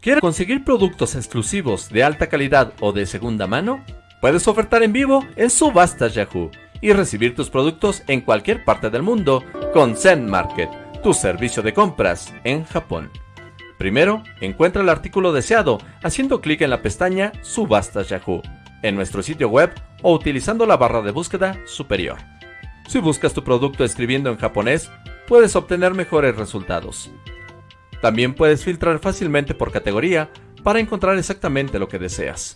¿Quieres conseguir productos exclusivos de alta calidad o de segunda mano? Puedes ofertar en vivo en Subastas Yahoo y recibir tus productos en cualquier parte del mundo con Zen Market, tu servicio de compras en Japón. Primero, encuentra el artículo deseado haciendo clic en la pestaña Subastas Yahoo en nuestro sitio web o utilizando la barra de búsqueda superior. Si buscas tu producto escribiendo en japonés, puedes obtener mejores resultados. También puedes filtrar fácilmente por categoría para encontrar exactamente lo que deseas.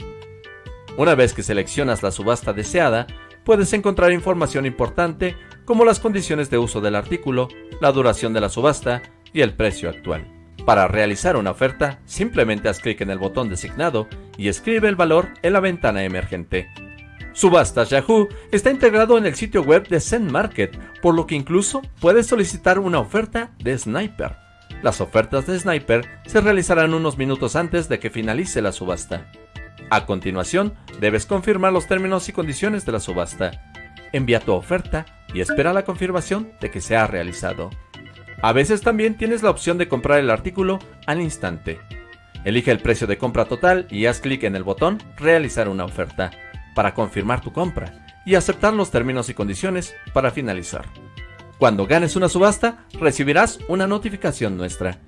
Una vez que seleccionas la subasta deseada, puedes encontrar información importante como las condiciones de uso del artículo, la duración de la subasta y el precio actual. Para realizar una oferta, simplemente haz clic en el botón designado y escribe el valor en la ventana emergente. Subastas Yahoo está integrado en el sitio web de Zen Market, por lo que incluso puedes solicitar una oferta de Sniper. Las ofertas de Sniper se realizarán unos minutos antes de que finalice la subasta. A continuación, debes confirmar los términos y condiciones de la subasta. Envía tu oferta y espera la confirmación de que se ha realizado. A veces también tienes la opción de comprar el artículo al instante. Elige el precio de compra total y haz clic en el botón Realizar una oferta para confirmar tu compra y aceptar los términos y condiciones para finalizar. Cuando ganes una subasta, recibirás una notificación nuestra.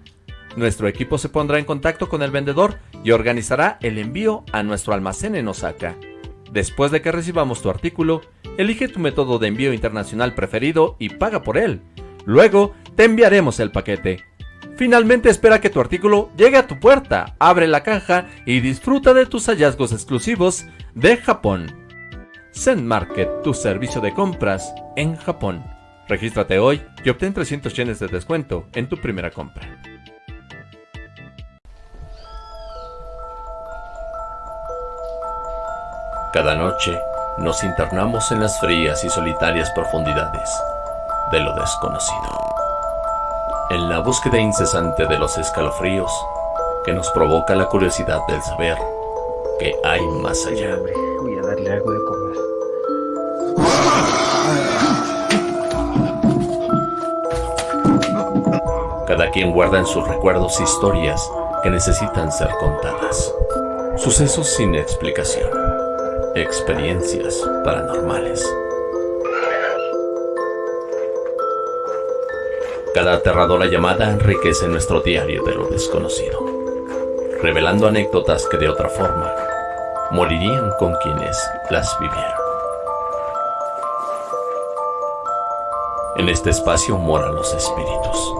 Nuestro equipo se pondrá en contacto con el vendedor y organizará el envío a nuestro almacén en Osaka. Después de que recibamos tu artículo, elige tu método de envío internacional preferido y paga por él. Luego, te enviaremos el paquete. Finalmente espera que tu artículo llegue a tu puerta, abre la caja y disfruta de tus hallazgos exclusivos de Japón. Zen Market, tu servicio de compras en Japón. Regístrate hoy y obtén 300 yenes de descuento en tu primera compra. Cada noche nos internamos en las frías y solitarias profundidades de lo desconocido. En la búsqueda incesante de los escalofríos que nos provoca la curiosidad del saber que hay más allá. Voy a darle algo de Cada quien guarda en sus recuerdos historias que necesitan ser contadas. Sucesos sin explicación. Experiencias paranormales. Cada aterradora llamada enriquece nuestro diario de lo desconocido, revelando anécdotas que de otra forma morirían con quienes las vivieron. En este espacio moran los espíritus,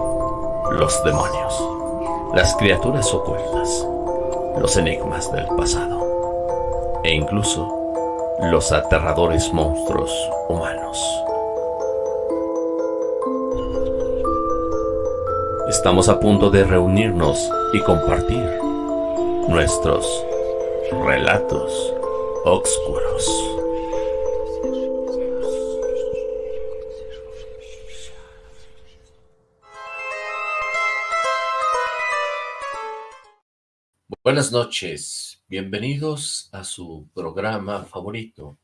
los demonios, las criaturas ocultas, los enigmas del pasado e incluso los aterradores monstruos humanos. Estamos a punto de reunirnos y compartir nuestros relatos oscuros. Buenas noches, bienvenidos a su programa favorito,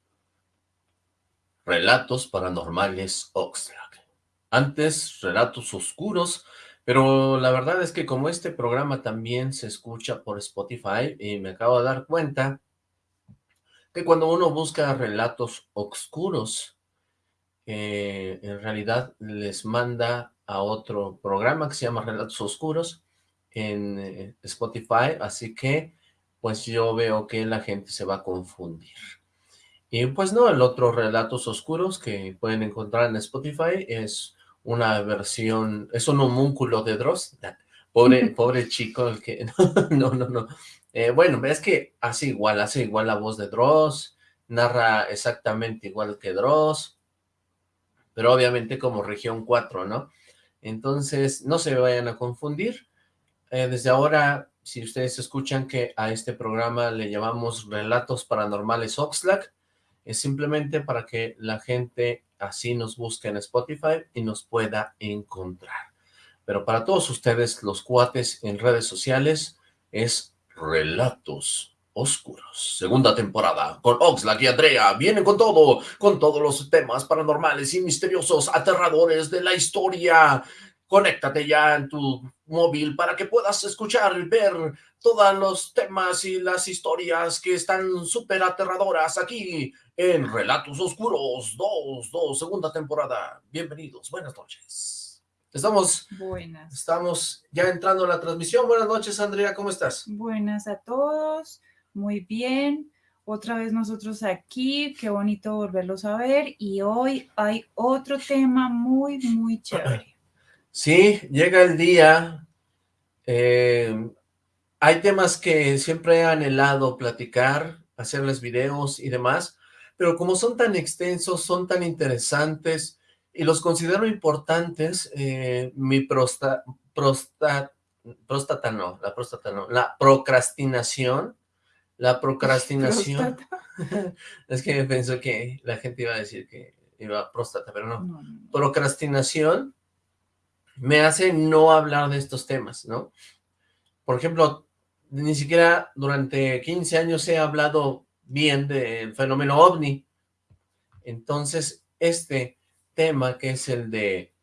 Relatos Paranormales Oxlack. Antes, Relatos Oscuros, pero la verdad es que como este programa también se escucha por Spotify, y me acabo de dar cuenta que cuando uno busca relatos oscuros, eh, en realidad les manda a otro programa que se llama Relatos Oscuros en eh, Spotify, así que pues yo veo que la gente se va a confundir. Y pues no, el otro Relatos Oscuros que pueden encontrar en Spotify es una versión, es un homúnculo de Dross, pobre, pobre chico, el que, no, no, no, eh, bueno, es que hace igual, hace igual la voz de Dross, narra exactamente igual que Dross, pero obviamente como región 4, ¿no? Entonces, no se vayan a confundir, eh, desde ahora, si ustedes escuchan que a este programa le llamamos Relatos Paranormales Oxlack, es simplemente para que la gente así nos busque en Spotify y nos pueda encontrar. Pero para todos ustedes, los cuates en redes sociales, es Relatos Oscuros. Segunda temporada, con Oxlack y Andrea, vienen con todo, con todos los temas paranormales y misteriosos, aterradores de la historia, conéctate ya en tu móvil para que puedas escuchar y ver todos los temas y las historias que están súper aterradoras aquí en Relatos Oscuros 2, 2, segunda temporada. Bienvenidos, buenas noches. Estamos, Buenas. estamos ya entrando a la transmisión. Buenas noches, Andrea, ¿cómo estás? Buenas a todos. Muy bien. Otra vez nosotros aquí. Qué bonito volverlos a ver. Y hoy hay otro tema muy, muy chévere. Sí, llega el día. eh, hay temas que siempre he anhelado platicar, hacerles videos y demás, pero como son tan extensos, son tan interesantes y los considero importantes, eh, mi prosta, prosta, próstata no, la próstata no, la procrastinación, la procrastinación, es que pensó que la gente iba a decir que iba a próstata, pero no, No, no, no. procrastinación me hace no hablar de estos temas, ¿no? Por ejemplo, ni siquiera durante 15 años he hablado bien del fenómeno ovni. Entonces, este tema que es el de...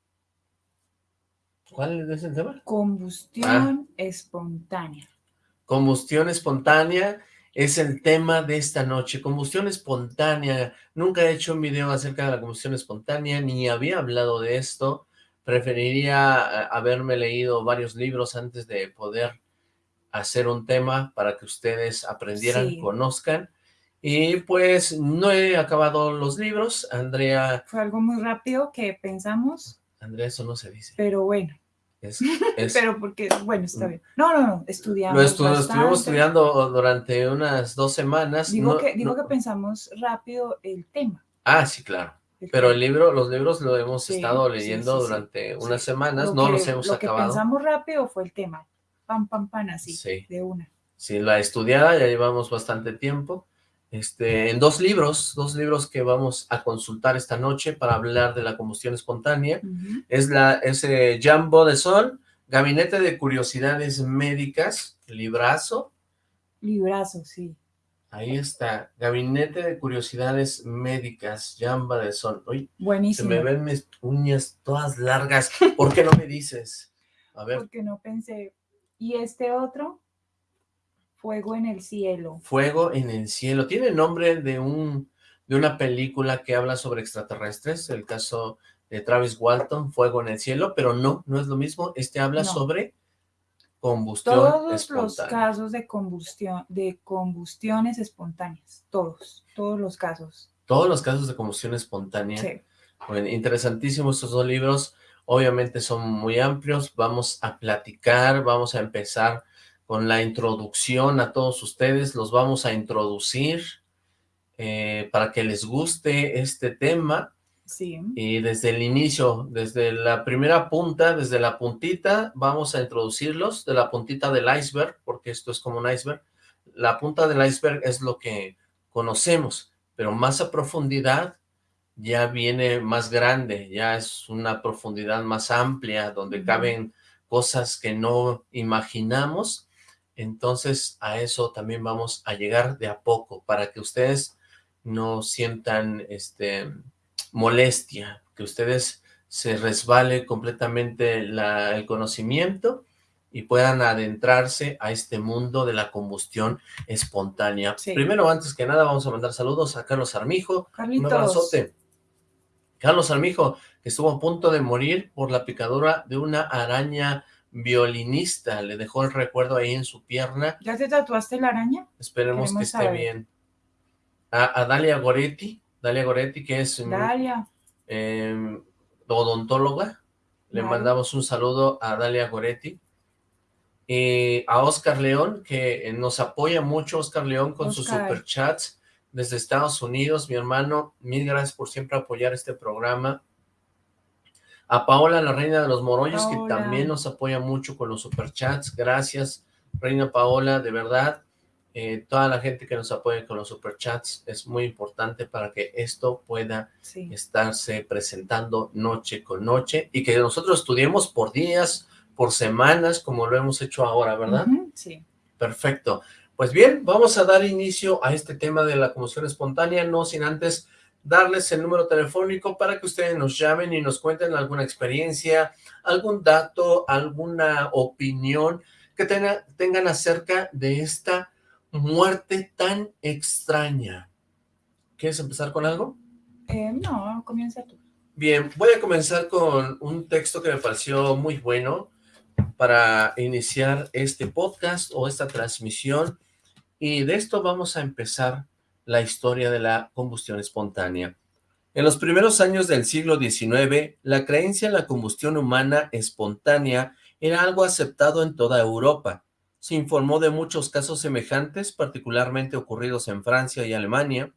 ¿Cuál es el tema? Combustión Ah. espontánea. Combustión espontánea es el tema de esta noche. Combustión espontánea. Nunca he hecho un video acerca de la combustión espontánea, ni había hablado de esto. Preferiría eh, haberme leído varios libros antes de poder hacer un tema para que ustedes aprendieran, Sí. conozcan. Y pues no he acabado los libros. Andrea, Fue algo muy rápido que pensamos, Andrea, eso no se dice. pero bueno. Es, es- Pero porque, bueno, está bien. No, no, no. Estudiamos. lo estu- estuvimos estudiando durante unas dos semanas. Digo, no- que, digo no- que pensamos rápido el tema. Ah, sí, claro. Pero el libro, los libros lo hemos Sí, estado leyendo sí, sí, durante unas semanas, Lo no que- los hemos lo que acabado. pensamos rápido fue el tema. Pam, pam, pam, así, Sí. de una. Sí, la estudiada ya llevamos bastante tiempo. Este, en dos libros, dos libros que vamos a consultar esta noche para hablar de la combustión espontánea. Es la, ese Jambo de Sol, Gabinete de Curiosidades Médicas, librazo. Librazo, sí. Ahí está, Gabinete de Curiosidades Médicas, Jamba de Sol. Uy, se Buenísimo. me ven mis uñas todas largas. ¿Por qué no me dices? A ver, Porque no pensé. Y este otro, Fuego en el cielo. Fuego en el cielo. Tiene nombre de un de una película que habla sobre extraterrestres, el caso de Travis Walton, Fuego en el cielo, pero no, no es lo mismo. Este habla No. sobre combustión Todos los casos de combustión, de combustiones espontáneas. Todos, todos los casos. Todos los casos de combustión espontánea. Sí. Bueno, interesantísimos estos dos libros. Obviamente son muy amplios. Vamos a platicar, vamos a empezar con la introducción a todos ustedes. Los vamos a introducir eh, para que les guste este tema. Sí. Y desde el inicio, desde la primera punta, desde la puntita, vamos a introducirlos, de la puntita del iceberg, porque esto es como un iceberg. La punta del iceberg es lo que conocemos, pero más a profundidad ya viene más grande, ya es una profundidad más amplia, donde caben cosas que no imaginamos. Entonces a eso también vamos a llegar de a poco, para que ustedes no sientan este molestia, que ustedes se resbale completamente la- el conocimiento y puedan adentrarse a este mundo de la combustión espontánea. Sí. Primero, antes que nada, vamos a mandar saludos a Carlos Armijo, un Carlitos. abrazote. Carlos Armijo, que estuvo a punto de morir por la picadura de una araña violinista, le dejó el recuerdo ahí en su pierna, ¿Ya te tatuaste la araña? esperemos que esté saber. bien. A, a Dalia Goretti, Dalia Goretti, que es mm, Dalia. eh, odontóloga. Le mandamos un saludo a Dalia Goretti. Y a Oscar León, que eh, nos apoya mucho, Oscar León, con sus Oscar. superchats desde Estados Unidos. Mi hermano, mil gracias por siempre apoyar este programa. A Paola, la reina de los morollos, que también nos apoya mucho con los superchats. Gracias, reina Paola, de verdad. Eh, toda la gente que nos apoya con los superchats es muy importante para que esto pueda Sí. estarse presentando noche con noche y que nosotros estudiemos por días, por semanas, como lo hemos hecho ahora, ¿verdad? Sí. Perfecto. Pues bien, vamos a dar inicio a este tema de la combustión espontánea, no sin antes darles el número telefónico para que ustedes nos llamen y nos cuenten alguna experiencia, algún dato, alguna opinión que tengan acerca de esta muerte tan extraña. ¿Quieres empezar con algo? Eh, no, comienza tú. Bien, voy a comenzar con un texto que me pareció muy bueno para iniciar este podcast o esta transmisión y de esto vamos a empezar la historia de la combustión espontánea. En los primeros años del siglo XIX, la creencia en la combustión humana espontánea era algo aceptado en toda Europa. Se informó de muchos casos semejantes, particularmente ocurridos en Francia y Alemania.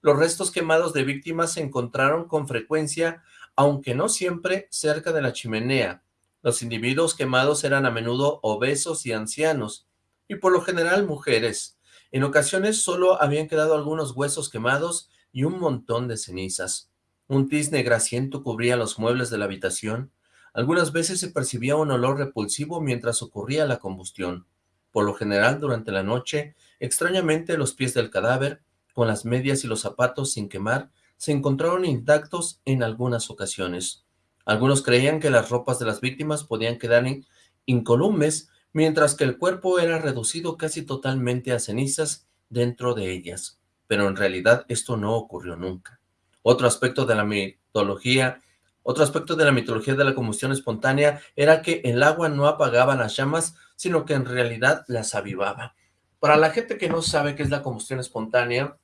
Los restos quemados de víctimas se encontraron con frecuencia, aunque no siempre, cerca de la chimenea. Los individuos quemados eran a menudo obesos y ancianos, y por lo general mujeres. En ocasiones solo habían quedado algunos huesos quemados y un montón de cenizas. Un tizne grasiento cubría los muebles de la habitación. Algunas veces se percibía un olor repulsivo mientras ocurría la combustión. Por lo general, durante la noche, extrañamente los pies del cadáver, con las medias y los zapatos sin quemar, se encontraron intactos en algunas ocasiones. Algunos creían que las ropas de las víctimas podían quedar incolumes mientras que el cuerpo era reducido casi totalmente a cenizas dentro de ellas, pero en realidad esto no ocurrió nunca. Otro aspecto de la mitología, otro aspecto de la mitología de la combustión espontánea era que el agua no apagaba las llamas, sino que en realidad las avivaba. Para la gente que no sabe qué es la combustión espontánea,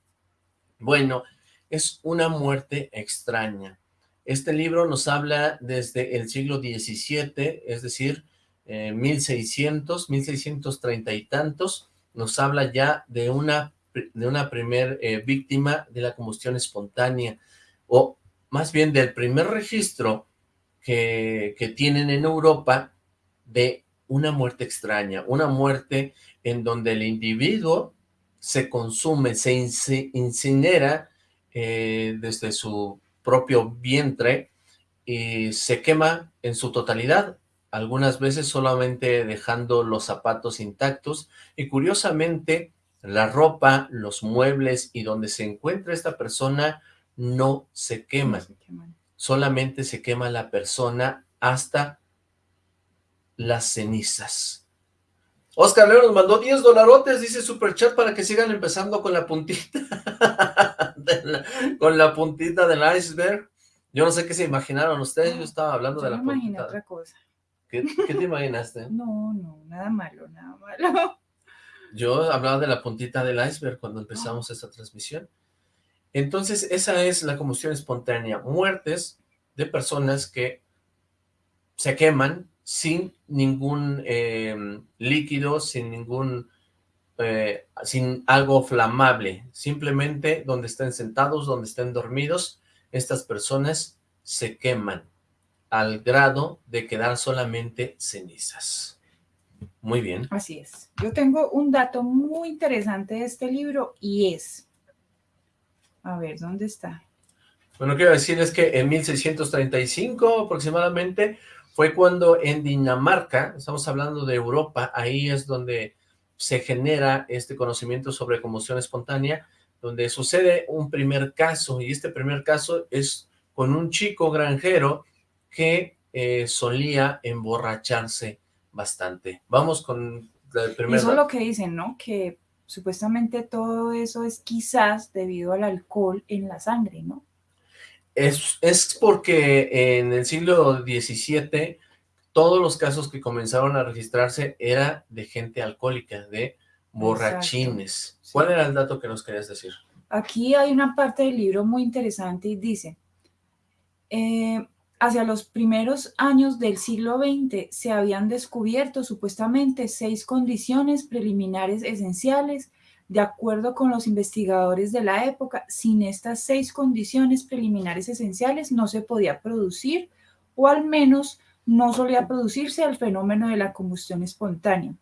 bueno, es una muerte extraña. Este libro nos habla desde el siglo XVII, es decir, 1600, 1630 y tantos, nos habla ya de una, de una primer eh, víctima de la combustión espontánea, o más bien del primer registro que, que tienen en Europa de una muerte extraña, una muerte en donde el individuo se consume, se incinera eh, desde su propio vientre y se quema en su totalidad, algunas veces solamente dejando los zapatos intactos. Y curiosamente la ropa, los muebles y donde se encuentra esta persona no se queman. Solamente se quema la persona hasta las cenizas. Oscar Leo nos mandó 10 dolarotes, dice Superchat, para que sigan empezando con la puntita, con la puntita del iceberg. Yo no sé qué se imaginaron ustedes, yo estaba hablando de la puntita. otra cosa. ¿Qué, te imaginaste? No, no, nada malo, nada malo. Yo hablaba de la puntita del iceberg cuando empezamos esta transmisión. Entonces, esa es la combustión espontánea. Muertes de personas que se queman sin ningún em, líquido, sin ningún, eh, sin algo flamable. Simplemente donde estén sentados, donde estén dormidos, estas personas se queman al grado de quedar solamente cenizas. Muy bien. Así es. Yo tengo un dato muy interesante de este libro y es... A ver, ¿dónde está? Bueno, quiero decirles que en 1635 aproximadamente fue cuando en Dinamarca, estamos hablando de Europa, ahí es donde se genera este conocimiento sobre combustión espontánea, donde sucede un primer caso, y este primer caso es con un chico granjero que eh, solía emborracharse bastante. Vamos con el primer... Eso es lo que dicen, ¿no? Que supuestamente todo eso es quizás debido al alcohol en la sangre, ¿no? Es, es porque en el siglo XVII todos los casos que comenzaron a registrarse era de gente alcohólica, de borrachines. ¿Cuál era el dato que nos querías decir? Aquí hay una parte del libro muy interesante y dice, eh, Hacia los primeros años del siglo XX se habían descubierto supuestamente seis condiciones preliminares esenciales. De acuerdo con los investigadores de la época, sin estas seis condiciones preliminares esenciales no se podía producir o al menos no solía producirse el fenómeno de la combustión espontánea.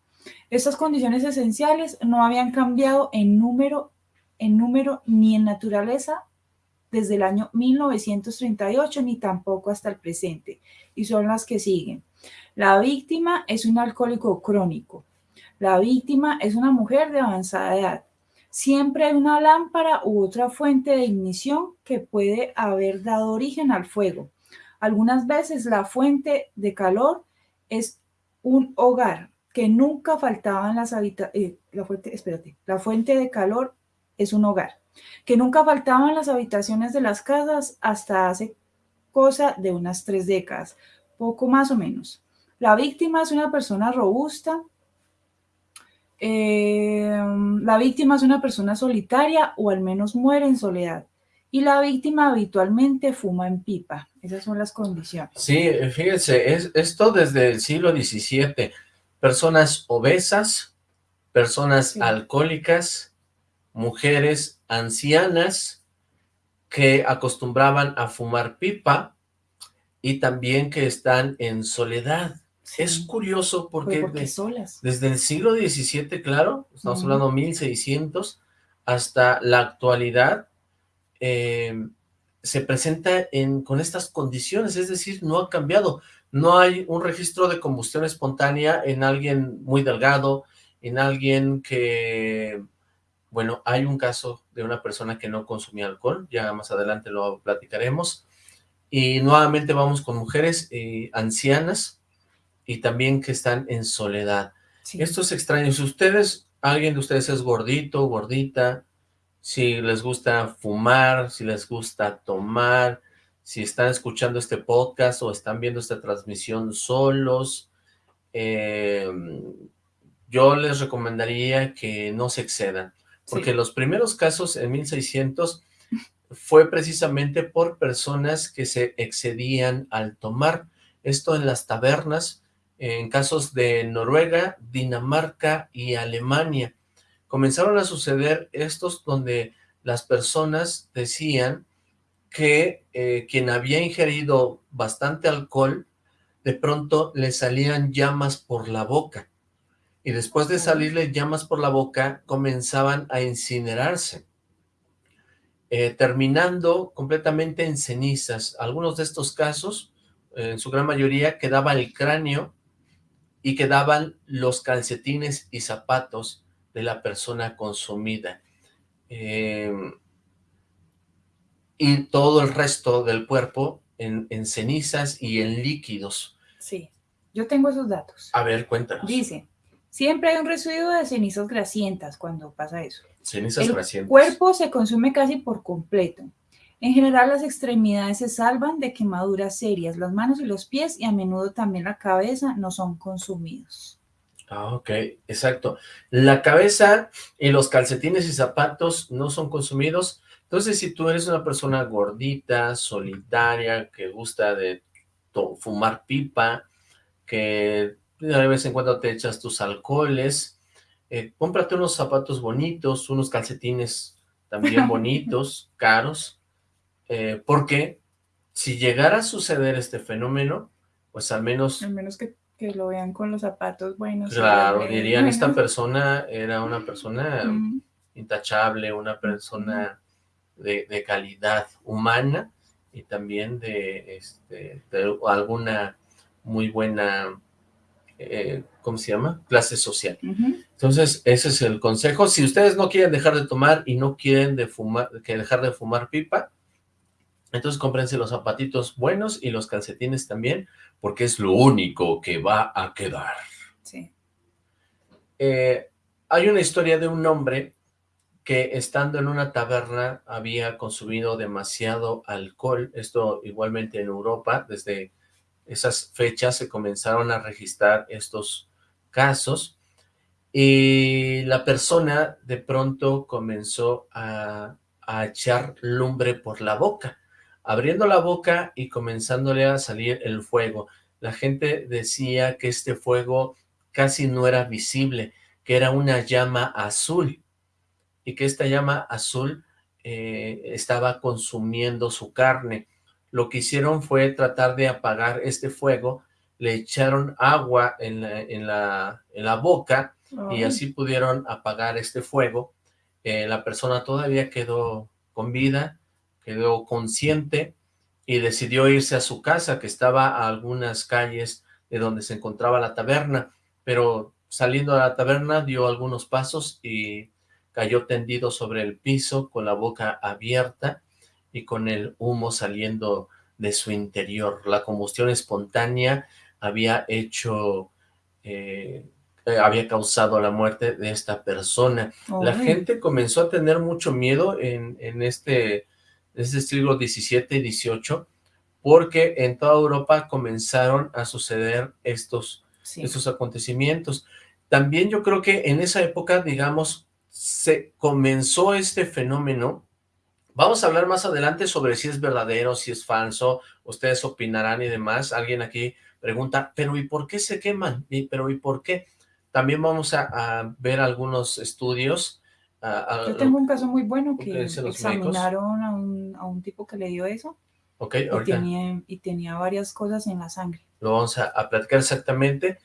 Estas condiciones esenciales no habían cambiado en número, en número ni en naturaleza desde el año 1938 ni tampoco hasta el presente, y son las que siguen. La víctima es un alcohólico crónico. La víctima es una mujer de avanzada edad. Siempre hay una lámpara u otra fuente de ignición que puede haber dado origen al fuego. Algunas veces la fuente de calor es un hogar que nunca faltaba en las habitaciones. Eh, la fuente, espérate, la fuente de calor es un hogar que nunca faltaba en las habitaciones de las casas hasta hace cosa de unas tres décadas, poco más o menos. La víctima es una persona robusta, eh, la víctima es una persona solitaria o al menos muere en soledad. Y la víctima habitualmente fuma en pipa. Esas son las condiciones. Sí, fíjense, es, esto desde el siglo XVII. Personas obesas, personas alcohólicas, mujeres ancianas que acostumbraban a fumar pipa y también que están en soledad. Es curioso porque, desde el siglo XVII, claro, estamos hablando hablando 1600, hasta la actualidad, eh, se presenta en, con estas condiciones, es decir, no ha cambiado. No hay un registro de combustión espontánea en alguien muy delgado, en alguien que, bueno, hay un caso de una persona que no consumía alcohol, ya más adelante lo platicaremos, y nuevamente vamos con mujeres eh, ancianas, y también que están en soledad. Esto es extraño. Si ustedes, alguien de ustedes es gordito, gordita, si les gusta fumar, si les gusta tomar, si están escuchando este podcast o están viendo esta transmisión solos, eh, yo les recomendaría que no se excedan, porque los primeros casos en 1600 fue precisamente por personas que se excedían al tomar, esto en las tabernas, en casos de Noruega, Dinamarca y Alemania. Comenzaron a suceder estos donde las personas decían que eh, quien había ingerido bastante alcohol, de pronto le salían llamas por la boca. Y después de salirle llamas por la boca, comenzaban a incinerarse. Eh, terminando completamente en cenizas. Algunos de estos casos, en su gran mayoría, quedaba el cráneo y quedaban los calcetines y zapatos de la persona consumida. Em, y todo el resto del cuerpo en, cenizas y en líquidos. Sí, yo tengo esos datos. A ver, cuéntanos. Dice, siempre hay un residuo de cenizas grasientas cuando pasa eso. Cenizas el cuerpo se consume casi por completo. En general, las extremidades se salvan de quemaduras serias. Las manos y los pies y a menudo también la cabeza no son consumidos. Ah, ok, exacto. La cabeza y los calcetines y zapatos no son consumidos. Entonces, si tú eres una persona gordita, solitaria, que gusta de fumar pipa, que de vez en cuando te echas tus alcoholes, eh, cómprate unos zapatos bonitos, unos calcetines también bonitos, caros, eh, porque si llegara a suceder este fenómeno, pues al menos... Al menos que, lo vean con los zapatos buenos. Claro, dirían, esta persona era una persona intachable, una persona de, calidad humana y también de, este, alguna muy buena, eh, ¿cómo se llama? Clase social. Entonces, ese es el consejo. Si ustedes no quieren dejar de tomar y no quieren de fumar, que dejar de fumar pipa, entonces cómprense los zapatitos buenos y los calcetines también, porque es lo único que va a quedar. Sí. Eh, hay una historia de un hombre que estando en una taberna había consumido demasiado alcohol, esto igualmente en Europa, desde esas fechas se comenzaron a registrar estos casos, y la persona de pronto comenzó a, a echar lumbre por la boca, abriendo la boca y comenzándole a salir el fuego. La gente decía que este fuego casi no era visible, que era una llama azul, y que esta llama azul eh, estaba consumiendo su carne. Lo que hicieron fue tratar de apagar este fuego, le echaron agua en la, en la, boca, y así pudieron apagar este fuego. Eh, la persona todavía quedó con vida, quedó consciente y decidió irse a su casa, que estaba a algunas calles de donde se encontraba la taberna, pero saliendo a la taberna dio algunos pasos y cayó tendido sobre el piso con la boca abierta y con el humo saliendo de su interior. La combustión espontánea había hecho, eh, eh, había causado la muerte de esta persona. La gente comenzó a tener mucho miedo en, en este, este siglo XVII y XVIII porque en toda Europa comenzaron a suceder estos, estos acontecimientos. También yo creo que en esa época, digamos, se comenzó este fenómeno. Vamos a hablar más adelante sobre si es verdadero, si es falso, ustedes opinarán y demás. Alguien aquí pregunta, pero ¿y por qué se queman? ¿Y, pero ¿y por qué? También vamos a, ver algunos estudios. Yo tengo un caso muy bueno que examinaron a un, a un tipo que le dio eso Ok, y tenía, y tenía varias cosas en la sangre. Lo vamos a, platicar exactamente.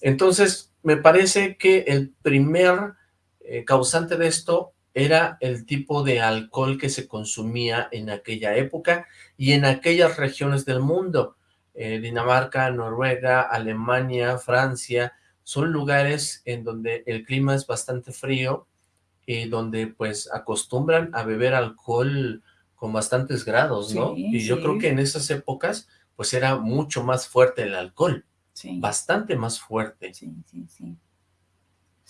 Entonces, me parece que el primer eh, causante de esto era el tipo de alcohol que se consumía en aquella época y en aquellas regiones del mundo. Eh, Dinamarca, Noruega, Alemania, Francia, son lugares en donde el clima es bastante frío y donde pues acostumbran a beber alcohol con bastantes grados, ¿no? y yo creo que en esas épocas, pues era mucho más fuerte el alcohol. Sí. Bastante más fuerte. Sí, sí, sí.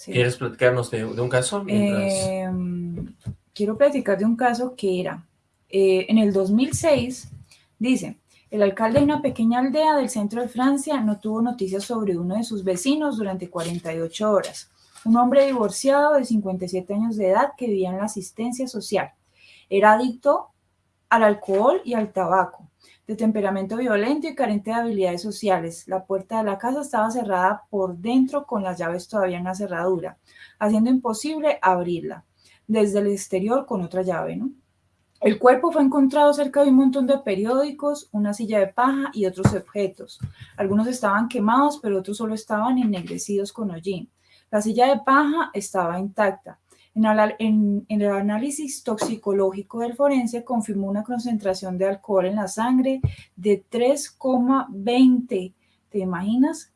¿Quieres platicarnos de, un caso? Em, quiero platicar de un caso que era, eh, en el 2006, dice, el alcalde de una pequeña aldea del centro de Francia no tuvo noticias sobre uno de sus vecinos durante 48 horas. Un hombre divorciado de 57 años de edad que vivía en la asistencia social. Era adicto al alcohol y al tabaco, de temperamento violento y carente de habilidades sociales. La puerta de la casa estaba cerrada por dentro con las llaves todavía en la cerradura, haciendo imposible abrirla desde el exterior con otra llave, ¿no? El cuerpo fue encontrado cerca de un montón de periódicos, una silla de paja y otros objetos. Algunos estaban quemados, pero otros solo estaban ennegrecidos con hollín. La silla de paja estaba intacta. En, el análisis toxicológico del forense confirmó una concentración de alcohol en la sangre de 3,20. ¿Te imaginas?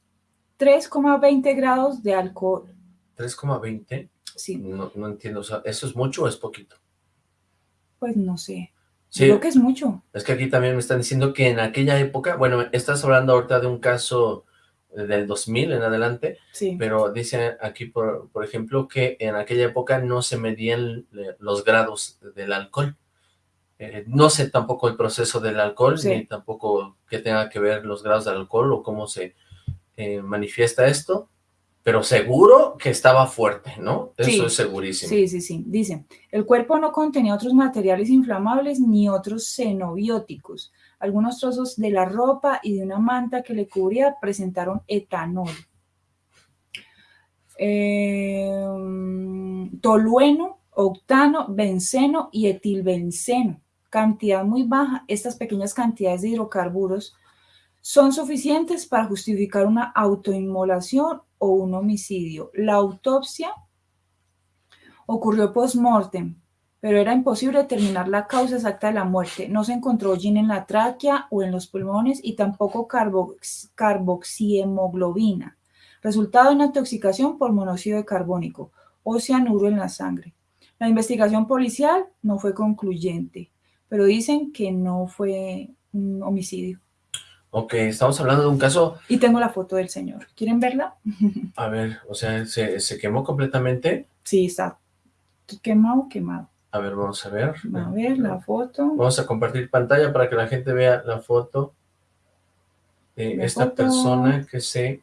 3,20 grados de alcohol. ¿3,20? Sí. No, entiendo, ¿eso es mucho o es poquito? Pues no sé. Creo que es mucho. Es que aquí también me están diciendo que en aquella época, bueno, estás hablando ahorita de un caso del 2000 en adelante, sí. pero dice aquí, por, por ejemplo, que en aquella época no se medían los grados del alcohol. Eh, no sé tampoco el proceso del alcohol, ni tampoco que tenga que ver los grados del alcohol o cómo se eh, manifiesta esto, pero seguro que estaba fuerte, ¿no? Eso es segurísimo. Sí, sí, sí. Dice, el cuerpo no contenía otros materiales inflamables ni otros xenobióticos. Algunos trozos de la ropa y de una manta que le cubría presentaron etanol. Em, tolueno, octano, benceno y etilbenceno. Cantidad muy baja, estas pequeñas cantidades de hidrocarburos son suficientes para justificar una autoinmolación o un homicidio. La autopsia ocurrió post-mortem, pero era imposible determinar la causa exacta de la muerte. No se encontró gin en la tráquea o en los pulmones y tampoco carboxiemoglobina, resultado de una intoxicación por monóxido de carbónico o cianuro en la sangre. La investigación policial no fue concluyente, pero dicen que no fue un homicidio. Ok, estamos hablando de un caso... Y tengo la foto del señor. ¿Quieren verla? A ver, o sea, ¿se, se quemó completamente? Sí, está quemado, quemado. A ver, vamos a ver. A ver la foto. Vamos a compartir pantalla para que la gente vea la foto de esta persona que se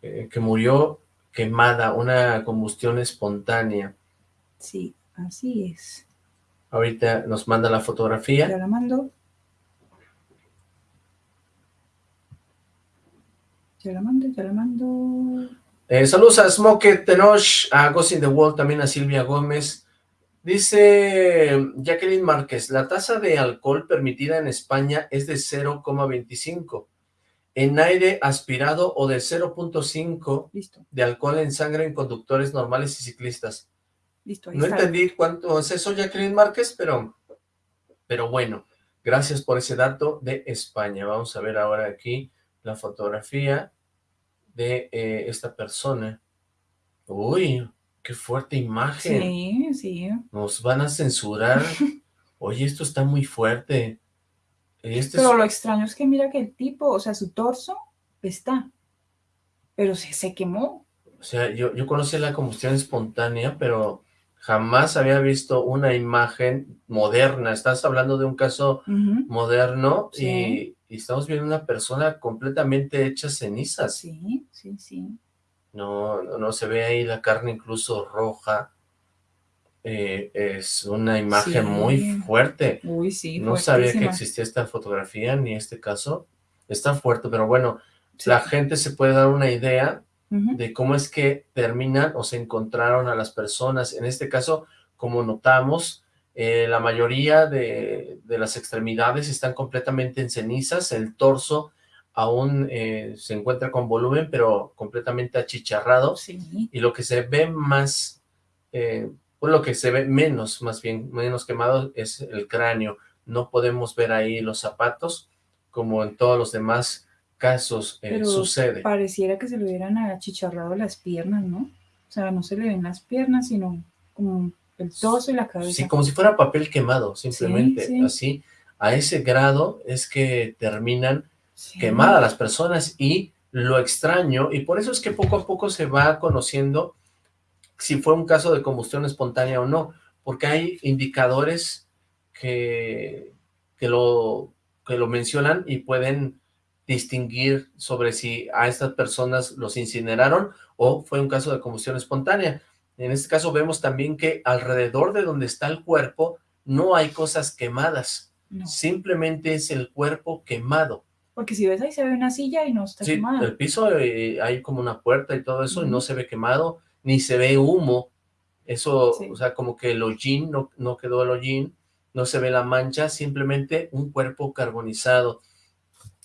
eh, que murió quemada, una combustión espontánea. Sí, así es. Ahorita nos manda la fotografía. Ya la mando. Ya la mando, ya la mando. Eh, saludos a Smoke Tenoch, a Ghost in the Wall, también a Silvia Gómez. Dice Jacqueline Márquez, la tasa de alcohol permitida en España es de 0,25. En aire aspirado o de 0.5 de alcohol en sangre en conductores normales y ciclistas. Listo, no entendí cuánto es eso, Jacqueline Márquez, pero, pero bueno, gracias por ese dato de España. Vamos a ver ahora aquí la fotografía de eh, esta persona. Uy, qué fuerte imagen. Sí, sí. Nos van a censurar. Oye, esto está muy fuerte. Este pero es- lo extraño es que mira que el tipo, o sea, su torso está, pero se, se quemó. O sea, yo, yo conocí la combustión espontánea, pero jamás había visto una imagen moderna. Estás hablando de un caso moderno Sí. y, y estamos viendo una persona completamente hecha cenizas. Sí, sí, sí. No, no, no, se ve ahí la carne incluso roja. Eh, es una imagen Sí. muy fuerte. Uy, sí, No sabía que existía esta fotografía ni este caso. Está fuerte, pero bueno, Sí. la gente se puede dar una idea de cómo es que terminan o se encontraron a las personas. En este caso, como notamos, eh, la mayoría de, de las extremidades están completamente en cenizas, el torso aún eh, se encuentra con volumen, pero completamente achicharrado, Sí, y lo que se ve más, eh, pues lo que se ve menos, más bien, menos quemado es el cráneo. No podemos ver ahí los zapatos, como en todos los demás casos eh, pero sucede. pareciera que se le hubieran achicharrado las piernas, ¿no? O sea, no se le ven las piernas, sino como el torso y la cabeza. Sí, como si fuera papel quemado, simplemente, sí. así. A ese grado es que terminan Sí. quemadas las personas y lo extraño, y por eso es que poco a poco se va conociendo si fue un caso de combustión espontánea o no, porque hay indicadores que, que, lo, que lo mencionan y pueden distinguir sobre si a estas personas los incineraron o fue un caso de combustión espontánea. En este caso vemos también que alrededor de donde está el cuerpo no hay cosas quemadas, No, simplemente es el cuerpo quemado. Porque si ves ahí se ve una silla y no está Sí, quemada. el piso eh, hay como una puerta y todo eso y no se ve quemado, ni se ve humo. Eso, Sí. o sea, como que el hollín, no, no quedó el hollín, no se ve la mancha, simplemente un cuerpo carbonizado.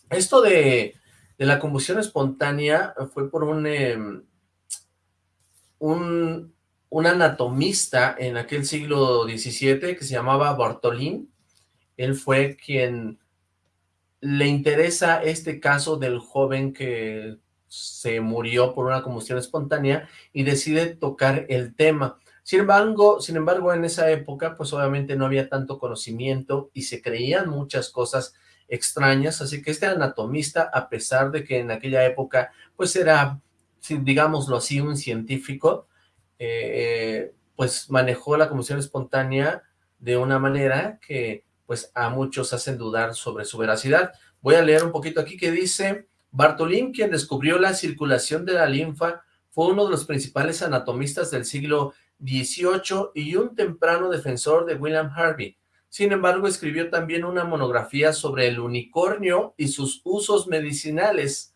Esto de, de la combustión espontánea fue por un, em, un, un anatomista en aquel siglo XVII que se llamaba Bartolín. Él fue quien le interesa este caso del joven que se murió por una combustión espontánea y decide tocar el tema. Sin embargo, sin embargo, en esa época, pues obviamente no había tanto conocimiento y se creían muchas cosas extrañas, así que este anatomista, a pesar de que en aquella época, pues era, digámoslo así, un científico, eh, pues manejó la combustión espontánea de una manera que pues a muchos hacen dudar sobre su veracidad. Voy a leer un poquito aquí que dice, Bartolín, quien descubrió la circulación de la linfa, fue uno de los principales anatomistas del siglo XVIII y un temprano defensor de William Harvey. Sin embargo, escribió también una monografía sobre el unicornio y sus usos medicinales.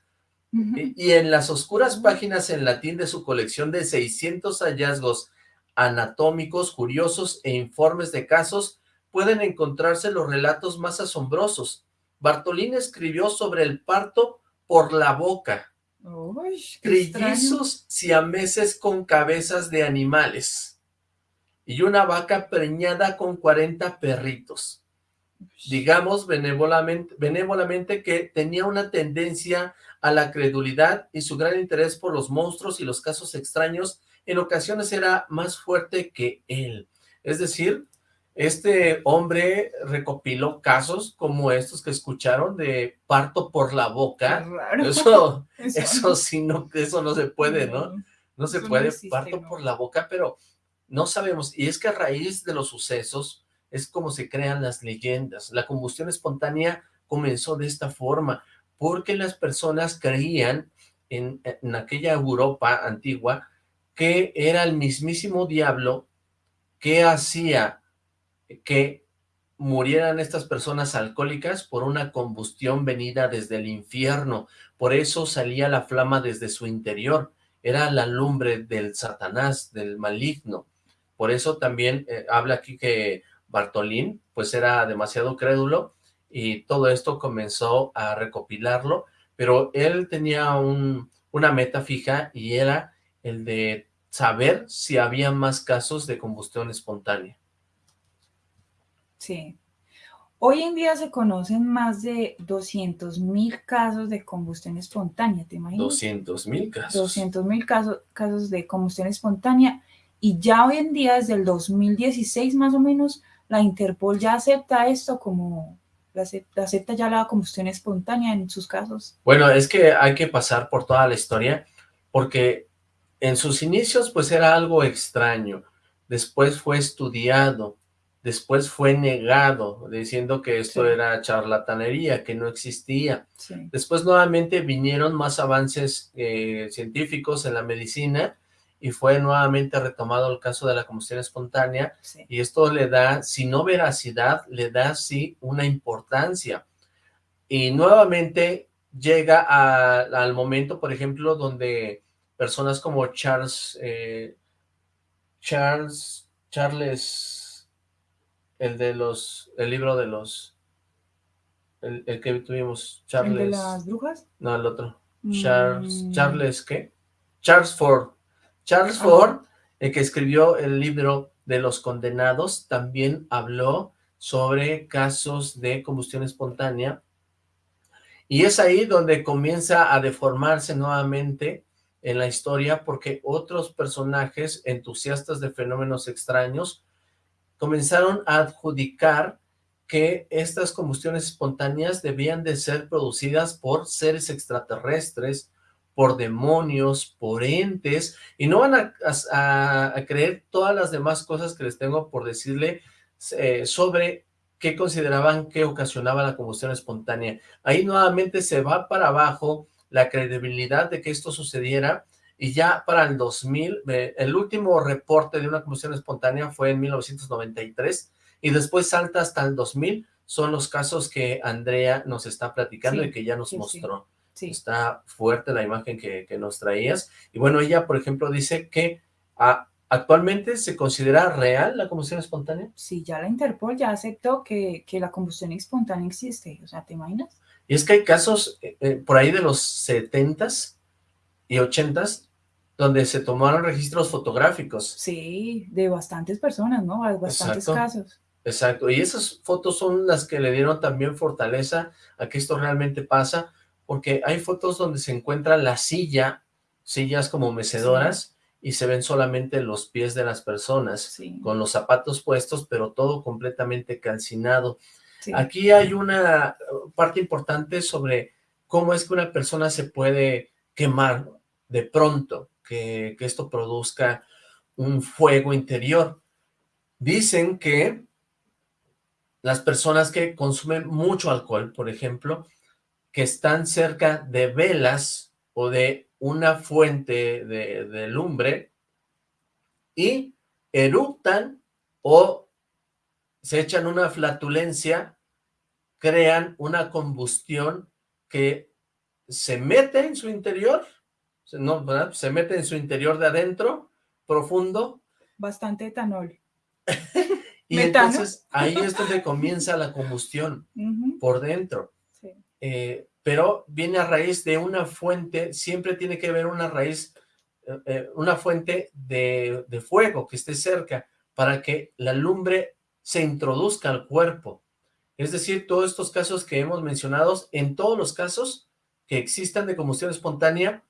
Y en las oscuras páginas en latín de su colección de 600 hallazgos anatómicos, curiosos e informes de casos, pueden encontrarse los relatos más asombrosos. Bartolín escribió sobre el parto por la boca, Uy, trillizos siameses con cabezas de animales y una vaca preñada con 40 perritos. Digamos benévolamente, benévolamente que tenía una tendencia a la credulidad y su gran interés por los monstruos y los casos extraños en ocasiones era más fuerte que él. Es decir, este hombre recopiló casos como estos que escucharon de parto por la boca. raro. Eso, Eso eso sí, no, eso no se puede, ¿no? No se no puede, existe, parto no. por la boca, pero no sabemos. Y es que a raíz de los sucesos es como se crean las leyendas. La combustión espontánea comenzó de esta forma, porque las personas creían en, en aquella Europa antigua que era el mismísimo diablo que hacía que murieran estas personas alcohólicas por una combustión venida desde el infierno. Por eso salía la flama desde su interior. Era la lumbre del Satanás, del maligno. Por eso también eh, habla aquí que Bartolín, pues era demasiado crédulo y todo esto comenzó a recopilarlo, pero él tenía un, una meta fija y era el de saber si había más casos de combustión espontánea. Sí. Hoy en día se conocen más de 200 mil casos de combustión espontánea, ¿te imaginas? 200 mil casos. 200 mil casos, casos de combustión espontánea Y ya hoy en día, desde el 2016 más o menos, la Interpol ya acepta esto como, acepta, acepta ya la combustión espontánea en sus casos. Bueno, es que hay que pasar por toda la historia, porque en sus inicios pues era algo extraño, después fue estudiado, después fue negado, diciendo que esto Sí. era charlatanería, que no existía. Sí. Después nuevamente vinieron más avances eh, científicos en la medicina y fue nuevamente retomado el caso de la combustión espontánea Sí. y esto le da, si no veracidad, le da sí una importancia. Y nuevamente llega a- al momento, por ejemplo, donde personas como Charles, eh, Charles, Charles, el de los, el libro de los, el, el que tuvimos, ¿El Charles, de las brujas? no, el otro, Charles, Mm, Charles, ¿qué? Charles Ford. Charles. Ford, el que escribió el libro de los condenados, también habló sobre casos de combustión espontánea. Y es ahí donde comienza a deformarse nuevamente en la historia porque otros personajes entusiastas de fenómenos extraños comenzaron a adjudicar que estas combustiones espontáneas debían de ser producidas por seres extraterrestres, por demonios, por entes, y no van a, creer todas las demás cosas que les tengo por decirle eh, sobre qué consideraban que ocasionaba la combustión espontánea. Ahí nuevamente se va para abajo la credibilidad de que esto sucediera, y ya para el 2000, eh, el último reporte de una combustión espontánea fue en 1993, y después salta hasta el 2000, son los casos que Andrea nos está platicando Sí, y que ya nos sí, mostró. Sí, Está fuerte la imagen que, que nos traías. Y bueno, ella, por ejemplo, dice que ah, actualmente se considera real la combustión espontánea. sí, ya la Interpol ya aceptó que, que la combustión espontánea existe. O sea, ¿te imaginas? Y es que hay casos eh, eh, por ahí de los 70s y 80s donde se tomaron registros fotográficos. Sí, de bastantes personas, ¿no? Hay bastantes Exacto. casos. Exacto, y esas fotos son las que le dieron también fortaleza a que esto realmente pasa, porque hay fotos donde se encuentra la silla, sillas como mecedoras, y se ven solamente los pies de las personas, Sí, con los zapatos puestos, pero todo completamente calcinado. sí. Aquí hay una parte importante sobre cómo es que una persona se puede quemar de pronto, que, esto produzca un fuego interior. Dicen que las personas que consumen mucho alcohol, por ejemplo, que están cerca de velas o de una fuente de, de lumbre y eructan o se echan una flatulencia, crean una combustión que se mete en su interior, no, ¿verdad? Se mete en su interior de adentro, profundo, Bastante etanol. y Metano. entonces ahí es donde comienza la combustión por dentro. sí. Eh, pero viene a raíz de una fuente, siempre tiene que haber una raíz, eh, eh, una fuente de, de fuego que esté cerca para que la lumbre se introduzca al cuerpo. Es decir, todos estos casos que hemos mencionado, en todos los casos que existan de combustión espontánea,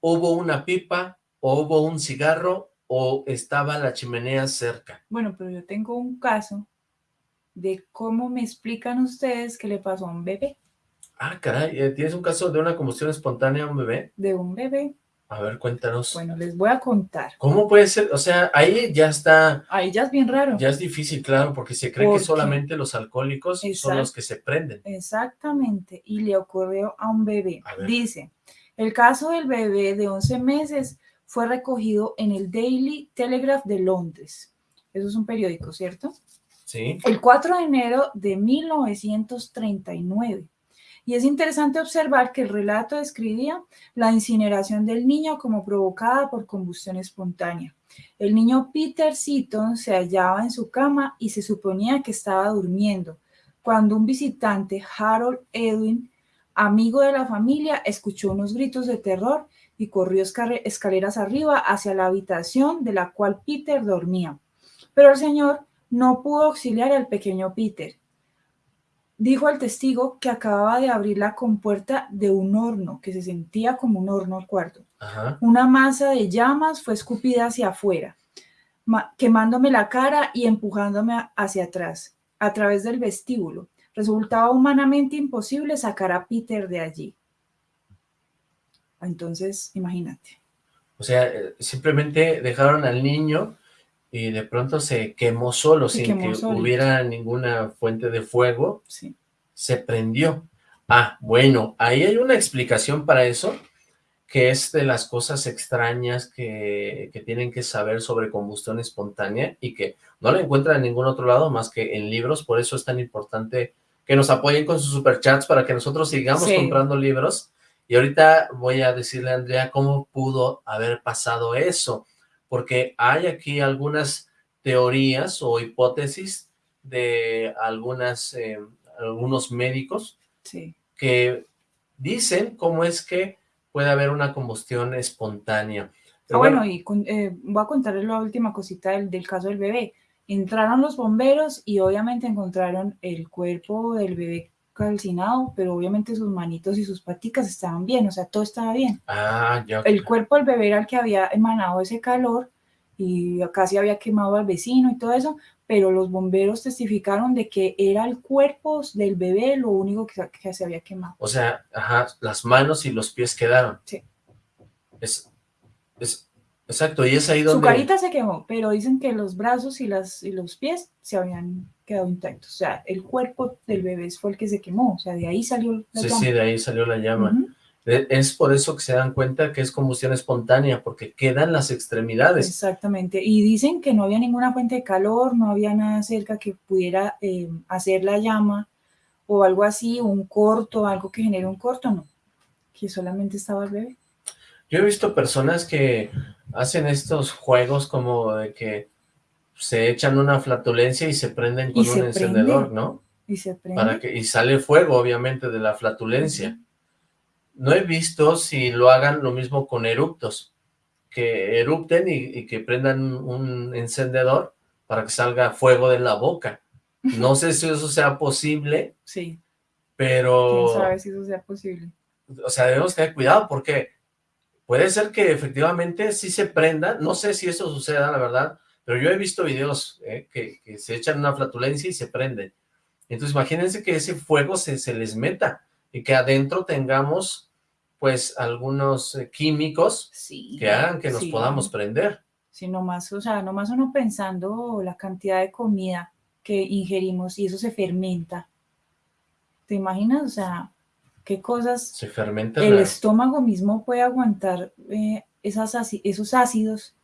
hubo una pipa, o hubo un cigarro, o estaba la chimenea cerca. Bueno, pero yo tengo un caso de cómo me explican ustedes que le pasó a un bebé, Ah, caray, eh, ¿tienes un caso de una combustión espontánea a un bebé? de un bebé. A ver, cuéntanos. Bueno, les voy a contar. ¿Cómo puede ser? O sea, ahí ya está, Ahí ya es bien raro. ya es difícil, claro, porque se cree ¿Por que solamente los alcohólicos son los que se prenden. Exactamente, y le ocurrió a un bebé. A. Dice, el caso del bebé de 11 meses fue recogido en el Daily Telegraph de Londres. Eso es un periódico, ¿cierto? ¿Sí? El 4 de enero de 1939. Y es interesante observar que el relato describía la incineración del niño como provocada por combustión espontánea. El niño Peter Seaton se hallaba en su cama y se suponía que estaba durmiendo, cuando un visitante, Harold Edwin, amigo de la familia, escuchó unos gritos de terror y corrió esca- escaleras arriba hacia la habitación de la cual Peter dormía. Pero el señor no pudo auxiliar al pequeño Peter. Dijo al testigo que acababa de abrir la compuerta de un horno, que se sentía como un horno al cuarto. Ajá. Una masa de llamas fue escupida hacia afuera. quemándome la cara y empujándome hacia atrás, a través del vestíbulo. Resultaba humanamente imposible sacar a Peter de allí. Entonces, imagínate. O sea, eh, simplemente dejaron al niño y de pronto se quemó solo, sin que hubiera ninguna fuente de fuego. Sí. Se prendió. Ah, bueno, ahí hay una explicación para eso, que es de las cosas extrañas que, que, tienen que saber sobre combustión espontánea y que no la encuentran en ningún otro lado más que en libros, por eso es tan importante que nos apoyen con sus superchats para que nosotros sigamos comprando libros. Y ahorita voy a decirle a Andrea cómo pudo haber pasado eso, porque hay aquí algunas teorías o hipótesis de algunas, eh, algunos médicos que dicen cómo es que puede haber una combustión espontánea. ah, bueno, y eh, voy a contarles la última cosita del, del caso del bebé. Entraron los bomberos y obviamente encontraron el cuerpo del bebé calcinado, pero obviamente sus manitos y sus paticas estaban bien, o sea, todo estaba bien. Ah, ya. El cuerpo del bebé era el que había emanado ese calor y casi había quemado al vecino y todo eso, pero los bomberos testificaron de que era el cuerpo del bebé lo único que, que se había quemado. O sea, ajá, las manos y los pies quedaron. Sí. Es, es, Exacto, y es ahí donde... Su carita se quemó, pero dicen que los brazos y, las, y los pies se habían quedado intactos. O sea, el cuerpo del bebé fue el que se quemó, o sea, de ahí salió la sí, llama. Sí, de ahí salió la llama. E, es por eso que se dan cuenta que es combustión espontánea, porque quedan las extremidades. Exactamente, y dicen que no había ninguna fuente de calor, no había nada cerca que pudiera eh, hacer la llama, o algo así, un corto, algo que genere un corto, no, que solamente estaba el bebé. Yo he visto personas que hacen estos juegos como de que se echan una flatulencia y se prenden con un encendedor, ¿no? Y se prende. Para que, y sale fuego, obviamente, de la flatulencia. No he visto si lo hagan lo mismo con eruptos, que erupten y, que prendan un encendedor para que salga fuego de la boca. No sé si eso sea posible. Sí. Pero... ¿Quién sabe si eso sea posible? O sea, debemos tener cuidado porque Puede ser que efectivamente sí se prenda, no sé si eso suceda, la verdad, pero yo he visto videos eh, que, se echan una flatulencia y se prende. Entonces imagínense que ese fuego se, se les meta y que adentro tengamos pues algunos eh, químicos que hagan que nos podamos prender. Sí, nomás, o sea, nomás uno pensando la cantidad de comida que ingerimos y eso se fermenta. ¿Te imaginas? O sea, qué cosas se fermenta el estómago mismo puede aguantar eh, esas, esos ácidos.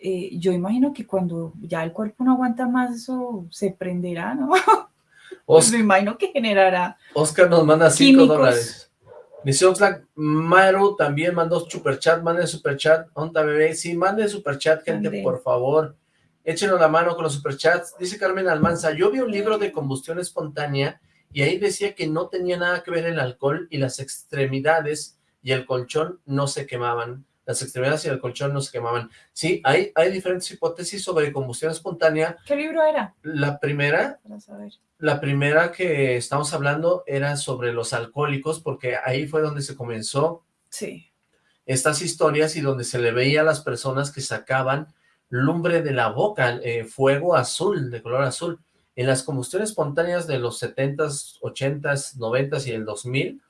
Eh, yo imagino que cuando ya el cuerpo no aguanta más, eso se prenderá, ¿no? me imagino que generará. Oscar nos manda 5 dólares. Dice Oxlack, Maru también mandó superchat, mande superchat, onta bebé, sí, mande superchat, gente, por favor, échenos la mano con los superchats, dice Carmen Almanza, yo vi un libro de combustión espontánea y ahí decía que no tenía nada que ver el alcohol y las extremidades y el colchón no se quemaban. Las extremidades y el colchón no se quemaban. Sí, hay, hay diferentes hipótesis sobre combustión espontánea. ¿Qué libro era? La primera, la primera que estamos hablando era sobre los alcohólicos, porque ahí fue donde se comenzó sí. estas historias y donde se le veía a las personas que sacaban lumbre de la boca, eh, fuego azul, de color azul. En las combustiones espontáneas de los 70s, 80s, 90s y el 2000,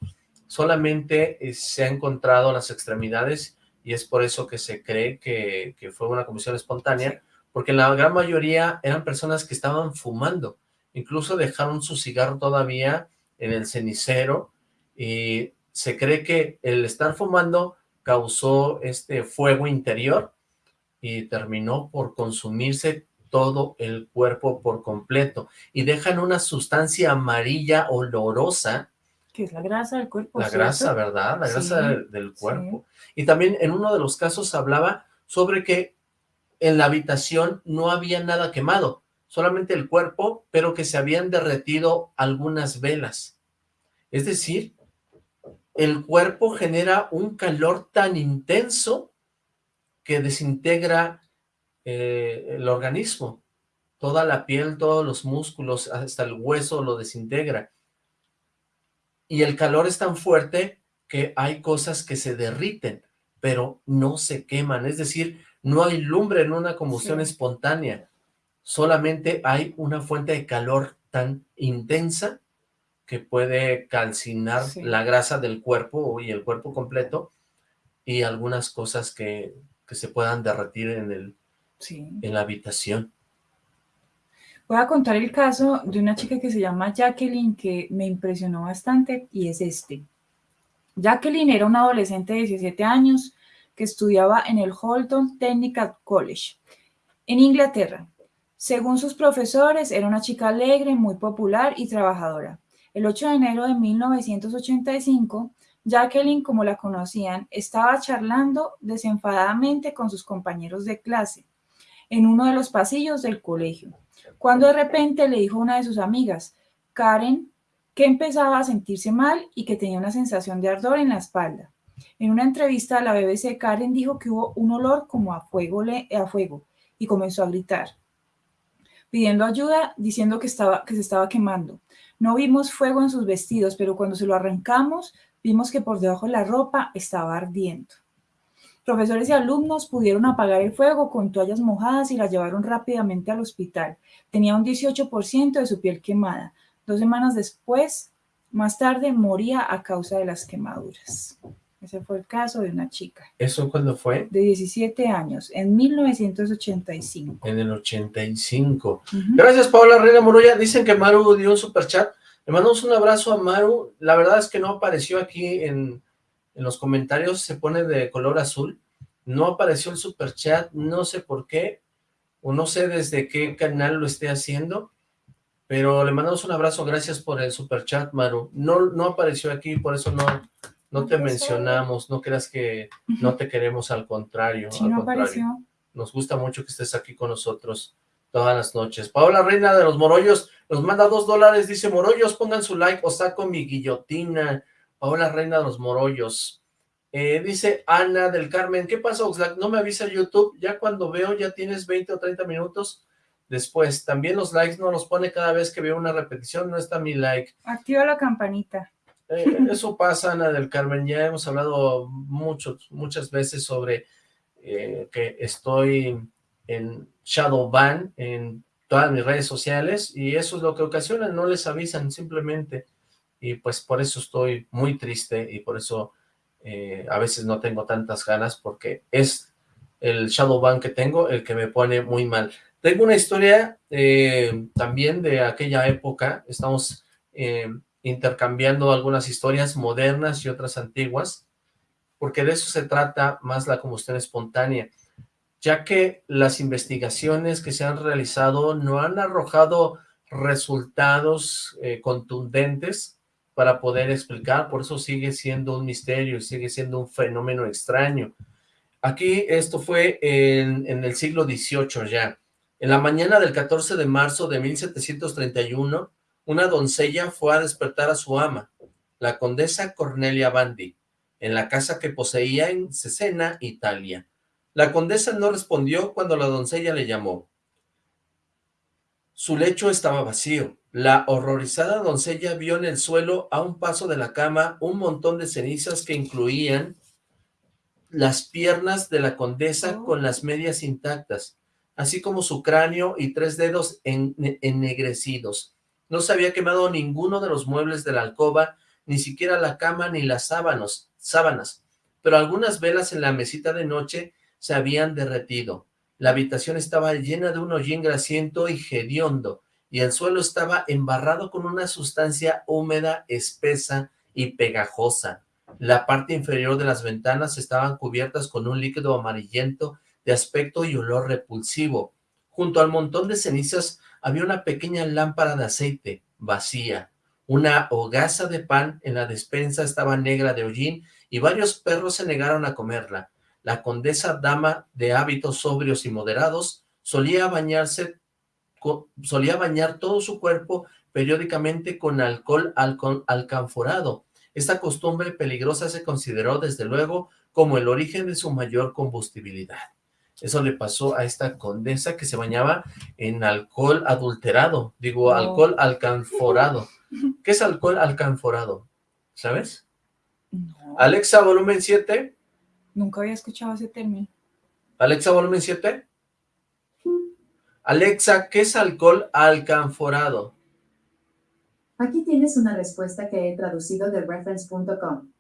solamente eh, se ha encontrado las extremidades y es por eso que se cree que, fue una combustión espontánea, porque la gran mayoría eran personas que estaban fumando, incluso dejaron su cigarro todavía en el cenicero y se cree que el estar fumando causó este fuego interior y terminó por consumirse todo el cuerpo por completo y dejan una sustancia amarilla olorosa. Que es la grasa del cuerpo. La grasa, ¿verdad? La grasa del, cuerpo. Y también en uno de los casos hablaba sobre que en la habitación no había nada quemado, solamente el cuerpo, pero que se habían derretido algunas velas. Es decir, el cuerpo genera un calor tan intenso que desintegra eh, el organismo. Toda la piel, todos los músculos, hasta el hueso lo desintegra. Y el calor es tan fuerte que hay cosas que se derriten, pero no se queman. Es decir, no hay lumbre en una combustión Sí. espontánea, solamente hay una fuente de calor tan intensa que puede calcinar Sí. la grasa del cuerpo y el cuerpo completo y algunas cosas que, que se puedan derretir en, el, Sí. en la habitación. Voy a contar el caso de una chica que se llama Jacqueline que me impresionó bastante y es este. Jacqueline era una adolescente de 17 años que estudiaba en el Holton Technical College en Inglaterra. Según sus profesores, era una chica alegre, muy popular y trabajadora. El 8 de enero de 1985, Jacqueline, como la conocían, estaba charlando desenfadadamente con sus compañeros de clase en uno de los pasillos del colegio, cuando de repente le dijo a una de sus amigas, Karen, que empezaba a sentirse mal y que tenía una sensación de ardor en la espalda. En una entrevista a la BBC, Karen dijo que hubo un olor como a fuego, a fuego y comenzó a gritar, pidiendo ayuda, diciendo que, estaba, que se estaba quemando. No vimos fuego en sus vestidos, pero cuando se lo arrancamos, vimos que por debajo de la ropa estaba ardiendo. Profesores y alumnos pudieron apagar el fuego con toallas mojadas y la llevaron rápidamente al hospital. Tenía un 18% de su piel quemada. Dos semanas después, más tarde, moría a causa de las quemaduras. Ese fue el caso de una chica ¿Eso cuándo fue? de 17 años, en 1985. En el 85. Ujú. Gracias, Paola Reina Moroya. Dicen que Maru dio un superchat. Le mandamos un abrazo a Maru. La verdad es que no apareció aquí en, en los comentarios. Se pone de color azul. No apareció el superchat. No sé por qué. O no sé desde qué canal lo esté haciendo. Pero le mandamos un abrazo. Gracias por el superchat, Maru. No, no apareció aquí, por eso no, no te mencionamos. No creas que no te queremos, al contrario. Sí, al no contrario. apareció. Nos gusta mucho que estés aquí con nosotros todas las noches. Paola Reina de los Morollos nos manda dos dólares. Dice, Morollos, pongan su like o saco mi guillotina. Paola Reina de los Morollos. Eh, dice Ana del Carmen, ¿qué pasa, Oxlack? No me avisa YouTube. Ya cuando veo ya tienes 20 o 30 minutos después. También los likes no los pone cada vez que veo una repetición. No está mi like. Activa la campanita. Eh, eso pasa, Ana del Carmen, ya hemos hablado muchos, muchas veces sobre eh, que estoy en Shadowban en todas mis redes sociales y eso es lo que ocasiona, no les avisan simplemente y pues por eso estoy muy triste y por eso eh, a veces no tengo tantas ganas porque es el Shadowban que tengo el que me pone muy mal. Tengo una historia eh, también de aquella época, estamos... eh, intercambiando algunas historias modernas y otras antiguas, porque de eso se trata más la combustión espontánea, ya que las investigaciones que se han realizado no han arrojado resultados contundentes para poder explicar, por eso sigue siendo un misterio, sigue siendo un fenómeno extraño. Aquí esto fue en, en el siglo XVIII ya. En la mañana del 14 de marzo de 1731, una doncella fue a despertar a su ama, la condesa Cornelia Bandi, en la casa que poseía en Cesena, Italia. La condesa no respondió cuando la doncella le llamó. Su lecho estaba vacío. La horrorizada doncella vio en el suelo, a un paso de la cama, un montón de cenizas que incluían las piernas de la condesa Oh. con las medias intactas, así como su cráneo y tres dedos en- ennegrecidos. No se había quemado ninguno de los muebles de la alcoba, ni siquiera la cama ni las sábanos, sábanas, pero algunas velas en la mesita de noche se habían derretido. La habitación estaba llena de un hollín grasiento y hediondo, y el suelo estaba embarrado con una sustancia húmeda, espesa y pegajosa. La parte inferior de las ventanas estaban cubiertas con un líquido amarillento de aspecto y olor repulsivo. Junto al montón de cenizas había una pequeña lámpara de aceite, vacía. Una hogaza de pan en la despensa estaba negra de hollín y varios perros se negaron a comerla. La condesa, dama de hábitos sobrios y moderados, solía bañarse, solía bañar todo su cuerpo periódicamente con alcohol alco- alcanforado. Esta costumbre peligrosa se consideró desde luego como el origen de su mayor combustibilidad. Eso le pasó a esta condesa que se bañaba en alcohol adulterado, digo, Oh. alcohol alcanforado. ¿Qué es alcohol alcanforado? ¿Sabes? No, Alexa, volumen 7. Nunca había escuchado ese término. Alexa, volumen 7. Alexa, ¿qué es alcohol alcanforado? Aquí tienes una respuesta que he traducido de reference.com.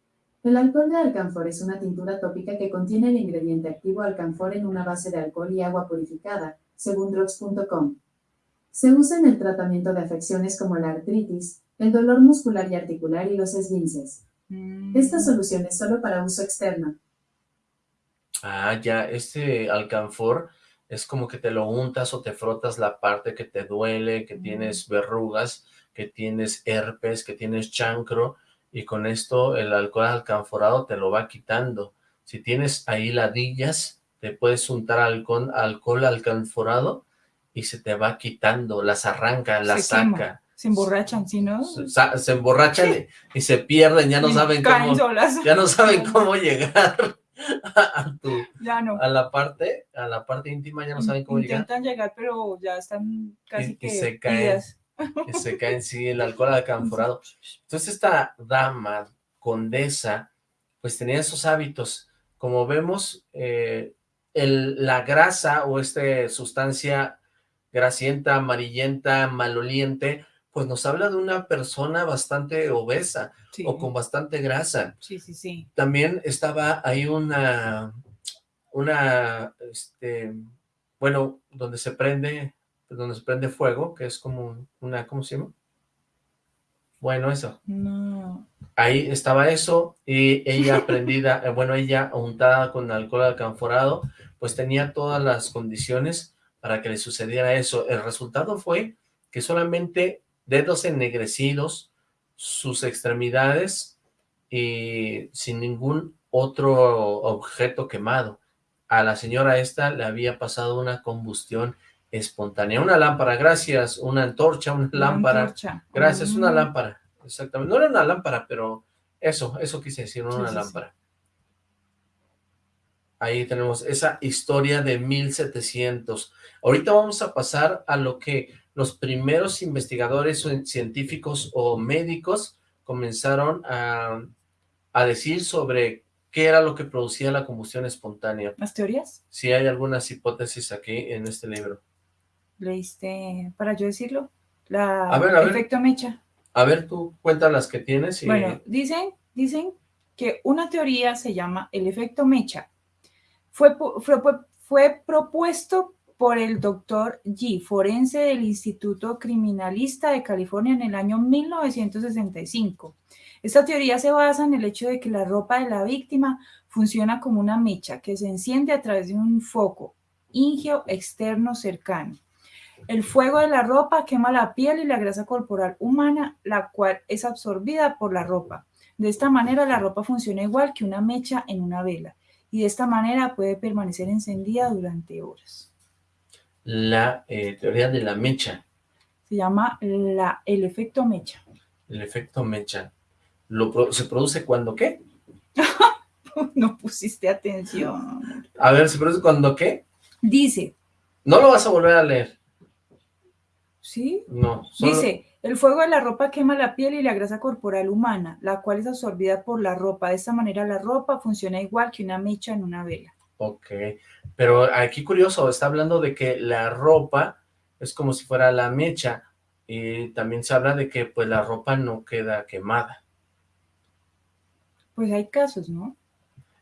El alcohol de alcanfor es una tintura tópica que contiene el ingrediente activo alcanfor en una base de alcohol y agua purificada, según drugs.com. Se usa en el tratamiento de afecciones como la artritis, el dolor muscular y articular y los esguinces. Mm. Esta solución es solo para uso externo. Ah, ya, este alcanfor es como que te lo untas o te frotas la parte que te duele, que tienes verrugas, que tienes herpes, que tienes chancro, y con esto el alcohol alcanforado te lo va quitando. Si tienes ahí ladillas, te puedes untar alcohol, alcohol alcanforado y se te va quitando, las arranca, las Se quema. saca. Se emborrachan, ¿sí, no? Se, emborrachan y, se pierden, ya no Y saben cómo, solas. ya no saben cómo llegar a, a tu, Ya no. a la parte, a la parte íntima, ya no saben cómo llegar. Intentan llegar, pero ya están casi Y- y que se caen. que se caen, sí, el alcohol alcanforado. Entonces esta dama, condesa, pues tenía esos hábitos. Como vemos, eh, el- la grasa o esta sustancia grasienta, amarillenta, maloliente, pues nos habla de una persona bastante obesa Sí, o con bastante grasa. sí, sí, sí. También estaba ahí una, una, este, bueno, donde se prende, donde se prende fuego, que es como una, ¿cómo se llama? Bueno, eso. No. Ahí estaba eso, y ella prendida, eh, bueno, ella untada con alcohol alcanforado, pues tenía todas las condiciones para que le sucediera eso. El resultado fue que solamente dedos ennegrecidos, sus extremidades y sin ningún otro objeto quemado. A la señora esta le había pasado una combustión espontánea. Una lámpara, gracias, una antorcha, una Una lámpara. antorcha. Gracias, una Mm. lámpara, exactamente. No era una lámpara, pero eso, eso quise decir, no Sí, una sí, sí. lámpara. Ahí tenemos esa historia de 1700. Ahorita vamos a pasar a lo que los primeros investigadores científicos o médicos comenzaron a, a decir sobre qué era lo que producía la combustión espontánea. ¿Las teorías? Si hay algunas hipótesis aquí en este libro. ¿Leíste, para yo decirlo? La A ver, a ver. efecto mecha. A ver, tú cuenta las que tienes y... Bueno, dicen, dicen que una teoría se llama el efecto mecha. Fue, fue- fue propuesto por el doctor G, forense del Instituto Criminalista de California en el año 1965. Esta teoría se basa en el hecho de que la ropa de la víctima funciona como una mecha que se enciende a través de un foco ingeo externo cercano. El fuego de la ropa quema la piel y la grasa corporal humana, la cual es absorbida por la ropa. De esta manera, la ropa funciona igual que una mecha en una vela, y de esta manera puede permanecer encendida durante horas. La eh, teoría de la mecha. Se llama la, el efecto mecha. El efecto mecha. Lo ¿Se produce cuando qué? No pusiste atención. A ver, ¿se produce cuando qué? Dice, No lo vas a volver a leer. ¿sí? No. solo- Dice, el fuego de la ropa quema la piel y la grasa corporal humana, la cual es absorbida por la ropa. De esta manera, la ropa funciona igual que una mecha en una vela. Ok. Pero aquí curioso, está hablando de que la ropa es como si fuera la mecha. Y también se habla de que pues la ropa no queda quemada. Pues hay casos, ¿no?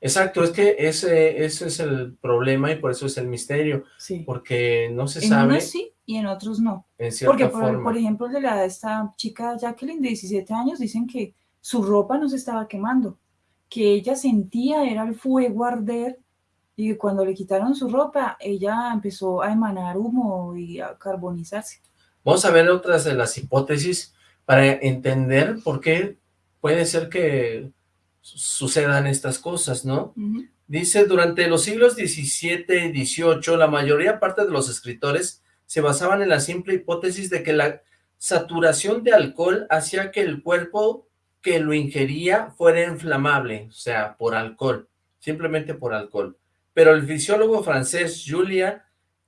Exacto, es que ese, ese es el problema y por eso es el misterio. Sí. Porque no se En sabe unos sí y en otros no. en cierta Porque, por, forma. por ejemplo, de la, esta chica Jacqueline de 17 años, dicen que su ropa no se estaba quemando, que ella sentía era el fuego arder y cuando le quitaron su ropa, ella empezó a emanar humo y a carbonizarse. Vamos a ver otras de las hipótesis para entender por qué puede ser que su- sucedan estas cosas, ¿no? Dice, durante los siglos XVII y XVIII, la mayoría parte de los escritores se basaban en la simple hipótesis de que la saturación de alcohol hacía que el cuerpo que lo ingería fuera inflamable, o sea, por alcohol, simplemente por alcohol. Pero el fisiólogo francés Julien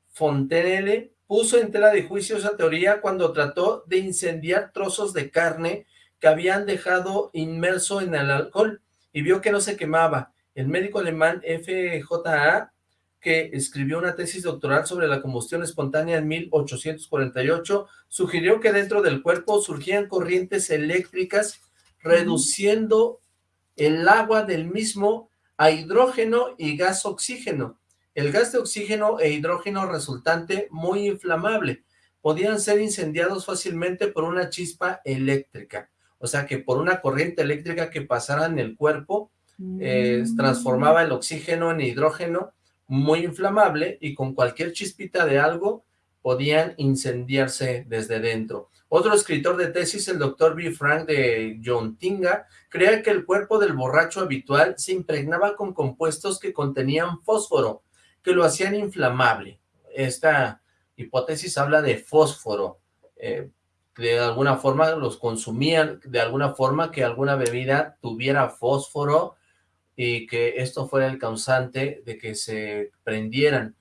Fontenelle puso en tela de juicio esa teoría cuando trató de incendiar trozos de carne que habían dejado inmerso en el alcohol y vio que no se quemaba. El médico alemán FJA que escribió una tesis doctoral sobre la combustión espontánea en 1848, sugirió que dentro del cuerpo surgían corrientes eléctricas reduciendo el agua del mismo a hidrógeno y gas oxígeno. El gas de oxígeno e hidrógeno resultante muy inflamable. Podían ser incendiados fácilmente por una chispa eléctrica. O sea que por una corriente eléctrica que pasara en el cuerpo, eh, Mm. transformaba el oxígeno en hidrógeno muy inflamable y con cualquier chispita de algo podían incendiarse desde dentro. Otro escritor de tesis, el doctor B. Frank de Yontinga, creía que el cuerpo del borracho habitual se impregnaba con compuestos que contenían fósforo, que lo hacían inflamable. Esta hipótesis habla de fósforo. eh, de alguna forma los consumían, de alguna forma que alguna bebida tuviera fósforo y que esto fuera el causante de que se prendieran.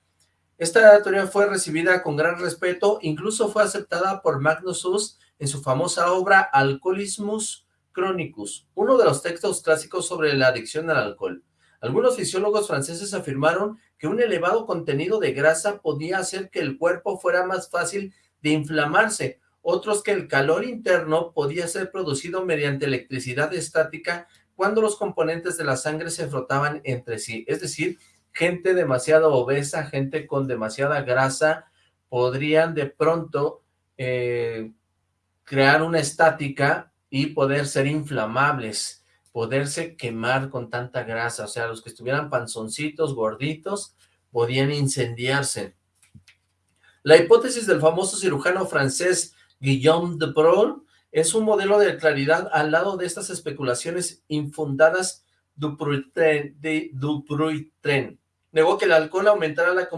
Esta teoría fue recibida con gran respeto, incluso fue aceptada por Magnus Huss en su famosa obra Alcoholismus Chronicus, uno de los textos clásicos sobre la adicción al alcohol. Algunos fisiólogos franceses afirmaron que un elevado contenido de grasa podía hacer que el cuerpo fuera más fácil de inflamarse, otros que el calor interno podía ser producido mediante electricidad estática cuando los componentes de la sangre se frotaban entre sí, es decir, gente demasiado obesa, gente con demasiada grasa, podrían de pronto eh, crear una estática y poder ser inflamables, poderse quemar con tanta grasa, o sea, los que estuvieran panzoncitos, gorditos, podían incendiarse. La hipótesis del famoso cirujano francés Guillaume de Broglie es un modelo de claridad al lado de estas especulaciones infundadas Dupuytren, de Dupuytren. Negó que el alcohol aumentara la,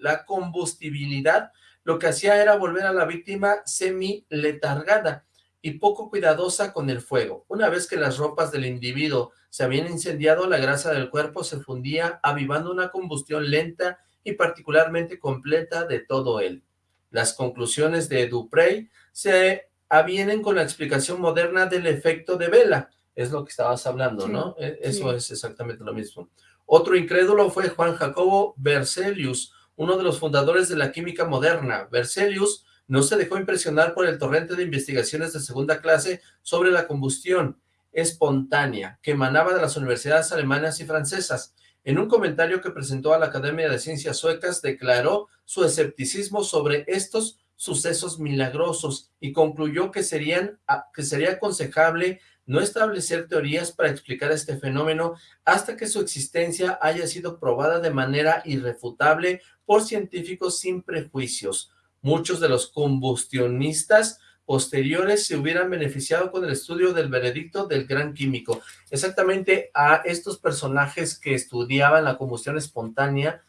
la combustibilidad, lo que hacía era volver a la víctima semi-letargada y poco cuidadosa con el fuego. Una vez que las ropas del individuo se habían incendiado, la grasa del cuerpo se fundía, avivando una combustión lenta y particularmente completa de todo él. Las conclusiones de Duprey se avienen con la explicación moderna del efecto de vela, es lo que estabas hablando, Sí, ¿no? E- Eso sí. es exactamente lo mismo. Otro incrédulo fue Juan Jacobo Berzelius, uno de los fundadores de la química moderna. Berzelius no se dejó impresionar por el torrente de investigaciones de segunda clase sobre la combustión espontánea que emanaba de las universidades alemanas y francesas. En un comentario que presentó a la Academia de Ciencias Suecas, declaró su escepticismo sobre estos sucesos milagrosos y concluyó que, serían, que sería aconsejable no establecer teorías para explicar este fenómeno hasta que su existencia haya sido probada de manera irrefutable por científicos sin prejuicios. Muchos de los combustionistas posteriores se hubieran beneficiado con el estudio del veredicto del gran químico. Exactamente a estos personajes que estudiaban la combustión espontánea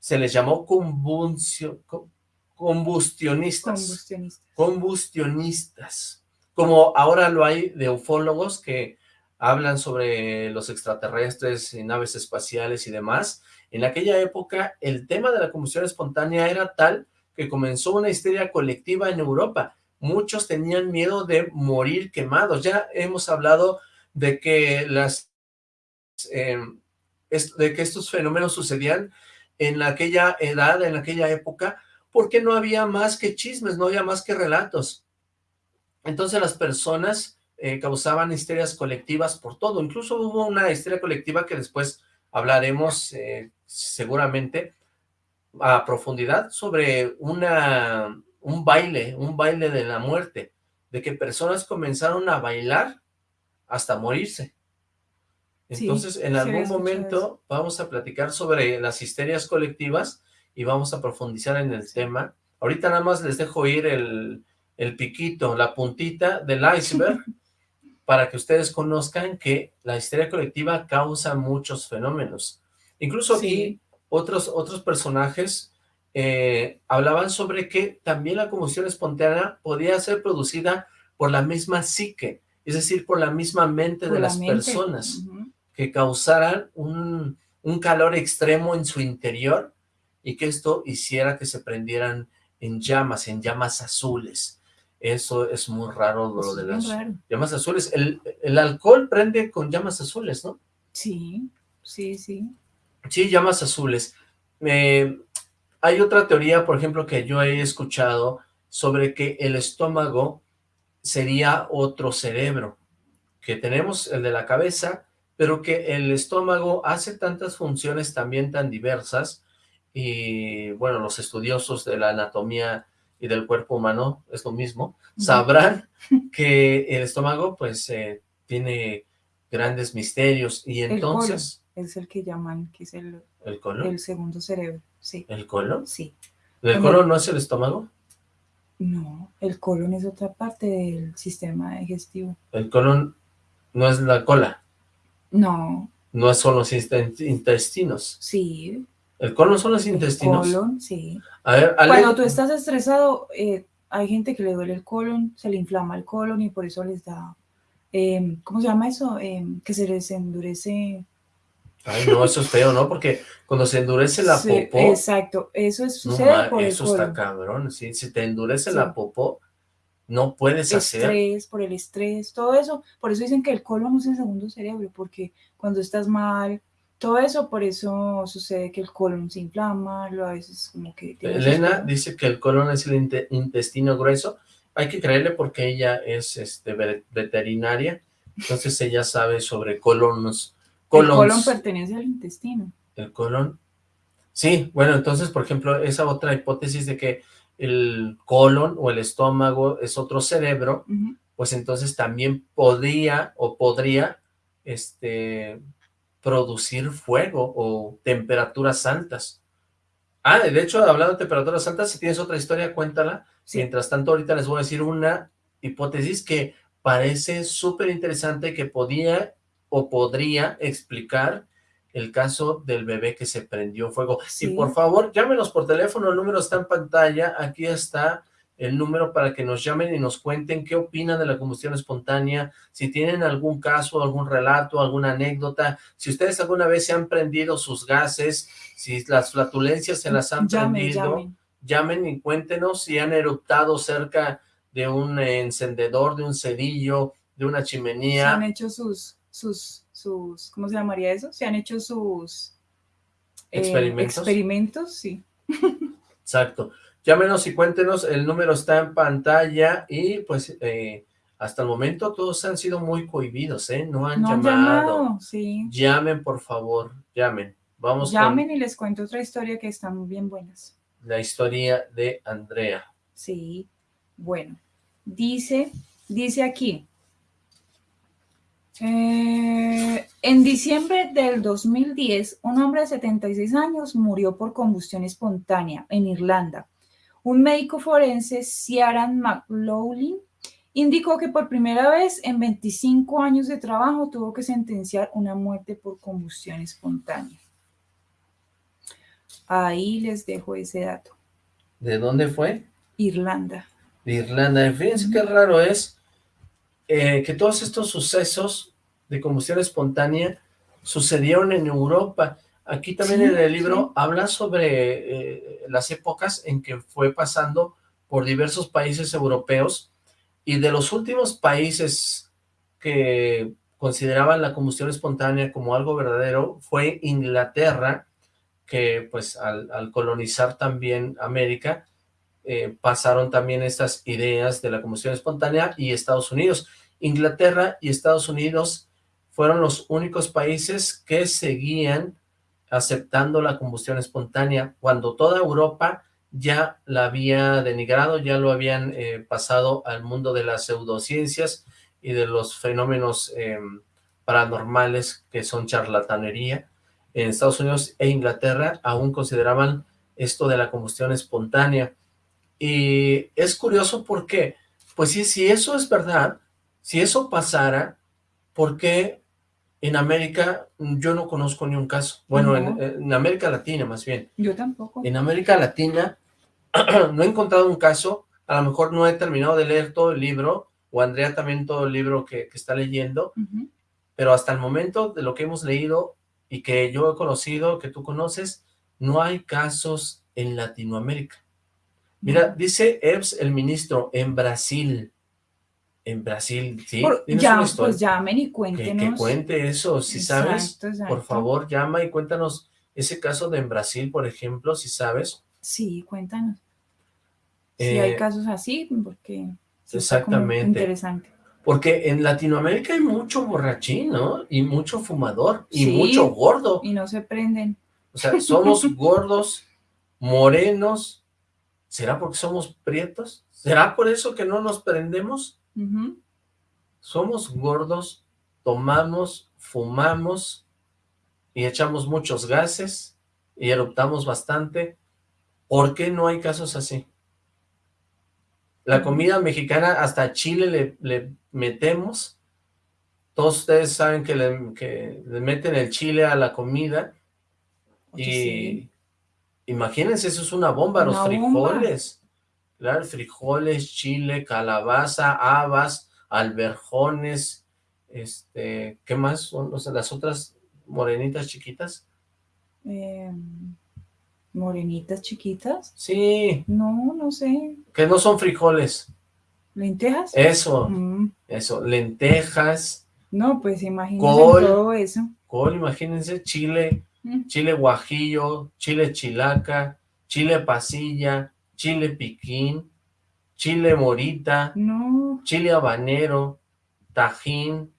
se les llamó combustio- co- combustionistas Combustionistas. combustionistas, como ahora lo hay de ufólogos que hablan sobre los extraterrestres y naves espaciales y demás. En aquella época el tema de la combustión espontánea era tal que comenzó una histeria colectiva en Europa. Muchos tenían miedo de morir quemados. Ya hemos hablado de que las es- de que estos fenómenos sucedían en aquella edad, en aquella época, porque no había más que chismes, no había más que relatos. Entonces las personas eh, causaban histerias colectivas por todo. Incluso hubo una histeria colectiva que después hablaremos eh, seguramente a profundidad sobre una, un baile, un baile de la muerte, de que personas comenzaron a bailar hasta morirse. Entonces, en sí algún momento eso. vamos a platicar sobre las histerias colectivas y vamos a profundizar en el tema. Ahorita nada más les dejo ir el, el piquito, la puntita del iceberg, para que ustedes conozcan que la histeria colectiva causa muchos fenómenos. Incluso aquí Sí. otros, otros personajes eh, hablaban sobre que también la combustión espontánea podía ser producida por la misma psique, es decir, por la misma mente Por de la las mente. personas que causaran un, un calor extremo en su interior y que esto hiciera que se prendieran en llamas, en llamas azules. Eso es muy raro lo Eso de las llamas azules. El, el alcohol prende con llamas azules, ¿no? Sí, sí, sí. Sí, llamas azules. eh, hay otra teoría, por ejemplo, que yo he escuchado sobre que el estómago sería otro cerebro, que tenemos el de la cabeza, pero que el estómago hace tantas funciones también tan diversas, y bueno, los estudiosos de la anatomía y del cuerpo humano, es lo mismo, sabrán que el estómago pues eh, tiene grandes misterios, y entonces... es el que llaman, que es el, ¿El colon? el segundo cerebro, sí. ¿El colon? Sí. ¿El colon no es el estómago? No, el colon es otra parte del sistema digestivo. El colon no es la cola, No, no son los intestinos. sí. ¿El colon son los El intestinos? colon, sí. A ver, Ale, Cuando tú estás estresado, eh, hay gente que le duele el colon, se le inflama el colon y por eso les da, eh, ¿cómo se llama eso? Eh, que se les endurece. Ay, no, eso es feo, ¿no? Porque cuando se endurece la Sí, popó, Exacto, eso es, sucede por el eso está colon. cabrón, ¿sí? Si te endurece Sí. la popó, no puedes hacer... Estrés, por el estrés, todo eso. Por eso dicen que el colon es el segundo cerebro, porque cuando estás mal, todo eso, por eso sucede que el colon se inflama, lo a veces como que... Elena dice que el colon es el inte- intestino grueso. Hay que creerle porque ella es este, ve- veterinaria, entonces ella sabe sobre colonos. El colon colons. pertenece al intestino. El colon. Sí, bueno, entonces, por ejemplo, esa otra hipótesis de que el colon o el estómago es otro cerebro, pues entonces también podría o podría este, producir fuego o temperaturas altas. Ah, de hecho, hablando de temperaturas altas, si tienes otra historia, cuéntala. Mientras tanto, ahorita les voy a decir una hipótesis que parece súper interesante que podía o podría explicar el caso del bebé que se prendió fuego. Sí. Y por favor, llámenos por teléfono, el número está en pantalla, aquí está el número para que nos llamen y nos cuenten qué opinan de la combustión espontánea, si tienen algún caso, algún relato, alguna anécdota, si ustedes alguna vez se han prendido sus gases, si las flatulencias se las han Llamen, prendido, llamen. llamen y cuéntenos si han eruptado cerca de un encendedor, de un cerillo, de una Se chimenea. han hecho sus, sus, sus, ¿cómo se llamaría eso? Se han hecho sus eh, ¿Experimentos? experimentos, sí. Exacto. Llámenos y cuéntenos, el número está en pantalla y pues eh, hasta el momento todos han sido muy cohibidos, ¿eh? No han No llamado. llamado, sí. Llamen, por favor, llamen. Vamos Llamen y les cuento otra historia que están bien buenas. la historia de Andrea. Sí, bueno, dice, dice aquí, eh, en diciembre del 2010, un hombre de 76 años murió por combustión espontánea en Irlanda. Un médico forense, Ciaran McLaughlin, indicó que por primera vez en 25 años de trabajo tuvo que sentenciar una muerte por combustión espontánea. Ahí les dejo ese dato. ¿De dónde fue? Irlanda. de Irlanda. Fíjense qué raro es eh, que todos estos sucesos de combustión espontánea sucedieron en Europa. Aquí también Sí, en el libro sí. habla sobre eh, las épocas en que fue pasando por diversos países europeos y de los últimos países que consideraban la combustión espontánea como algo verdadero fue Inglaterra, que pues al, al colonizar también América, eh, pasaron también estas ideas de la combustión espontánea y Estados Unidos. Inglaterra y Estados Unidos fueron los únicos países que seguían aceptando la combustión espontánea cuando toda Europa ya la había denigrado, ya lo habían eh, pasado al mundo de las pseudociencias y de los fenómenos eh, paranormales que son charlatanería. En Estados Unidos e Inglaterra aún consideraban esto de la combustión espontánea. Y es curioso porque, pues sí, si eso es verdad, si eso pasara, ¿por qué en América yo no conozco ni un caso? Bueno, en, No. en América Latina más bien. Yo tampoco. En América Latina no he encontrado un caso, a lo mejor no he terminado de leer todo el libro, o Andrea también todo el libro que, que está leyendo, pero hasta el momento de lo que hemos leído y que yo he conocido, que tú conoces, no hay casos en Latinoamérica. Mira, dice Ebbs, el ministro, en Brasil. En Brasil, ¿sí? Por- ¿Tienes ya, pues llamen y cuéntenos. que cuente eso, si sabes, Exacto, por favor, llama y cuéntanos ese caso de en Brasil, por ejemplo, si sabes. Sí, cuéntanos. si hay eh, casos así, porque exactamente. interesante. Porque en Latinoamérica hay mucho borrachín, ¿no? Y mucho fumador, y Sí. mucho gordo. Y no se prenden. O sea, somos gordos, morenos. ¿Será porque somos prietos? ¿Será por eso que no nos prendemos? Somos gordos, tomamos, fumamos y echamos muchos gases y eruptamos bastante. ¿Por qué no hay casos así? La comida mexicana, hasta chile le, le metemos. Todos ustedes saben que le, que le meten el chile a la comida. Oye, y sí. imagínense, eso es una bomba, los Una bomba. Frijoles. Chile, calabaza, habas, alberjones, este, ¿qué más son o sea, las otras morenitas chiquitas? Eh, morenitas chiquitas. Sí, No, no sé. que no son frijoles. ¿Lentejas? Eso, Mm, eso, lentejas, No, pues imagínense Col. todo eso. col, imagínense, chile, Mm, chile guajillo, chile chilaca, chile pasilla, chile piquín, chile morita, No, chile habanero, tajín,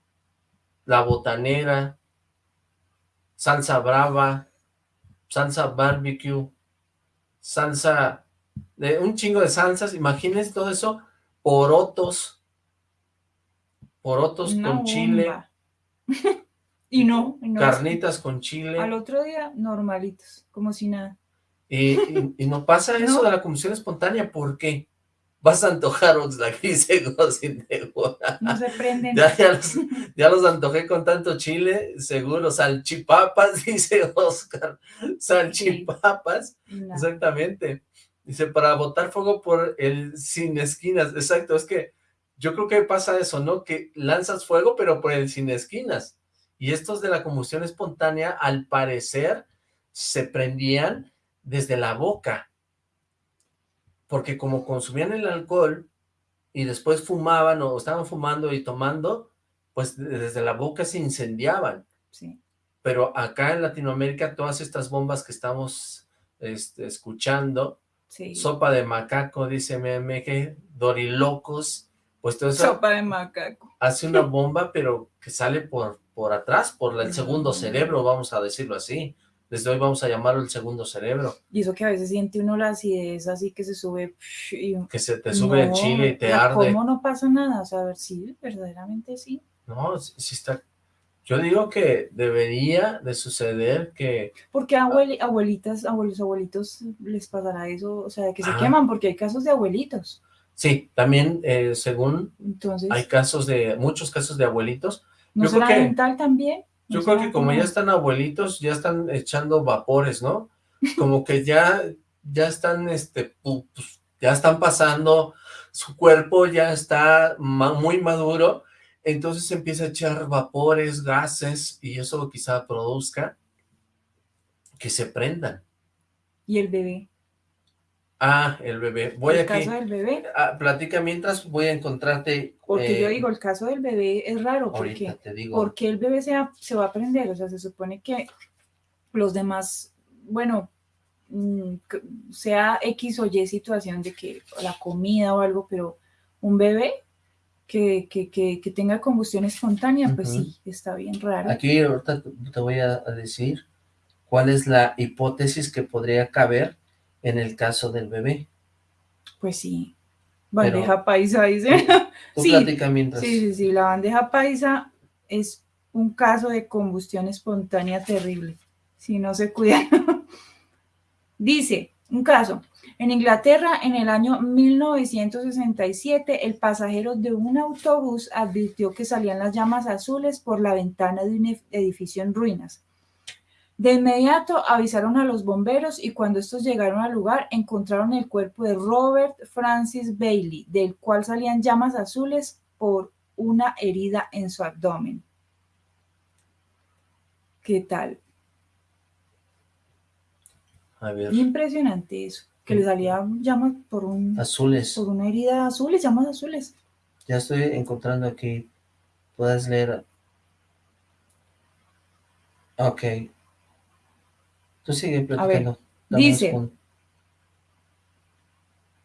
la botanera, salsa brava, salsa barbecue, salsa, de un chingo de salsas, imagínense todo eso, porotos, porotos una con chile, bomba. y no, y no, carnitas con chile, Al otro día, normalitos, como si nada. Y, y- y no pasa eso No. de la combustión espontánea, ¿por qué? Vas a antojar Oxlack, dice. No se prenden. Ya, ya, los, ya los antojé con tanto chile, seguro, salchipapas, dice Oscar, salchipapas, exactamente. Dice, para botar fuego por el sin esquinas, exacto, es que yo creo que pasa eso, ¿no? Que lanzas fuego, pero por el sin esquinas. Y estos de la combustión espontánea, al parecer, se prendían desde la boca. Porque como consumían el alcohol y después fumaban o estaban fumando y tomando, pues de- desde la boca se incendiaban. Sí. Pero acá en Latinoamérica todas estas bombas que estamos este, escuchando, Sí. sopa de macaco, dice MMG, dorilocos, pues todo eso Sopa de macaco. hace una bomba, pero que sale por, por atrás, por el segundo cerebro, vamos a decirlo así. Desde hoy vamos a llamarlo el segundo cerebro, Y eso que a veces siente uno la acidez así que se sube y que se te sube el No, chile y te arde. ¿Cómo no pasa nada? O sea, a ver, sí, verdaderamente sí. No, sí, sí está... Yo digo que debería de suceder que... Porque a abueli- abuelitas, abuelos, abuelitos les pasará eso, o sea, que se Ah. queman, porque hay casos de abuelitos. Sí, también eh, según Entonces, hay casos de, muchos casos de abuelitos. ¿no yo creo será que- dental también? ¿No Yo creo será que como ya están abuelitos, ya están echando vapores, ¿no? Como que ya, ya están, este, pu- pues, ya están pasando, su cuerpo ya está ma- muy maduro, entonces empieza a echar vapores, gases, y eso quizá produzca que se prendan. Y el bebé. Ah, el bebé. Voy el aquí. caso del bebé. Ah, platica mientras voy a encontrarte. Porque yo eh, digo, el caso del bebé es raro, porque te digo. ¿por qué el bebé se va, se va a aprender? O sea, se supone que los demás, bueno, mm, sea X o Y situación de que la comida o algo, pero un bebé que, que, que, que tenga combustión espontánea, pues sí, está bien raro. Aquí ahorita te- voy a decir cuál es la hipótesis que podría caber en el caso del bebé. Pues sí. Bandeja paisa, dice. Tú Sí, platica mientras. Sí, sí, sí, la bandeja paisa es un caso de combustión espontánea terrible, si no se cuidan. Dice, un caso, en Inglaterra en el año 1967 el pasajero de un autobús advirtió que salían las llamas azules por la ventana de un edificio en ruinas. De inmediato avisaron a los bomberos y cuando estos llegaron al lugar encontraron el cuerpo de Robert Francis Bailey, del cual salían llamas azules por una herida en su abdomen. ¿Qué tal? A ver, Impresionante eso, que le salían llamas por, un, azules. por una herida azules, llamas azules. Ya estoy encontrando aquí. Puedes leer. Ok. Tú sigue platicando. dice,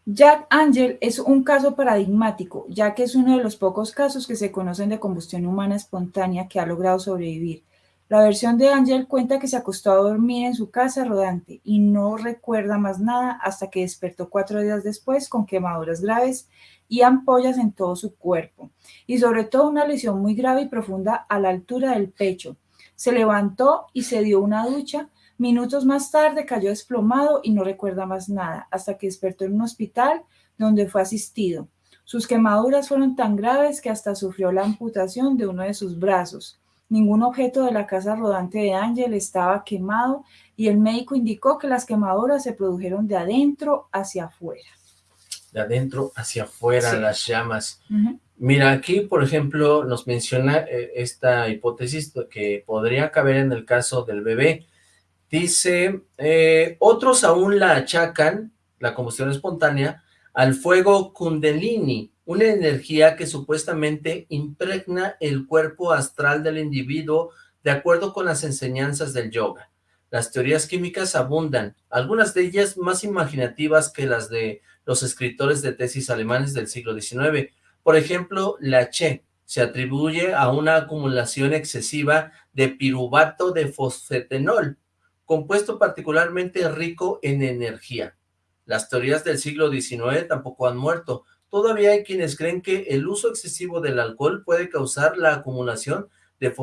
Jack Angel es un caso paradigmático, ya que es uno de los pocos casos que se conocen de combustión humana espontánea que ha logrado sobrevivir. La versión de Angel cuenta que se acostó a dormir en su casa rodante y no recuerda más nada hasta que despertó cuatro días después con quemaduras graves y ampollas en todo su cuerpo, y sobre todo una lesión muy grave y profunda a la altura del pecho. Se levantó y se dio una ducha, Minutos más tarde cayó desplomado y no recuerda más nada, hasta que despertó en un hospital donde fue asistido. Sus quemaduras fueron tan graves que hasta sufrió la amputación de uno de sus brazos. Ningún objeto de la casa rodante de Ángel estaba quemado y el médico indicó que las quemaduras se produjeron de adentro hacia afuera. De adentro hacia afuera las llamas. Mira, aquí, por ejemplo, nos menciona eh, esta hipótesis que podría caber en el caso del bebé, Dice, eh, otros aún la achacan, la combustión espontánea, al fuego kundalini, una energía que supuestamente impregna el cuerpo astral del individuo de acuerdo con las enseñanzas del yoga. Las teorías químicas abundan, algunas de ellas más imaginativas que las de los escritores de tesis alemanes del siglo XIX. Por ejemplo, la Che se atribuye a una acumulación excesiva de piruvato de fosfetenol, compuesto particularmente rico en energía. Las teorías del siglo XIX tampoco han muerto. Todavía hay quienes creen que el uso excesivo del alcohol puede causar la acumulación de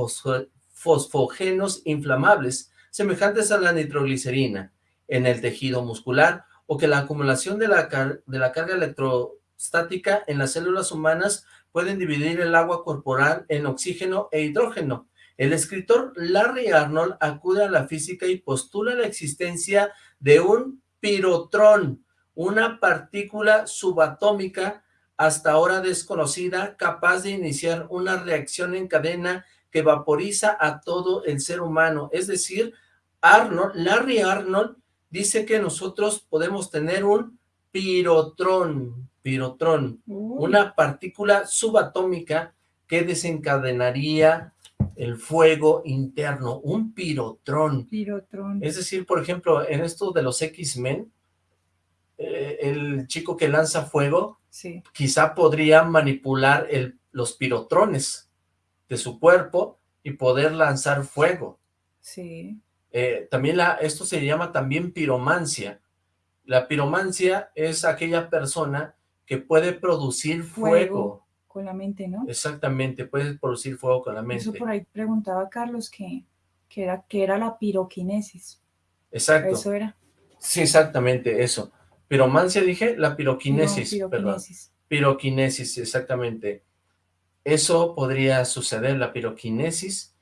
fosfógenos inflamables, semejantes a la nitroglicerina, en el tejido muscular, o que la acumulación de la, de la carga electrostática en las células humanas pueden dividir el agua corporal en oxígeno e hidrógeno, el escritor Larry Arnold acude a la física y postula la existencia de un pirotrón, una partícula subatómica hasta ahora desconocida, capaz de iniciar una reacción en cadena que vaporiza a todo el ser humano. Es decir, Arnold, Larry Arnold dice que nosotros podemos tener un pirotrón, pirotrón, una partícula subatómica que desencadenaría el fuego interno, un pirotrón. Pirotrón. Es decir, por ejemplo, en esto de los X-Men, eh, el chico que lanza fuego, quizá podría manipular el, los pirotrones de su cuerpo y poder lanzar fuego. Sí. Eh, también la, esto se llama también piromancia. La piromancia es aquella persona que puede producir fuego con la mente, ¿no? Exactamente, puedes producir fuego con la mente. Eso por ahí preguntaba Carlos que, era, que era la piroquinesis. Exacto. Eso era. Sí, exactamente, eso. Piromancia dije, la piroquinesis, perdón. Piroquinesis, exactamente. Eso podría suceder, la piroquinesis,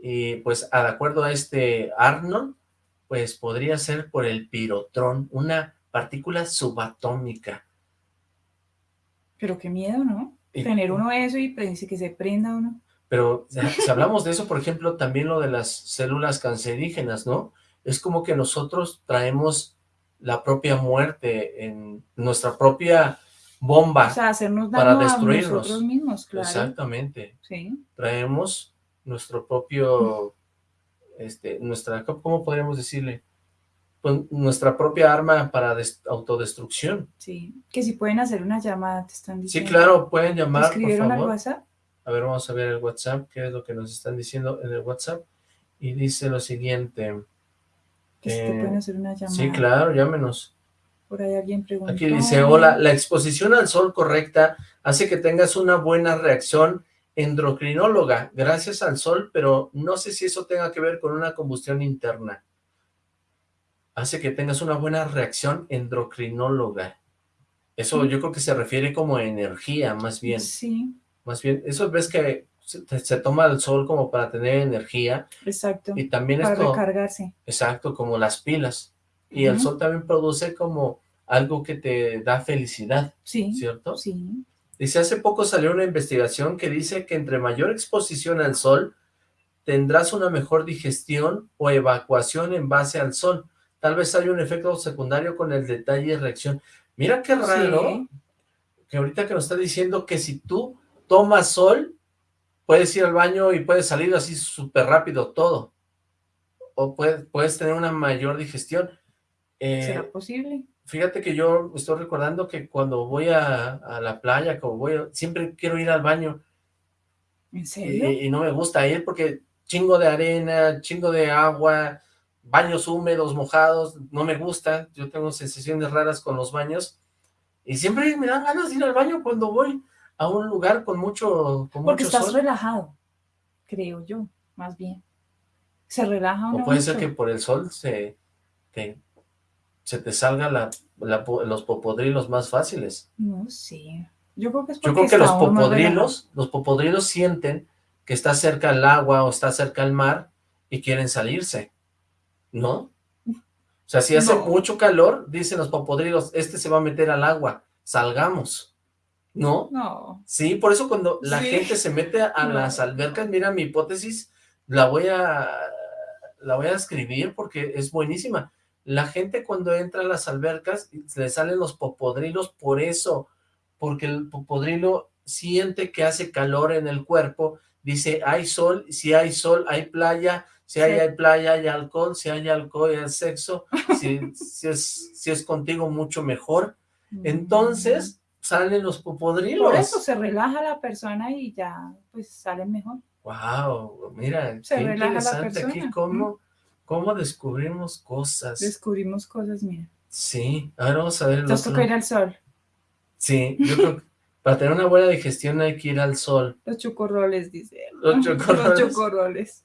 y pues de acuerdo a este Arnold, pues podría ser por el pirotrón, una partícula subatómica. Pero qué miedo, ¿no? Tener uno eso y que se prenda uno. Pero si hablamos de eso, por ejemplo, también lo de las células cancerígenas, ¿no? Es como que nosotros traemos la propia muerte en nuestra propia bomba o sea, hacernos daño para destruirnos. A nosotros mismos, claro. Exactamente. Sí. Traemos nuestro propio, este, nuestra, ¿cómo podríamos decirle? Pues, nuestra propia arma para autodestrucción. Sí, que si pueden hacer una llamada, te están diciendo. Sí, claro, pueden llamar, ¿Escribieron por favor. al WhatsApp? A ver, vamos a ver el WhatsApp, qué es lo que nos están diciendo en el WhatsApp. Y dice lo siguiente. Que si te pueden hacer una llamada. Sí, claro, llámenos. Por ahí alguien pregunta. Aquí dice, hola, la exposición al sol correcta hace que tengas una buena reacción endocrinóloga gracias al sol, pero no sé si eso tenga que ver con una combustión interna hace que tengas una buena reacción endocrinóloga. Eso yo creo que se refiere como energía, más bien. Sí. Más bien, eso ves que se, toma el sol como para tener energía. Exacto. Y también para recargarse. Exacto, como las pilas. Y el sol también produce como algo que te da felicidad. Sí. ¿Cierto? Sí. Dice, hace poco salió una investigación que dice que entre mayor exposición al sol, tendrás una mejor digestión o evacuación en base al sol tal vez haya un efecto secundario con el detalle y reacción. Mira qué raro, que ahorita que nos está diciendo que si tú tomas sol, puedes ir al baño y puedes salir así súper rápido todo. o puedes, puedes tener una mayor digestión. Eh, ¿Será posible? Fíjate que yo estoy recordando que cuando voy a, a la playa, como voy, siempre quiero ir al baño. ¿En serio? Y, y, no me gusta ir porque chingo de arena, chingo de agua, baños húmedos, mojados, no me gusta. Yo tengo sensaciones raras con los baños. Y siempre me dan ganas de ir al baño cuando voy a un lugar con mucho con Porque mucho estás sol. relajado, creo yo, más bien. Se relaja O uno puede ser que por el sol se te, se te salga la, los popodrilos más fáciles. No sé. Yo creo que es Yo creo que los popodrilos, los popodrilos sienten que está cerca el agua o está cerca el mar y quieren salirse, ¿no? O sea, si hace No. mucho calor, dicen los popodrilos, este se va a meter al agua, salgamos, ¿no? No. Sí, por eso cuando la Sí. gente se mete a No. las albercas, mira, mi hipótesis la voy a la voy a escribir porque es buenísima. La gente cuando entra a las albercas le salen los popodrilos por eso, porque el popodrilo siente que hace calor en el cuerpo, dice, hay sol, si hay sol, hay playa, si hay, playa, hay alcohol, si hay alcohol, hay sexo, si, si es, si es contigo mucho mejor. Entonces salen los popodrilos. Por eso se relaja la persona y ya, pues sale mejor. Wow, mira, Se qué relaja la interesante aquí cómo, cómo descubrimos cosas. Descubrimos cosas, mira. Sí, ahora vamos a ver Nos toca ir al sol. Sí, yo creo que para tener una buena digestión hay que ir al sol. Los chocorroles, dice. él. Los chocorroles. Los chocorroles.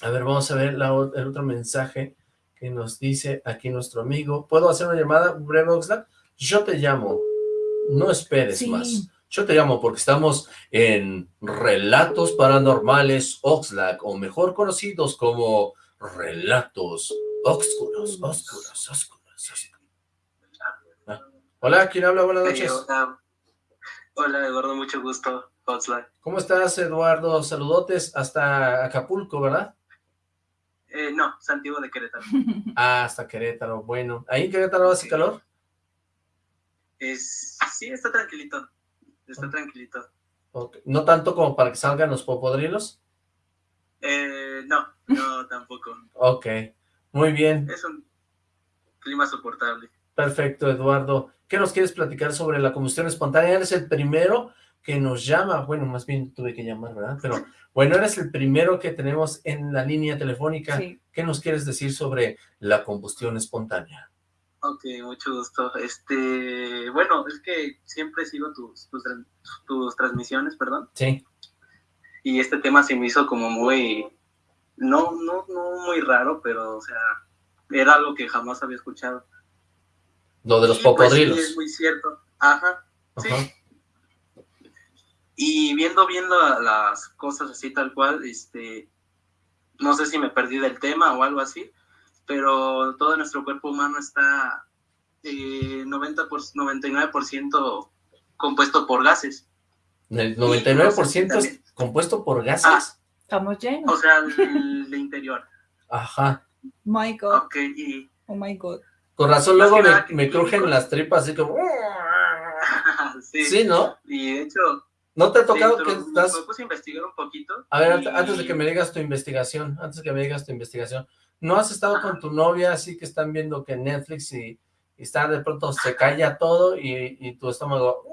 A ver, vamos a ver la el otro mensaje que nos dice aquí nuestro amigo. ¿Puedo hacer una llamada, breve Oxlack? Yo te llamo. No esperes Sí. más. Yo te llamo porque estamos en Relatos Paranormales Oxlack, o mejor conocidos como Relatos Oscuros, Oscuros, Oscuros, Oscuros. Ah. Hola, ¿quién habla? Buenas noches. hola. Hola, Eduardo, mucho gusto. Oxlack. ¿Cómo estás, Eduardo? Saludotes hasta Acapulco, ¿verdad? Eh, no, Santiago de Querétaro. Ah, hasta Querétaro. Bueno, ¿ahí en Querétaro hace calor? Es, sí, está tranquilito. Está tranquilito. ¿No tanto como para que salgan los popodrilos? Eh, no, no, tampoco. Ok, muy bien, Es un clima soportable. perfecto, Eduardo. ¿Qué nos quieres platicar sobre la combustión espontánea? Eres el primero que nos llama, bueno, más bien tuve que llamar, ¿verdad? Pero bueno, eres el primero que tenemos en la línea telefónica. Sí. ¿Qué nos quieres decir sobre la combustión espontánea? Ok, mucho gusto. Este, bueno, es que siempre sigo tus, tus, tran- tus transmisiones, perdón. Sí, Y este tema se me hizo como muy, no, no, no muy raro, pero, o sea, era algo que jamás había escuchado. lo de los Y, pues, sí, es muy cierto. Ajá. sí. Y viendo, viendo a- las cosas así tal cual, este, no sé si me perdí del tema o algo así, pero todo nuestro cuerpo humano está eh, 90 por, 99% compuesto por gases. El 99% es compuesto por Ah. gases. Estamos O llenos. sea, el interior. Ajá. My God. Ok, y Oh my God. Con razón luego me, me crujen las tripas así como... sí, Sí, ¿no? y de hecho, ¿No te ha tocado que estás... me puse a investigar un poquito. A ver, y- antes- de que me digas tu investigación, antes de que me digas tu investigación, ¿no has estado con tu novia así que están viendo que Netflix y, y está de pronto se calla todo y, y tu estómago...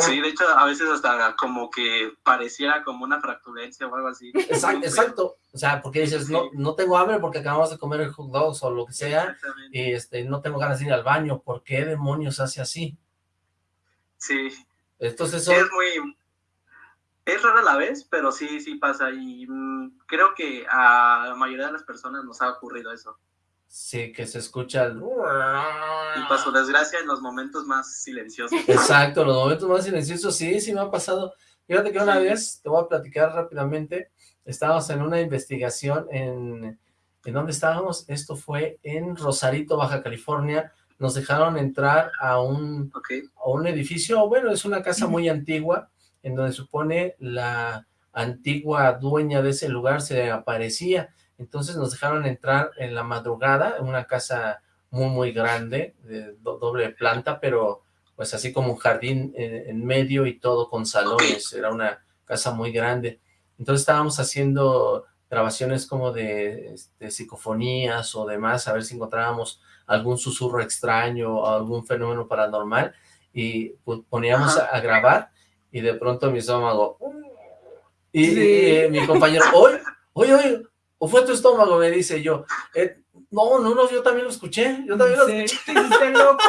Sí, de hecho, a veces hasta como que pareciera como una fracturencia o algo así. Exacto, exacto. O sea, porque dices, no, no tengo hambre porque acabamos de comer el hot dogs o lo que sea y este, no tengo ganas de ir al baño. ¿Por qué demonios hace así? Sí, Entonces Sí, son... es muy... Es raro a la vez, pero sí, sí pasa. Y mm, creo que a la mayoría de las personas nos ha ocurrido eso. Sí, que se escucha el... Y para su desgracia, en los momentos más silenciosos. Exacto, los momentos más silenciosos, sí, sí me ha pasado. Fíjate que una vez, te voy a platicar rápidamente, estábamos en una investigación en... ¿En dónde estábamos? Esto fue en Rosarito, Baja California. Nos dejaron entrar a un, a un edificio, bueno, es una casa muy antigua, en donde supone la antigua dueña de ese lugar se aparecía. Entonces nos dejaron entrar en la madrugada, en una casa muy, muy grande, de do- doble planta, pero pues así como un jardín en, en medio y todo con salones, era una casa muy grande. Entonces estábamos haciendo grabaciones como de, este, psicofonías o demás, a ver si encontrábamos algún susurro extraño o algún fenómeno paranormal, y poníamos a, grabar, y de pronto mi estómago, y, mi compañero, oye, oye, oye, ¿o fue tu estómago? Me dice yo, eh, no, no, no, yo también lo escuché, yo también lo escuché. ¿Te loco?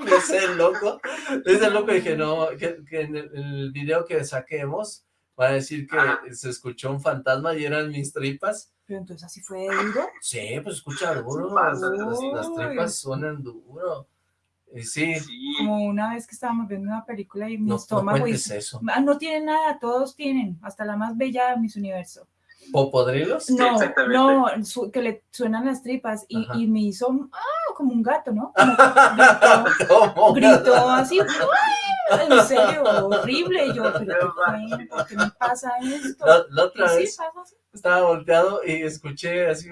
me hice loco, me hice loco y dije, no, que, en, el, video que saquemos va a decir que se escuchó un fantasma y eran mis tripas. Pero entonces así fue duro. Sí, pues escucha duro, las, tripas suenan duro. Y sí. Como una vez que estábamos viendo una película y mi estómago... No eso. Ah, no tiene nada, todos tienen, hasta la más bella de mis universos. ¿Popodrilos? No, no, que le suenan las tripas y, y, me hizo, ah, como un gato, ¿no? Como, gritó, así, en serio, horrible. yo, pero ¿por qué me pasa esto? La, otra vez estaba volteado y escuché así,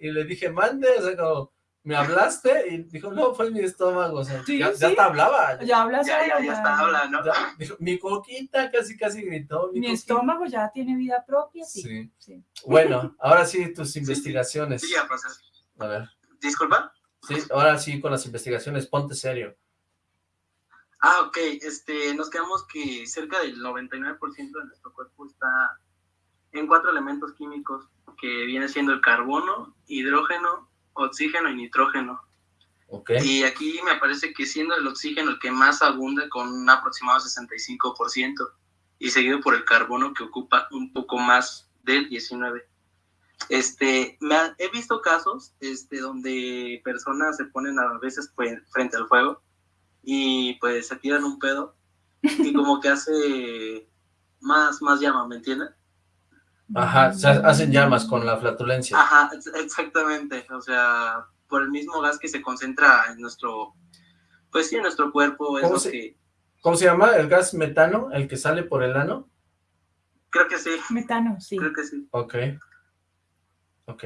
y le dije, mande, o sea, como me hablaste y dijo, no, fue mi estómago, o sea, ya, te hablaba. Ya hablas ya, ya, ya, está hablando. Dijo, mi coquita casi, casi gritó. Mi, estómago ya tiene vida propia, sí. sí. Bueno, ahora sí, tus investigaciones. Sí, ya pasas. A ver. ¿Disculpa? Sí, ahora sí, con las investigaciones, ponte serio. Ah, ok, este, nos quedamos que cerca del 99% de nuestro cuerpo está en cuatro elementos químicos, que viene siendo el carbono, hidrógeno, oxígeno y nitrógeno. Y aquí me parece que siendo el oxígeno el que más abunda con un aproximado 65% y seguido por el carbono que ocupa un poco más del 19%. Este, me he visto casos este, donde personas se ponen a veces pues, frente al fuego y pues se tiran un pedo y como que hace más, más llama, ¿me entienden? Ajá, se hacen llamas con la flatulencia. Ajá, exactamente, o sea, por el mismo gas que se concentra en nuestro, pues sí, en nuestro cuerpo. ¿Cómo, se, ¿Cómo se llama? ¿El gas metano? ¿El que sale por el ano? Creo que sí. Metano, sí. Creo que sí. Ok. Ok.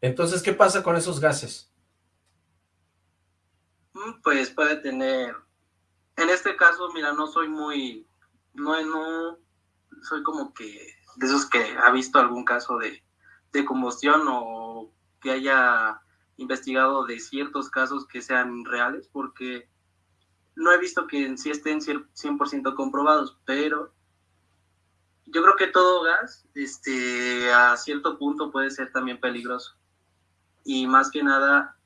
Entonces, ¿qué pasa con esos gases? Mm, pues puede tener, en este caso, mira, no soy muy, no, no, soy como que de esos que ha visto algún caso de, combustión o que haya investigado de ciertos casos que sean reales, porque no he visto que en sí estén 100% comprobados, pero yo creo que todo gas este, a cierto punto puede ser también peligroso. Y más que nada,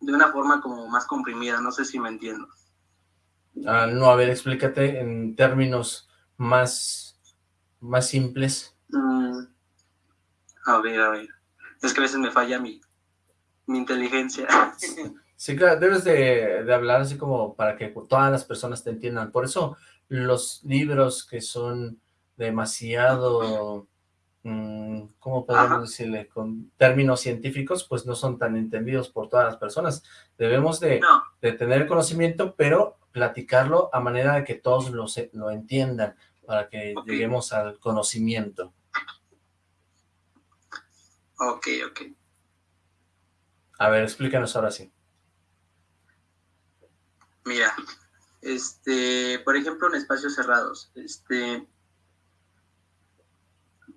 de una forma como más comprimida, no sé si me entiendo. Ah, no, a ver, explícate en términos más más simples? Mm, a ver, a ver. Es que a veces me falla mi, mi inteligencia. Sí, claro, debes de, hablar así como para que todas las personas te entiendan. Por eso los libros que son demasiado, mm, ¿cómo podemos decirle? Con términos científicos, pues no son tan entendidos por todas las personas. Debemos de, de tener conocimiento, pero platicarlo a manera de que todos lo, lo entiendan para que lleguemos al conocimiento. Ok, ok. A ver, explícanos ahora sí. Mira, este, por ejemplo, en espacios cerrados, este,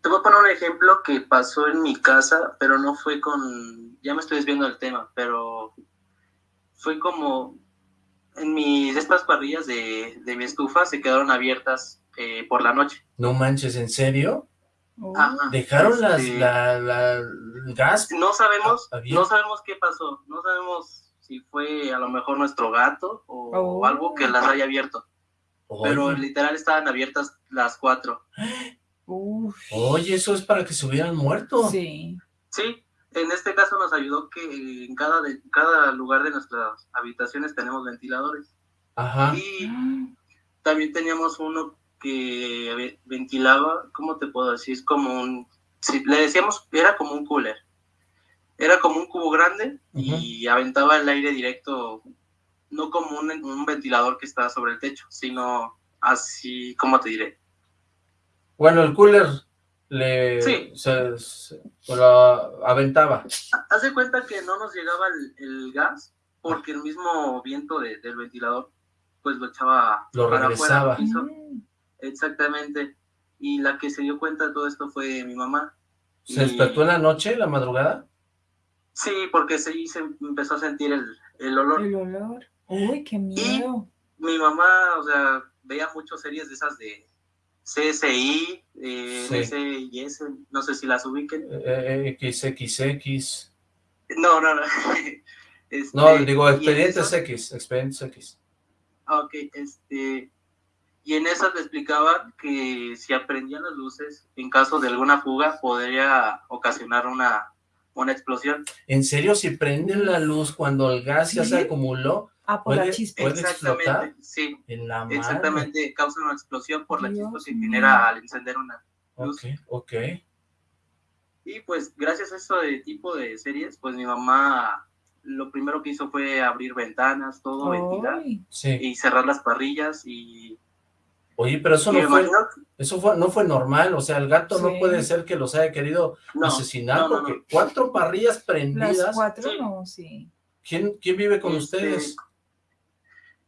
te voy a poner un ejemplo que pasó en mi casa, pero no fue con, ya me estoy desviando del tema, pero fue como en mis, estas parrillas de, de mi estufa se quedaron abiertas eh, por la noche. No manches, ¿en serio? Oh. ¿Dejaron las, este, la, gas? No sabemos, no sabemos qué pasó, no sabemos si fue a lo mejor nuestro gato o, oh. algo que las haya abierto. Pero literal estaban abiertas las cuatro. Oye, eso es para que se hubieran muerto. Sí. Sí, en este caso nos ayudó que en cada, de, cada lugar de nuestras habitaciones tenemos ventiladores. Ajá. Y también teníamos uno que ventilaba, ¿cómo te puedo decir? Es como un, si le decíamos, era como un cooler. Era como un cubo grande y aventaba el aire directo, no como un, ventilador que estaba sobre el techo, sino así, ¿cómo te diré? Bueno, el cooler le sí. se, lo aventaba. Hace cuenta que no nos llegaba el, gas porque el mismo viento del ventilador pues lo echaba lo para regresaba. Afuera, Exactamente. Y la que se dio cuenta de todo esto fue mi mamá. ¿Se despertó en la noche, la madrugada? Sí, porque sí se empezó a sentir el, el olor. El olor. Uy, qué miedo. Mi mamá, o sea, veía muchas series de esas de CSI, eh, Sí. S, no sé si las ubiquen. Eh, XXX. No, no, no. Este, No, digo, y en expedientes X, expedientes X. Ah, Ok, este, y en esas le explicaba que si aprendían las luces, en caso de alguna fuga, podría ocasionar una, una explosión. ¿En serio, si prenden la luz cuando el gas ya se acumuló Ah, por la ¿Puede- chispa. puede explotar? Exactamente, sí, en la madre? exactamente, causa una explosión por la Dios chispa que genera al encender una. Ok, ok. Y pues gracias a eso de tipo de series, pues mi mamá lo primero que hizo fue abrir ventanas, todo, ventilar Sí. y cerrar las parrillas y, Oye, pero eso no fue, eso fue, no fue normal, o sea, el gato no puede ser que los haya querido no, asesinar no, no, no. porque cuatro parrillas las prendidas. cuatro Sí. no, sí. ¿Quién, quién vive con Este, ustedes?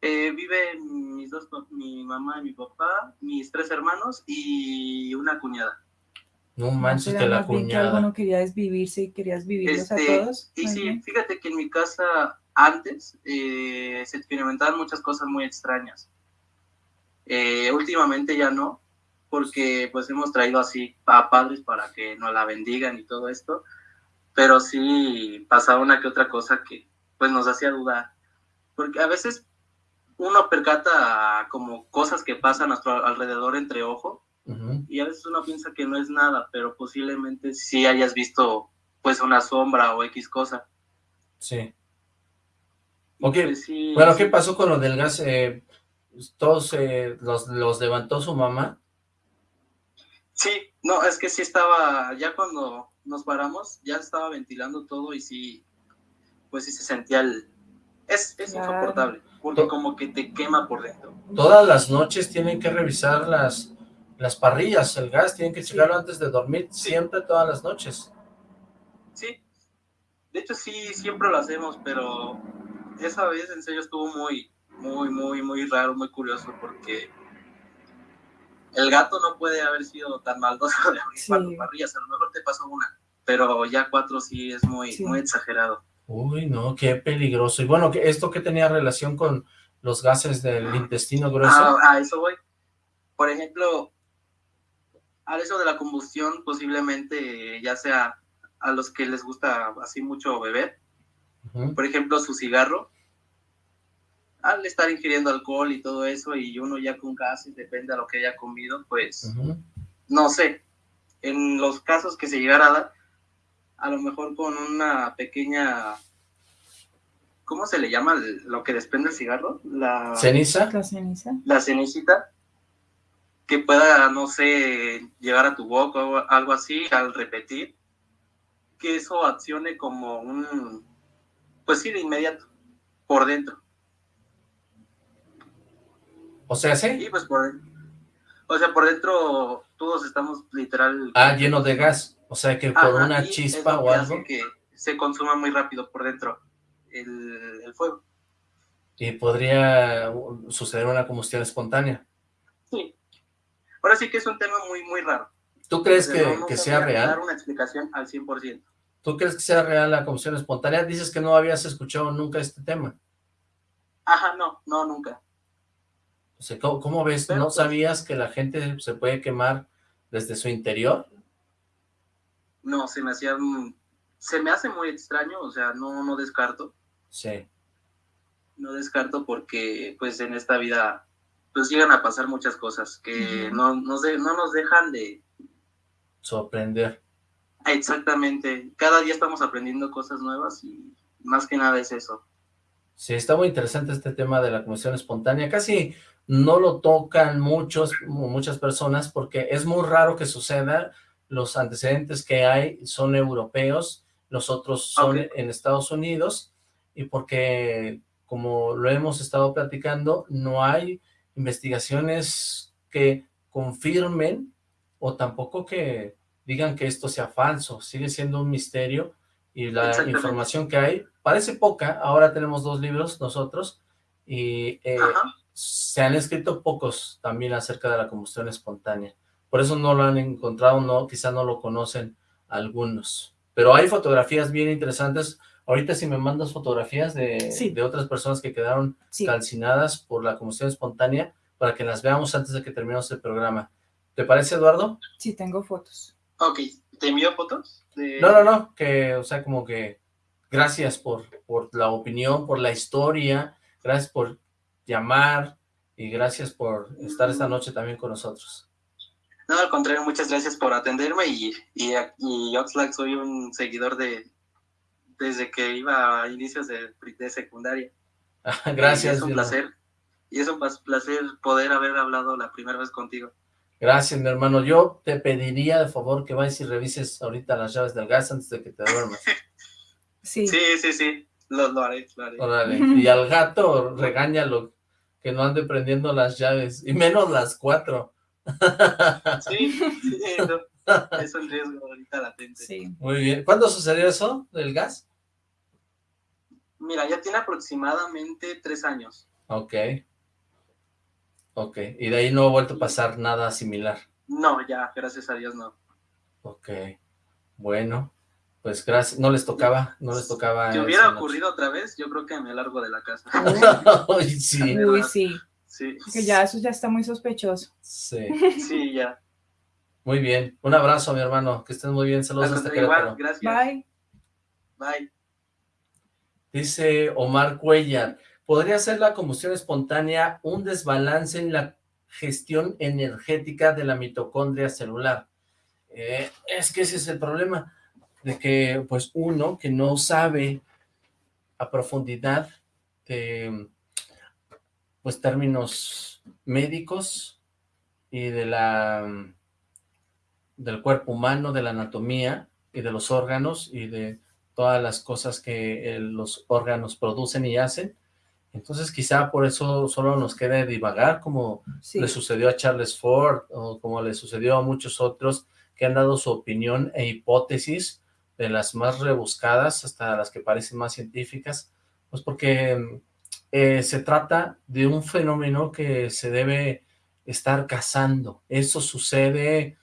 Eh, viven mis dos, mi mamá y mi papá, mis tres hermanos y una cuñada. No ¿No manches que la cuñada. alguno quería desvivirse y querías vivirlos a Este, todos? Y sí, bien. fíjate que en mi casa antes eh, se experimentaban muchas cosas muy extrañas. Eh, últimamente ya no, porque pues hemos traído así a padres para que nos la bendigan y todo esto, pero sí pasaba una que otra cosa que pues nos hacía dudar, porque a veces uno percata como cosas que pasan a nuestro alrededor entre ojo y a veces uno piensa que no es nada, pero posiblemente sí hayas visto pues una sombra o X cosa. Sí. Ok, pues, sí, Bueno, sí. ¿qué pasó con lo del gas? Eh, ¿Todos eh, los, los levantó su mamá? Sí, no, es que sí estaba, ya cuando nos paramos, ya estaba ventilando todo y sí, pues sí se sentía el... Es, es Claro. insoportable, porque como que te quema por dentro. Todas las noches tienen que revisar las, las parrillas, el gas, tienen que Sí. checarlo antes de dormir, Sí. siempre todas las noches. Sí, de hecho sí, siempre lo hacemos, pero esa vez en serio estuvo muy, muy, muy, muy raro, muy curioso, porque el gato no puede haber sido tan maldoso de abrir Sí. cuatro parrillas, a lo mejor te pasó una, pero ya cuatro sí es muy, Sí. muy exagerado. Uy, no, qué peligroso. Y bueno, ¿qué- ¿esto qué tenía relación con los gases del intestino grueso? Ah, a eso voy. Por ejemplo, a eso de la combustión, posiblemente ya sea a los que les gusta así mucho beber, por ejemplo, su cigarro, al estar ingiriendo alcohol y todo eso, y uno ya con gases, depende a lo que haya comido, pues no sé. En los casos que se llegara a dar, a lo mejor con una pequeña. ¿Cómo se le llama lo que desprende el cigarro? La ¿Ceniza? La ceniza. la cenicita que pueda, no sé, llegar a tu boca o algo así al repetir, que eso accione como un, pues sí, de inmediato, por dentro. O sea, Y sí. pues por, o sea, por dentro todos estamos literal. Ah, lleno de gas. O sea, que por Ajá, una chispa o algo. que se consuma muy rápido por dentro el, el fuego. Y podría uh, suceder una combustión espontánea. Sí. Ahora sí que es un tema muy, muy raro. ¿Tú crees que, no- que sea real? dar una explicación al 100%. ¿Tú crees que sea real la combustión espontánea? Dices que no habías escuchado nunca este tema. Ajá, no, no, nunca. Sea, ¿cómo, cómo ves? ¿No pues- sabías que la gente se puede quemar desde su interior? No, se me hacía, se me hace muy extraño, o sea, no, no descarto, Sí. no descarto porque pues en esta vida pues llegan a pasar muchas cosas que no, nos de- no nos dejan de, Sorprender. Exactamente, cada día estamos aprendiendo cosas nuevas y más que nada es eso. Sí, está muy interesante este tema de la combustión espontánea. Casi no lo tocan muchos, mu- muchas personas porque es muy raro que suceda. Los antecedentes que hay son europeos, los otros son en Estados Unidos y porque, como lo hemos estado platicando, no hay investigaciones que confirmen o tampoco que digan que esto sea falso. Sigue siendo un misterio y la información que hay parece poca. Ahora tenemos dos libros nosotros y eh. Se han escrito pocos también acerca de la combustión espontánea. Por eso no lo han encontrado, no, quizá no lo conocen algunos. Pero hay fotografías bien interesantes. Ahorita si me mandas fotografías de, Sí. de otras personas que quedaron Sí, calcinadas por la combustión espontánea para que las veamos antes de que terminemos el programa. ¿Te parece, Eduardo? sí tengo fotos. Ok, ¿te envío fotos? De... No, no, no, que, o sea, como que gracias por, por la opinión, por la historia, gracias por llamar y gracias por estar esta noche también con nosotros. No, al contrario, muchas gracias por atenderme y, y, y Oxlack soy un seguidor de desde que iba a inicios de, de secundaria. Y gracias. es un placer. Y es un placer poder haber hablado la primera vez contigo. Gracias, mi hermano. Yo te pediría, de favor, que vayas y revises ahorita las llaves del gas antes de que te duermas. Sí, Sí, sí, sí, lo, lo haré, lo haré. Órale. Y al gato, regáñalo, que no ande prendiendo las llaves, y menos las cuatro. Sí, sí, no, es un riesgo ahorita latente. sí. Muy bien. ¿Cuándo sucedió eso del gas? Mira, ya tiene aproximadamente tres años. Ok. Ok. Y de ahí no ha vuelto a pasar nada similar. No, ya, gracias a Dios no. Ok. Bueno, pues gracias. No les tocaba, no les tocaba. Si hubiera noche. ocurrido otra vez, yo creo que me largo de la casa. Ay, sí, Uy, sí, Sí, que ya eso ya está muy sospechoso. sí. sí, ya. Muy bien. Un abrazo, mi hermano. Que estés muy bien. Saludos Al hasta Querétaro. gracias. Bye. Bye. Dice Omar Cuellar, ¿podría ser la combustión espontánea un desbalance en la gestión energética de la mitocondria celular? Eh, es que ese es el problema, de que pues uno que no sabe a profundidad de pues términos médicos y de la del cuerpo humano, de la anatomía y de los órganos y de todas las cosas que eh, los órganos producen y hacen. Entonces quizá por eso solo nos queda divagar, como Sí, le sucedió a Charles Ford o como le sucedió a muchos otros que han dado su opinión e hipótesis de las más rebuscadas hasta las que parecen más científicas, pues porque eh, se trata de un fenómeno que se debe estar cazando. Eso sucede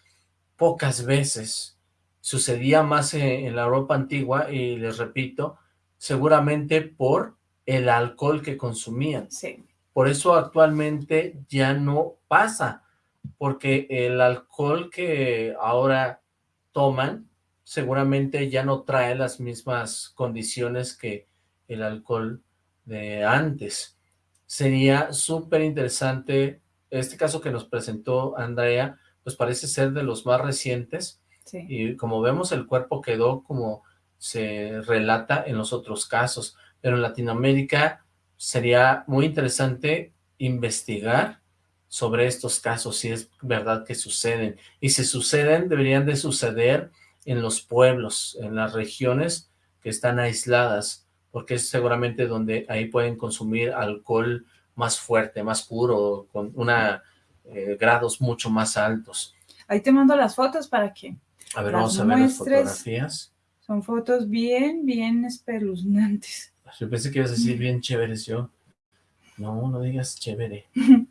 pocas veces. Sucedía más en, en la Europa antigua y les repito, seguramente por el alcohol que consumían. sí, Por eso actualmente ya no pasa, porque el alcohol que ahora toman seguramente ya no trae las mismas condiciones que el alcohol de antes. Sería súper interesante, este caso que nos presentó Andrea, pues parece ser de los más recientes, sí. y como vemos el cuerpo quedó como se relata en los otros casos, pero en Latinoamérica sería muy interesante investigar sobre estos casos, si es verdad que suceden, y si suceden, deberían de suceder en los pueblos, en las regiones que están aisladas, porque es seguramente donde ahí pueden consumir alcohol más fuerte, más puro, con una eh, grados mucho más altos. Ahí te mando las fotos para que A ver, vamos a ver las fotografías. son fotos bien, bien espeluznantes. Yo pensé que ibas a decir bien chéveres yo. No, no digas chévere.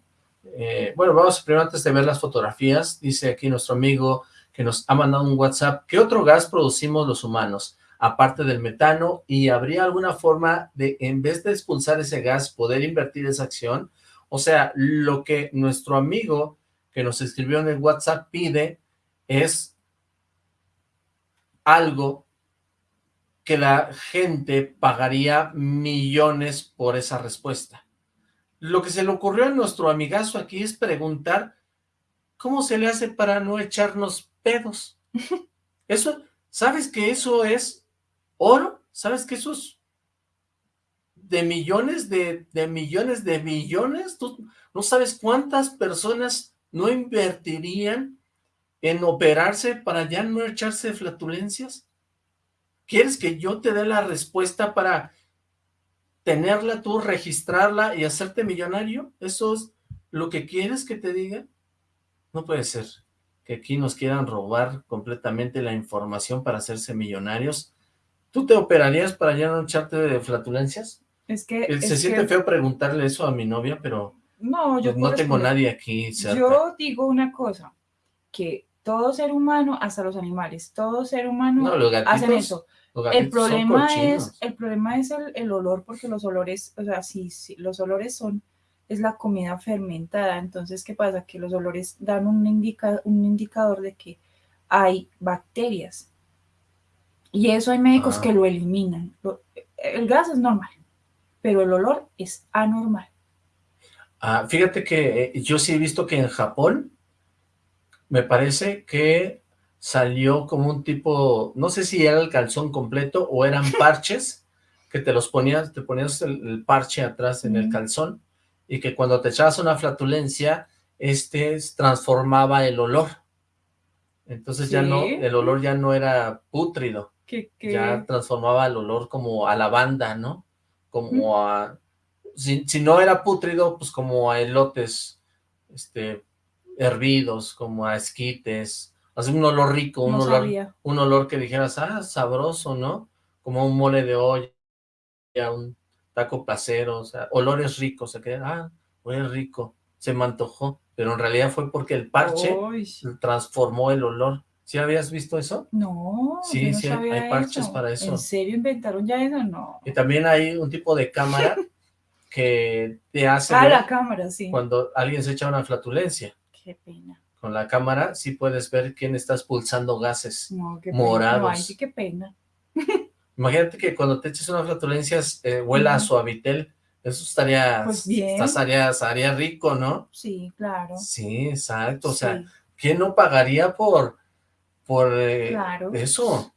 Eh, bueno, vamos primero antes de ver las fotografías. Dice aquí nuestro amigo que nos ha mandado un WhatsApp. ¿Qué otro gas producimos los humanos? Aparte del metano, ¿y habría alguna forma de, en vez de expulsar ese gas, poder invertir esa acción? O sea, lo que nuestro amigo que nos escribió en el WhatsApp pide es algo que la gente pagaría millones por esa respuesta. Lo que se le ocurrió a nuestro amigazo aquí es preguntar cómo se le hace para no echarnos pedos. Eso, ¿sabes que eso es oro? ¿Sabes que eso es de millones de, de millones de millones? ¿Tú no sabes cuántas personas no invertirían en operarse para ya no echarse flatulencias? ¿Quieres que yo te dé la respuesta para tenerla tú, registrarla y hacerte millonario? ¿Eso es lo que quieres que te diga? No puede ser que aquí nos quieran robar completamente la información para hacerse millonarios. ¿Tú te operarías para ya no echarte de flatulencias? Es que... Eh, Se es siente que- feo preguntarle eso a mi novia, pero No, yo pues, no tengo responder. nadie aquí cerca. Yo digo una cosa, que Todo ser humano, hasta los animales, todo ser humano No, los hacen eso. los El problema es, el problema es el, el olor, porque los olores, o sea, sí, sí, los olores son, es la comida fermentada. Entonces, ¿qué pasa? Que los olores dan un, indica, un indicador de que hay bacterias. Y eso hay médicos Ah. que lo eliminan. El gas es normal, pero el olor es anormal. Ah, fíjate que eh, yo sí he visto que en Japón me parece que salió como un tipo, no sé si era el calzón completo o eran parches que te los ponías, te ponías el, el parche atrás en el calzón y que cuando te echabas una flatulencia, este transformaba el olor. Entonces ya no, el olor ya no era pútrido, ya transformaba el olor como a lavanda, ¿no? Como a... Si, si no era pútrido, pues como a elotes este, hervidos, como a esquites, así un olor rico, un no olor sabía. un olor que dijeras, ah, sabroso, ¿no? Como un mole de olla, un taco placero, o sea, olores ricos, o sea, que, ah, huele rico, se me antojó, pero en realidad fue porque el parche Uy, transformó el olor. ¿Sí habías visto eso? no, Sí, yo no sí, sabía hay parches eso. para eso. ¿En serio inventaron ya eso? No. Y también hay un tipo de cámara que te hace Ah, ver la cámara, sí. cuando alguien se echa una flatulencia. Qué pena. Con la cámara sí puedes ver quién está expulsando gases. No, qué pena. No, Morados. ay, sí, qué pena. Imagínate que cuando te eches una flatulencia eh, huela a Ujú. suavitel. Eso estaría, Pues bien. estaría, estaría rico, ¿no? Sí, claro. Sí, exacto. O sea, Sí, ¿quién no pagaría por, por eh, Claro. eso?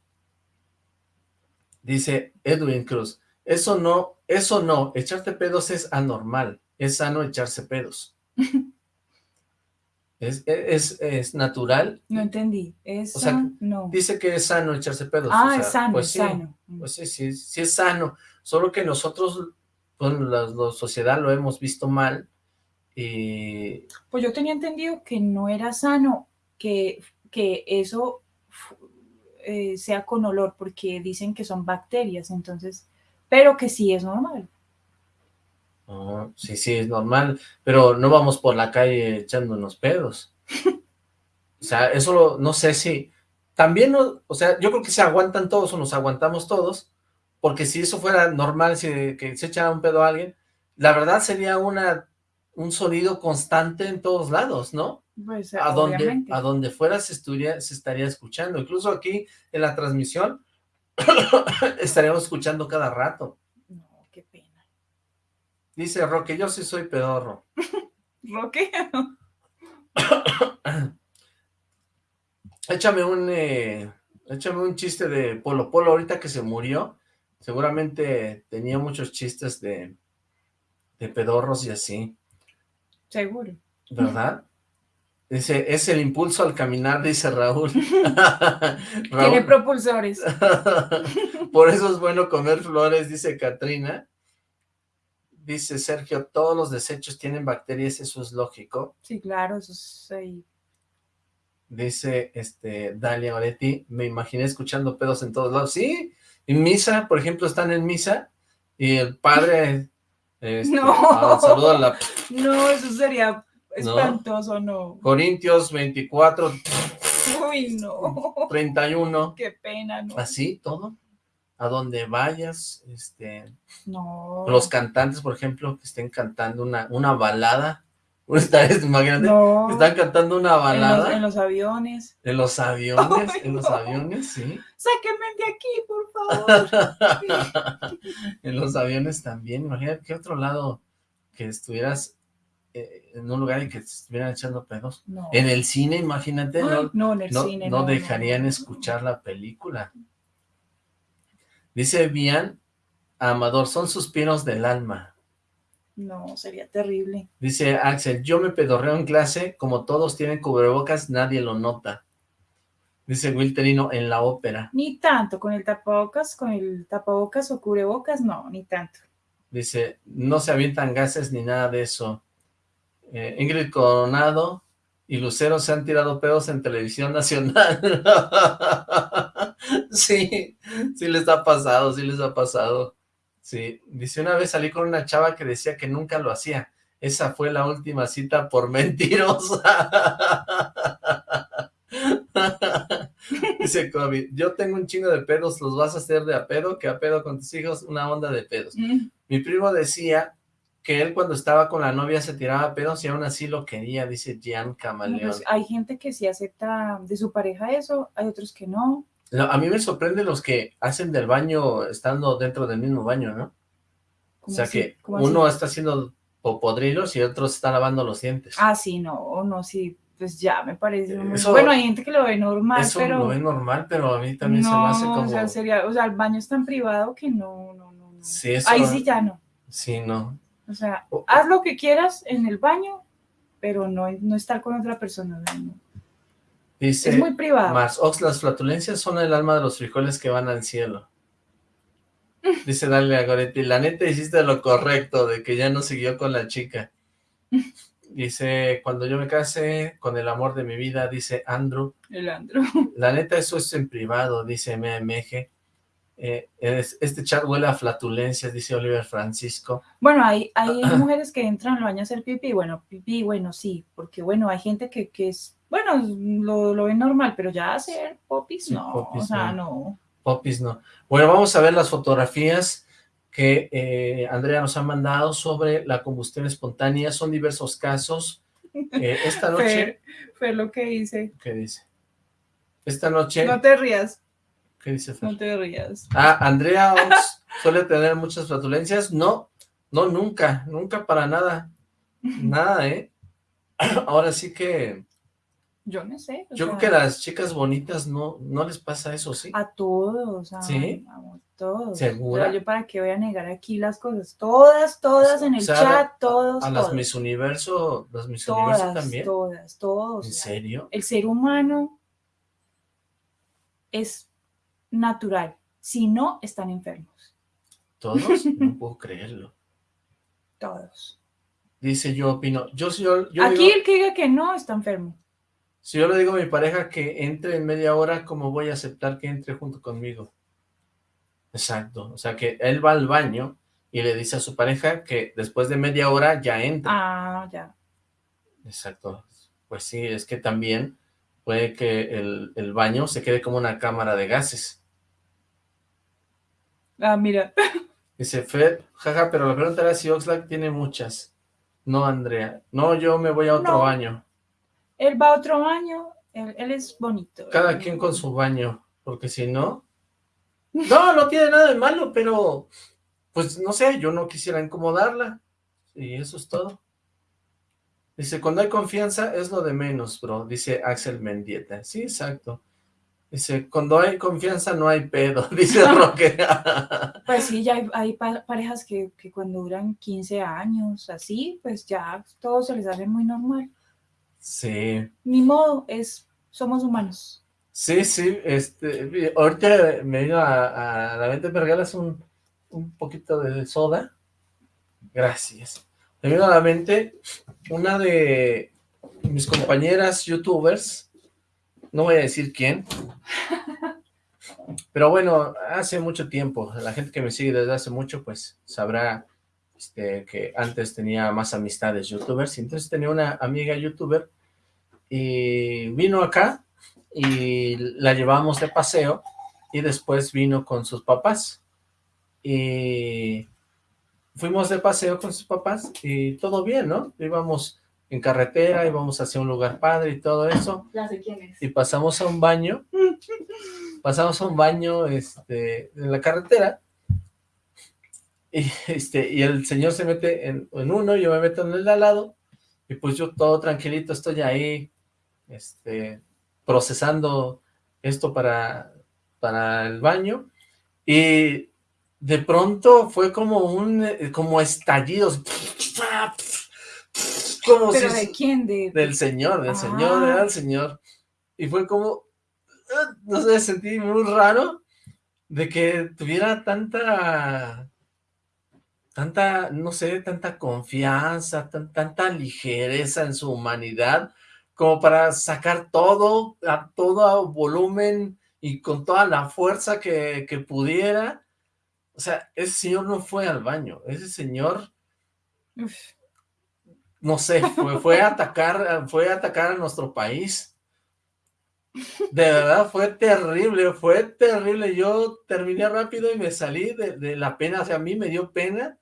Dice Edwin Cruz, eso no, eso no, echarte pedos es anormal, es sano echarse pedos. es, es, es natural, no entendí. O sea, no. dice que es sano echarse pedos. Ah, o sea, es sano, pues es sí, sano. Pues sí, sí, sí es sano, solo que nosotros, bueno, la, la sociedad lo hemos visto mal y Pues yo tenía entendido que no era sano que, que eso eh, sea con olor, porque dicen que son bacterias, entonces, pero que sí es normal. Oh, sí, sí, es normal, pero no vamos por la calle echándonos pedos. O sea, eso lo- no sé si... También, no- o sea, yo creo que se aguantan todos o nos aguantamos todos, porque si eso fuera normal, si que se echara un pedo a alguien, la verdad sería una un sonido constante en todos lados, ¿no? Pues A donde, a donde fuera se, estuviera- se estaría escuchando. Incluso aquí en la transmisión estaríamos escuchando cada rato. Dice Roque, yo sí soy pedorro. Roque, Échame un, eh, échame un chiste de Polo Polo ahorita que se murió. Seguramente tenía muchos chistes de, de pedorros y así, seguro. ¿verdad? Dice, es el impulso al caminar, dice Raúl. Tiene Raúl, propulsores. por eso es bueno comer flores, dice Katrina. Dice Sergio, todos los desechos tienen bacterias, eso es lógico. Sí, claro, eso es ahí. Dice este Dalia Oretti, me imaginé escuchando pedos en todos lados. Sí, en misa, por ejemplo, están en misa y el padre este, No. ah, saluda a la No, eso sería espantoso, no. Corintios 24, Uy, no. 31, Qué pena, no. así todo. A donde vayas, este, No. los cantantes, por ejemplo, que estén cantando una, una balada. Imagínate, No. están cantando una En los, balada en los aviones. en los aviones, en los aviones, sí. Sáquenme de aquí, por favor. en los aviones también, imagínate qué otro lado que estuvieras eh, en un lugar y que te estuvieran echando pedos. No. En el cine, imagínate, Ay, no, no, en el cine. no dejarían escuchar la película. Dice Bian Amador, son suspiros del alma. No, sería terrible. Dice Axel, yo me pedorreo en clase, como todos tienen cubrebocas, nadie lo nota. Dice Wilterino, en la ópera. Ni tanto, con el tapabocas, con el tapabocas o cubrebocas, no, ni tanto. Dice, no se avientan gases ni nada de eso. Eh, Ingrid Coronado y Lucero se han tirado pedos en televisión nacional. sí, sí les ha pasado, sí les ha pasado. Sí, dice, una vez salí con una chava que decía que nunca lo hacía. Esa fue la última cita por mentirosa. Dice Kobe, yo tengo un chingo de pedos, los vas a hacer de a pedo, que a pedo con tus hijos, una onda de pedos. Mm, Mi primo decía que él cuando estaba con la novia se tiraba pedos y aún así lo quería, dice Gian no, Camaleón. pues, hay gente que sí acepta de su pareja eso, hay otros que no. No, a mí me sorprende los que hacen del baño estando dentro del mismo baño, ¿no? O ¿Cómo sea así? que uno está haciendo popodrilos y otro está lavando los dientes. Ah, sí, no, no, sí, pues ya me parece. Eso- bueno, hay gente que lo ve normal, Eso pero lo es normal, pero a mí también no, se me hace como... o sea, sería, o sea, el baño es tan privado que no, no, no, no. Sí, eso- Ahí sí ya no. Sí, no. O sea, O- haz lo que quieras en el baño, pero no, no estar con otra persona. no. Dice Es muy privado. Mars, Ox, las flatulencias son el alma de los frijoles que van al cielo. Dice Dale a Goretti, la neta hiciste lo correcto, de que ya no siguió con la chica. Dice, cuando yo me case con el amor de mi vida, dice Andrew, El andro. la neta eso es en privado, dice MMG. Eh, es- este chat huele a flatulencias, dice Oliver Francisco. Bueno, hay, hay mujeres que entran al baño a hacer pipí, bueno, pipí, bueno, sí, porque bueno, hay gente que, que es, bueno, lo, lo ven normal, pero ya hacer popis, no, popis, o sea, no. no. Popis no. Bueno, vamos a ver las fotografías que eh, Andrea nos ha mandado sobre la combustión espontánea. Son diversos casos. Eh, esta noche, Fer lo que dice, ¿qué dice? Esta noche, no te rías, ¿qué dice Fer? no te rías. Ah, Andrea Ox suele tener muchas flatulencias. No, no, nunca, nunca para nada. Nada, ¿eh? Ahora sí que, Yo no sé. yo creo que a las chicas bonitas no, no les pasa eso, ¿sí? A todos, a, ¿Sí? a todos. ¿Segura? O sea, yo para qué voy a negar aquí las cosas. Todas, todas en el O sea, chat, todos, A las todos. Miss Universo, las Miss Universo todas, también. todas, todos. ¿En serio? El ser humano es natural. Si no, están enfermos. ¿Todos? No puedo creerlo. Todos. Dice yo opino. Yo, yo, yo Aquí digo- el que diga que no está enfermo. Si yo le digo a mi pareja que entre en media hora, ¿cómo voy a aceptar que entre junto conmigo? Exacto. O sea, que él va al baño y le dice a su pareja que después de media hora ya entra. Ah, ya. Exacto. Pues sí, es que también puede que el, el baño se quede como una cámara de gases. Ah, mira. Dice Fed, jaja, pero la pregunta era si Oxlack tiene muchas. No, Andrea. No, yo me voy a otro No. baño. Él va a otro baño. Él, él es bonito. Cada Él- quien con su baño, porque si no... No, no tiene nada de malo, pero... Pues no sé, yo no quisiera incomodarla. Y eso es todo. Dice, cuando hay confianza es lo de menos, bro. Dice Axel Mendieta. Sí, exacto. Dice, cuando hay confianza no hay pedo. Dice Roque. Pues sí, ya hay, hay pa- parejas que, que cuando duran 15 años, así, pues ya todo se les hace muy normal. Sí. Ni modo, es, somos humanos. Sí, sí, este, ahorita me vino a, a la mente, me regalas un, un poquito de soda. Gracias. Me vino a la mente una de mis compañeras youtubers, no voy a decir quién, pero bueno, hace mucho tiempo, la gente que me sigue desde hace mucho, pues sabrá este, que antes tenía más amistades youtubers, y entonces tenía una amiga youtuber y vino acá y la llevamos de paseo y después vino con sus papás y fuimos de paseo con sus papás y todo bien, ¿no? Íbamos en carretera, íbamos hacia un lugar padre y todo eso Ya sé quién es. y pasamos a un baño, pasamos a un baño este, en la carretera y, este, y el señor se mete en, en uno, yo me meto en el de al lado y pues yo todo tranquilito estoy ahí este, procesando esto para, para el baño y de pronto fue como un eh, como estallidos como ¿Pero si de quién? De, del señor, del señor, Ah. era el señor. Y fue como, ah, no sé, sentí muy raro de que tuviera tanta, tanta, no sé, tanta confianza, tan- tanta ligereza en su humanidad, como para sacar todo, a todo volumen y con toda la fuerza que, que pudiera. O sea, ese señor no fue al baño, ese señor Uf, no sé, fue, fue a atacar, fue a atacar a nuestro país. De verdad, fue terrible, fue terrible. Yo terminé rápido y me salí de, de la pena, o sea, a mí me dio pena.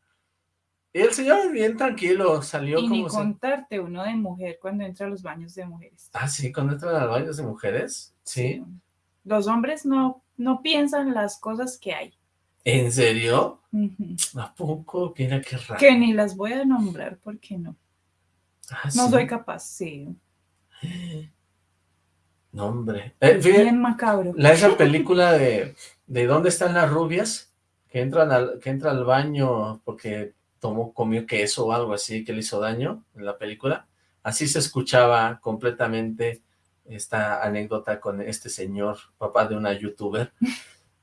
Y el señor bien tranquilo, salió Y como... se- contarte uno de mujer cuando entra a los baños de mujeres. Ah, sí, cuando entran a los baños de mujeres, sí. Los hombres no, no piensan las cosas que hay. ¿En serio? Ujú. ¿A poco? Mira qué raro. Que ni las voy a nombrar porque no. Ah, No sí. soy capaz, sí. No, hombre. Eh, Bien macabro. la, esa película de, de ¿Dónde están las rubias? Que entran al, que entra al baño porque tomó, comió queso o algo así que le hizo daño en la película. Así se escuchaba completamente esta anécdota con este señor, papá de una youtuber.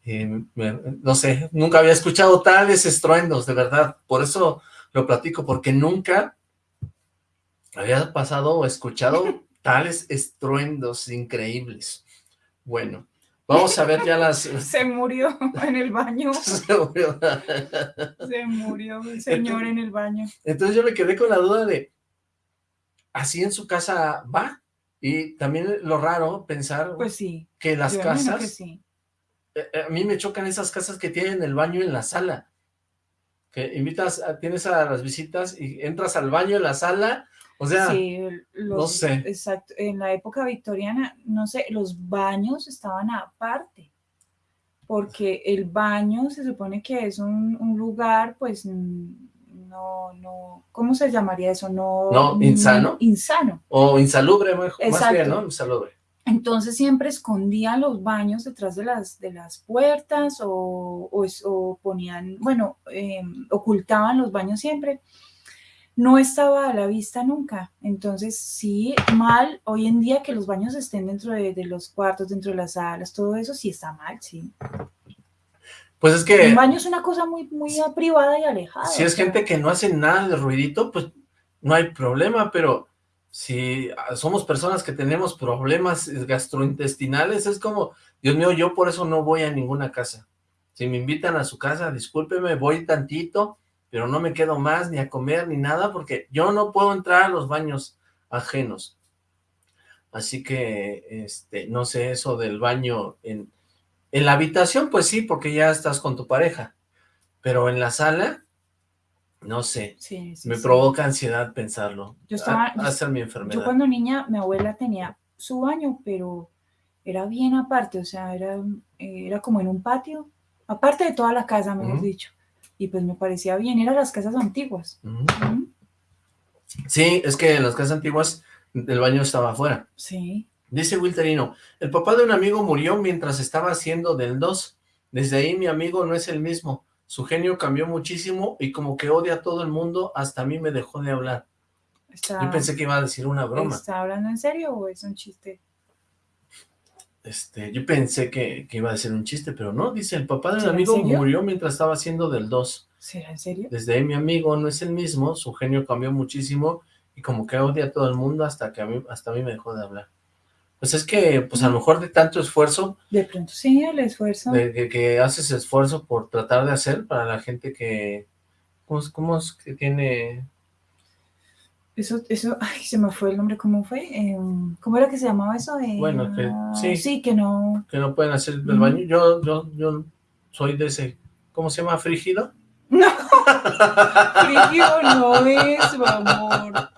Y me- no sé, nunca había escuchado tales estruendos, de verdad. Por eso lo platico, porque nunca había pasado o escuchado tales estruendos increíbles. Bueno, vamos a ver ya las... Se murió en el baño. Se murió el señor en el baño. Entonces yo me quedé con la duda de, ¿así en su casa va? Y también lo raro pensar Pues sí. que las casas, que sí. eh, eh, a mí me chocan esas casas que tienen el baño en la sala, que invitas, tienes a las visitas y entras al baño en la sala, o sea, Sí, el- los- no sé. Exacto. En la época victoriana, no sé, los baños estaban aparte. Porque el baño se supone que es un, un lugar, pues, no, no, ¿cómo se llamaría eso? No, No, insano. Insano. o insalubre, mejor, más Exacto. bien, ¿no? Insalubre. Entonces siempre escondían los baños detrás de las, de las puertas o, o o ponían, bueno, eh, ocultaban los baños siempre. No estaba a la vista nunca. Entonces sí, mal hoy en día que los baños estén dentro de, de los cuartos, dentro de las salas, todo eso sí está mal, sí. Pues es que Un baño es una cosa muy, muy privada y alejada. si o es sea, gente que no hace nada de ruidito, pues no hay problema, pero si ah, somos personas que tenemos problemas gastrointestinales, es como, Dios mío, yo por eso no voy a ninguna casa. Si me invitan a su casa, discúlpeme, voy tantito, pero no me quedo más ni a comer ni nada, porque yo no puedo entrar a los baños ajenos. Así que, este, no sé, eso del baño en, en la habitación, pues sí, porque ya estás con tu pareja, pero en la sala, no sé, sí, sí, me sí. provoca ansiedad pensarlo. Yo estaba- Ha- ha de ser mi Yo enfermedad. cuando niña, mi abuela tenía su baño, pero era bien aparte, o sea, era, eh, era como en un patio, aparte de toda la casa, mejor dicho. Y pues me parecía bien, eran las casas antiguas. Sí, es que en las casas antiguas el baño estaba afuera. Sí, Dice Wilterino, el papá de un amigo murió mientras estaba haciendo del 2. Desde ahí mi amigo no es el mismo. Su genio cambió muchísimo y como que odia a todo el mundo, hasta a mí me dejó de hablar. está, Yo pensé que iba a decir una broma. ¿está hablando en serio o es un chiste? Este, yo pensé que, que iba a decir un chiste, pero no, dice, el papá de un ¿Será en amigo murió mientras estaba haciendo del 2. ¿Será en serio? Desde ahí mi amigo no es el mismo, su genio cambió muchísimo y como que odia a todo el mundo hasta que a mí, hasta a mí me dejó de hablar. Pues es que, pues a lo mejor de tanto esfuerzo, De pronto sí, el esfuerzo. de que, que haces esfuerzo por tratar de hacer para la gente que, ¿cómo, es- cómo es que tiene? Eso, eso, ay, se me fue el nombre, ¿cómo fue? Eh, ¿Cómo era que se llamaba eso? Eh, Bueno, que- sí. Sí, que no, que no pueden hacer el baño? Yo, yo, yo soy de ese, ¿cómo se llama? ¿Frígido? No, frígido no es, mi amor.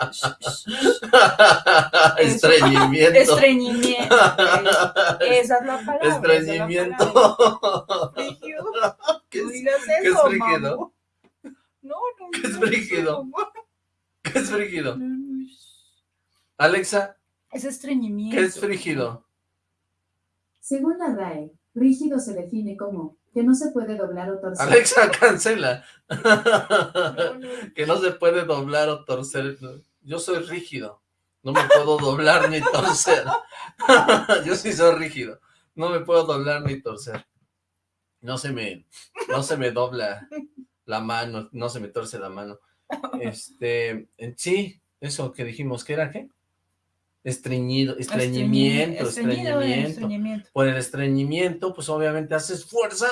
Estreñimiento. Estreñimiento. Esa es la palabra. Estreñimiento. Frígido. ¿Qué No es, qué es frígido? No, no. ¿Qué es frígido? mamá. ¿Qué es frígido? Alexa, Es estreñimiento. ¿qué es frígido? Según la RAE, rígido se define como que no se puede doblar o torcer. Alexa, cancela. No, no. que no se puede doblar o torcer. Yo soy rígido. No me puedo doblar ni torcer. Yo sí soy rígido. No me puedo doblar ni torcer. No se me, no se me dobla la mano, no se me torce la mano. Este, sí, eso que dijimos, ¿qué era qué? Estreñido, estreñimiento, estreñimiento. estreñimiento. Por el estreñimiento, pues obviamente haces fuerza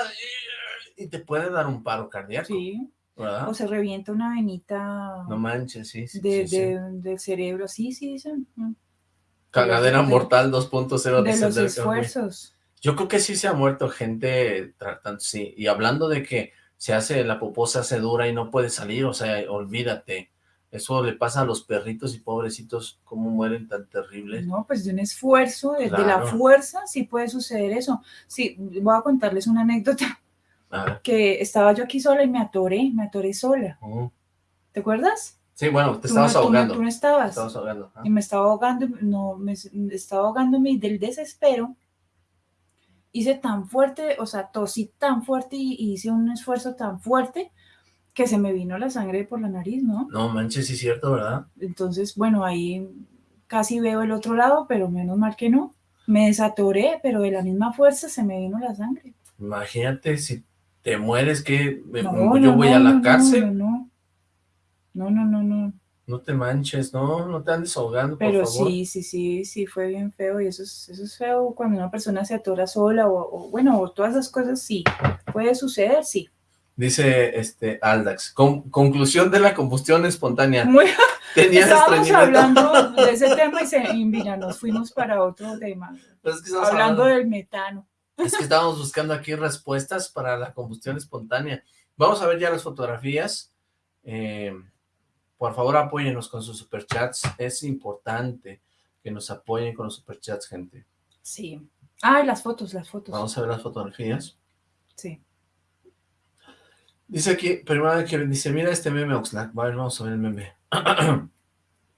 y, y te puede dar un paro cardíaco, Sí. ¿verdad? O se revienta una venita No manches, sí, sí, de, sí, sí. de- del cerebro. Sí, sí, dicen. Cagadera de- mortal 2.0 de dice los esfuerzos. Yo creo que sí se ha muerto gente tratando, sí. Y hablando de que se hace, la popó se hace dura y no puede salir, o sea, olvídate. Eso le pasa a los perritos y pobrecitos, cómo mueren tan terribles. No, pues de un esfuerzo, de, la fuerza, sí puede suceder eso. Sí, voy a contarles una anécdota, que estaba yo aquí sola y me atoré, me atoré sola. ¿Te acuerdas? Sí, bueno, te Tú no- estabas tú no- ahogando. Tú no Te estabas. estabas ahogando. ah. Y me estaba ahogando, no, me, me estaba ahogándome del desespero. Hice tan fuerte, o sea, tosí tan fuerte y, y hice un esfuerzo tan fuerte que se me vino la sangre por la nariz, ¿no? No manches, sí es cierto, ¿verdad? Entonces, bueno, ahí casi veo el otro lado, pero menos mal que no. Me desatoré, pero de la misma fuerza se me vino la sangre. Imagínate si te mueres, que No, yo no, voy no, a la cárcel. No, no, no, no, no, no. Te manches, no, no te andes ahogando, por Pero favor. sí, sí, sí, sí, fue bien feo y eso es, eso es feo cuando una persona se atora sola o, o, bueno, o todas esas cosas, sí, puede suceder, sí. Dice este Aldax, con- conclusión de la combustión espontánea. Muy, Tenías estábamos hablando de ese tema y, se, y mira, nos fuimos para otro tema, Pero es que estamos hablando hablando- del metano. Es que estábamos buscando aquí respuestas para la combustión espontánea. Vamos a ver ya las fotografías. Eh, por favor, apóyenos con sus superchats. Es importante que nos apoyen con los superchats, gente. Sí. Ah, las fotos, las fotos. Vamos a ver las fotografías. Sí. Dice aquí, primero que dice, mira este meme Oxlack. Ver, vamos a ver el meme.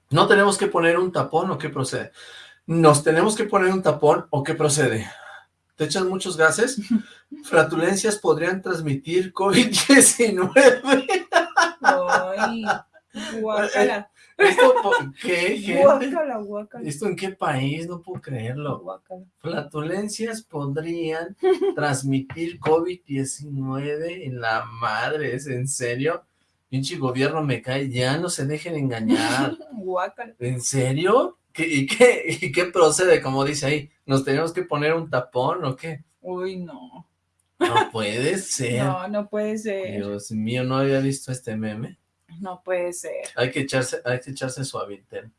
¿No tenemos que poner un tapón o qué procede? ¿Nos tenemos que poner un tapón o qué procede? ¿Te echas muchos gases? Flatulencias podrían transmitir COVID-19. Ay, guácala, ¿Esto por qué, gente? guácala, guácala, ¿Esto en qué país? No puedo creerlo. guácala. Flatulencias podrían transmitir COVID-19 en la madre, ¿es en serio? Pinche gobierno me cae, ya no se dejen engañar. ¿En serio? ¿Qué, y, qué, ¿Y qué procede? Como dice ahí, ¿nos tenemos que poner un tapón o qué? Uy, no. No puede ser. No, no puede ser. Dios mío, no había visto este meme. No puede ser. Hay que echarse, hay que echarse suavitel.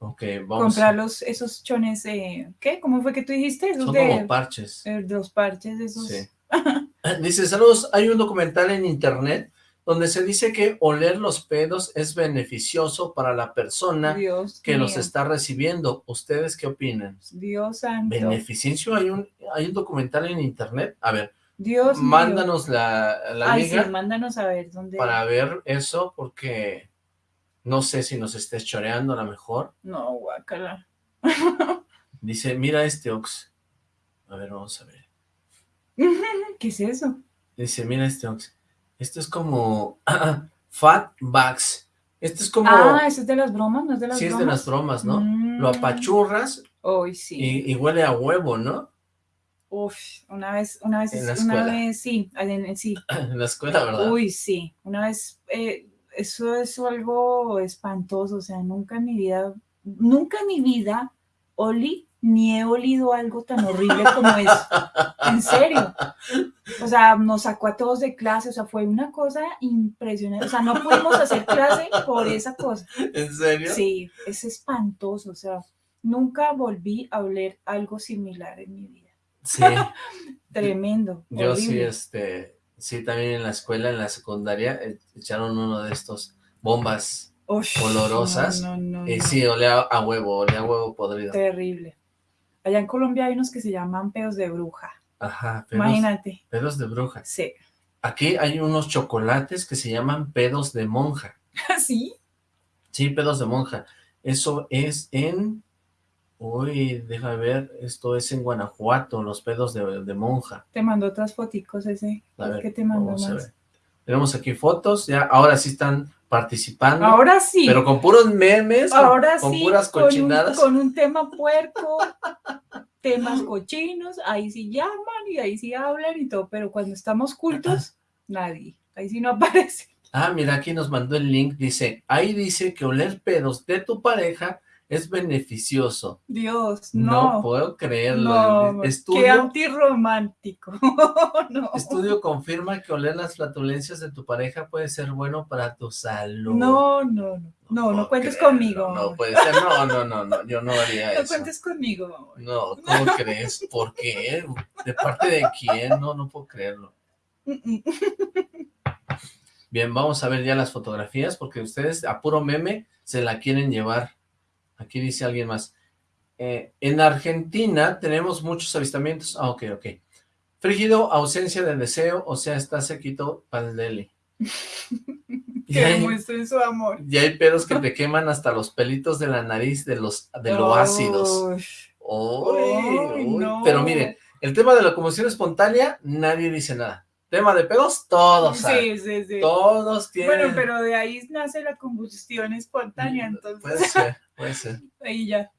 Ok, vamos. Comprar los, esos chones, eh, ¿qué? ¿Cómo fue que tú dijiste? Esos Son de, como parches. eh, los parches, esos. Sí. Dice, saludos, hay un documental en internet donde se dice que oler los pedos es beneficioso para la persona Dios que los está recibiendo. ¿Ustedes qué opinan? Dios santo. ¿Beneficio? ¿Hay un, hay un documental en internet? A ver, Dios mío. mándanos la, la Ay, liga sí, mándanos a ver dónde. para ver eso porque no sé si nos estés choreando a lo mejor. No, guácala. Dice, mira este Ox. A ver, vamos a ver. ¿Qué es eso? Dice, mira este Ox. Esto es como Fat Bugs. Esto es como... Ah, eso es de las bromas, ¿no es de las sí, es bromas? de las bromas, ¿no? Mm. Lo apachurras Uy, sí. y, y huele a huevo, ¿no? Uf, una vez, una vez, En la una vez, sí, en- sí. En la escuela, ¿verdad? Uy, sí, una vez, eh, eso es algo espantoso, o sea, nunca en mi vida, nunca en mi vida olí ni he olido algo tan horrible como eso, en serio. O sea, nos sacó a todos de clase, o sea, fue una cosa impresionante, o sea, no pudimos hacer clase por esa cosa. ¿En serio? Sí, es espantoso, o sea, nunca volví a oler algo similar en mi vida. Sí, Tremendo. yo sí, este, sí, también en la escuela, en la secundaria, eh, echaron uno de estos bombas olorosas, No, no, no, y no. sí, olía a huevo, olía a huevo podrido. Terrible. Allá en Colombia hay unos que se llaman pedos de bruja. Ajá, pedos, Imagínate. pedos de bruja. Sí. Aquí hay unos chocolates que se llaman pedos de monja. ¿Sí? Sí, pedos de monja. Eso es en... Uy, déjame ver, esto es en Guanajuato, los pedos de, de monja. Te mandó otras foticos ese. A ver, ¿Qué te mandó más? ver. Tenemos aquí fotos, ya ahora sí están participando, Ahora sí. pero con puros memes, Ahora con, sí. puras con un- cochinadas. Con un, tema puerco, temas cochinos, ahí sí llaman y ahí sí hablan y todo, pero cuando estamos cultos, nadie. Ahí sí no aparece. Ah, mira, aquí nos mandó el link, dice, ahí dice que oler pedos de tu pareja es beneficioso. Dios, No, no. puedo creerlo. No, qué estudio, antirromántico. no. estudio confirma que oler las flatulencias de tu pareja puede ser bueno para tu salud. No, no, no. No, no cuentes conmigo. No puede ser, no, no, no, no, yo no haría No eso. cuentes conmigo. amor. No, ¿cómo crees? ¿Por qué? ¿De parte de quién? No, no puedo creerlo. Bien, vamos a ver ya las fotografías porque ustedes a puro meme se la quieren llevar. Aquí dice alguien más. Eh, en Argentina tenemos muchos avistamientos. Ah, ok, ok. Frígido, ausencia de deseo, o sea, está sequito para el Que hay, demuestren su amor. y hay pedos que te queman hasta los pelitos de la nariz de los de lo ácidos. Uy, uy. no. Pero miren, el tema de la combustión espontánea, nadie dice nada. Tema de pedos, todos saben. Sí, sí, sí. Todos tienen... Bueno, pero de ahí nace la combustión espontánea, entonces Puede ser, puede ser. ahí ya.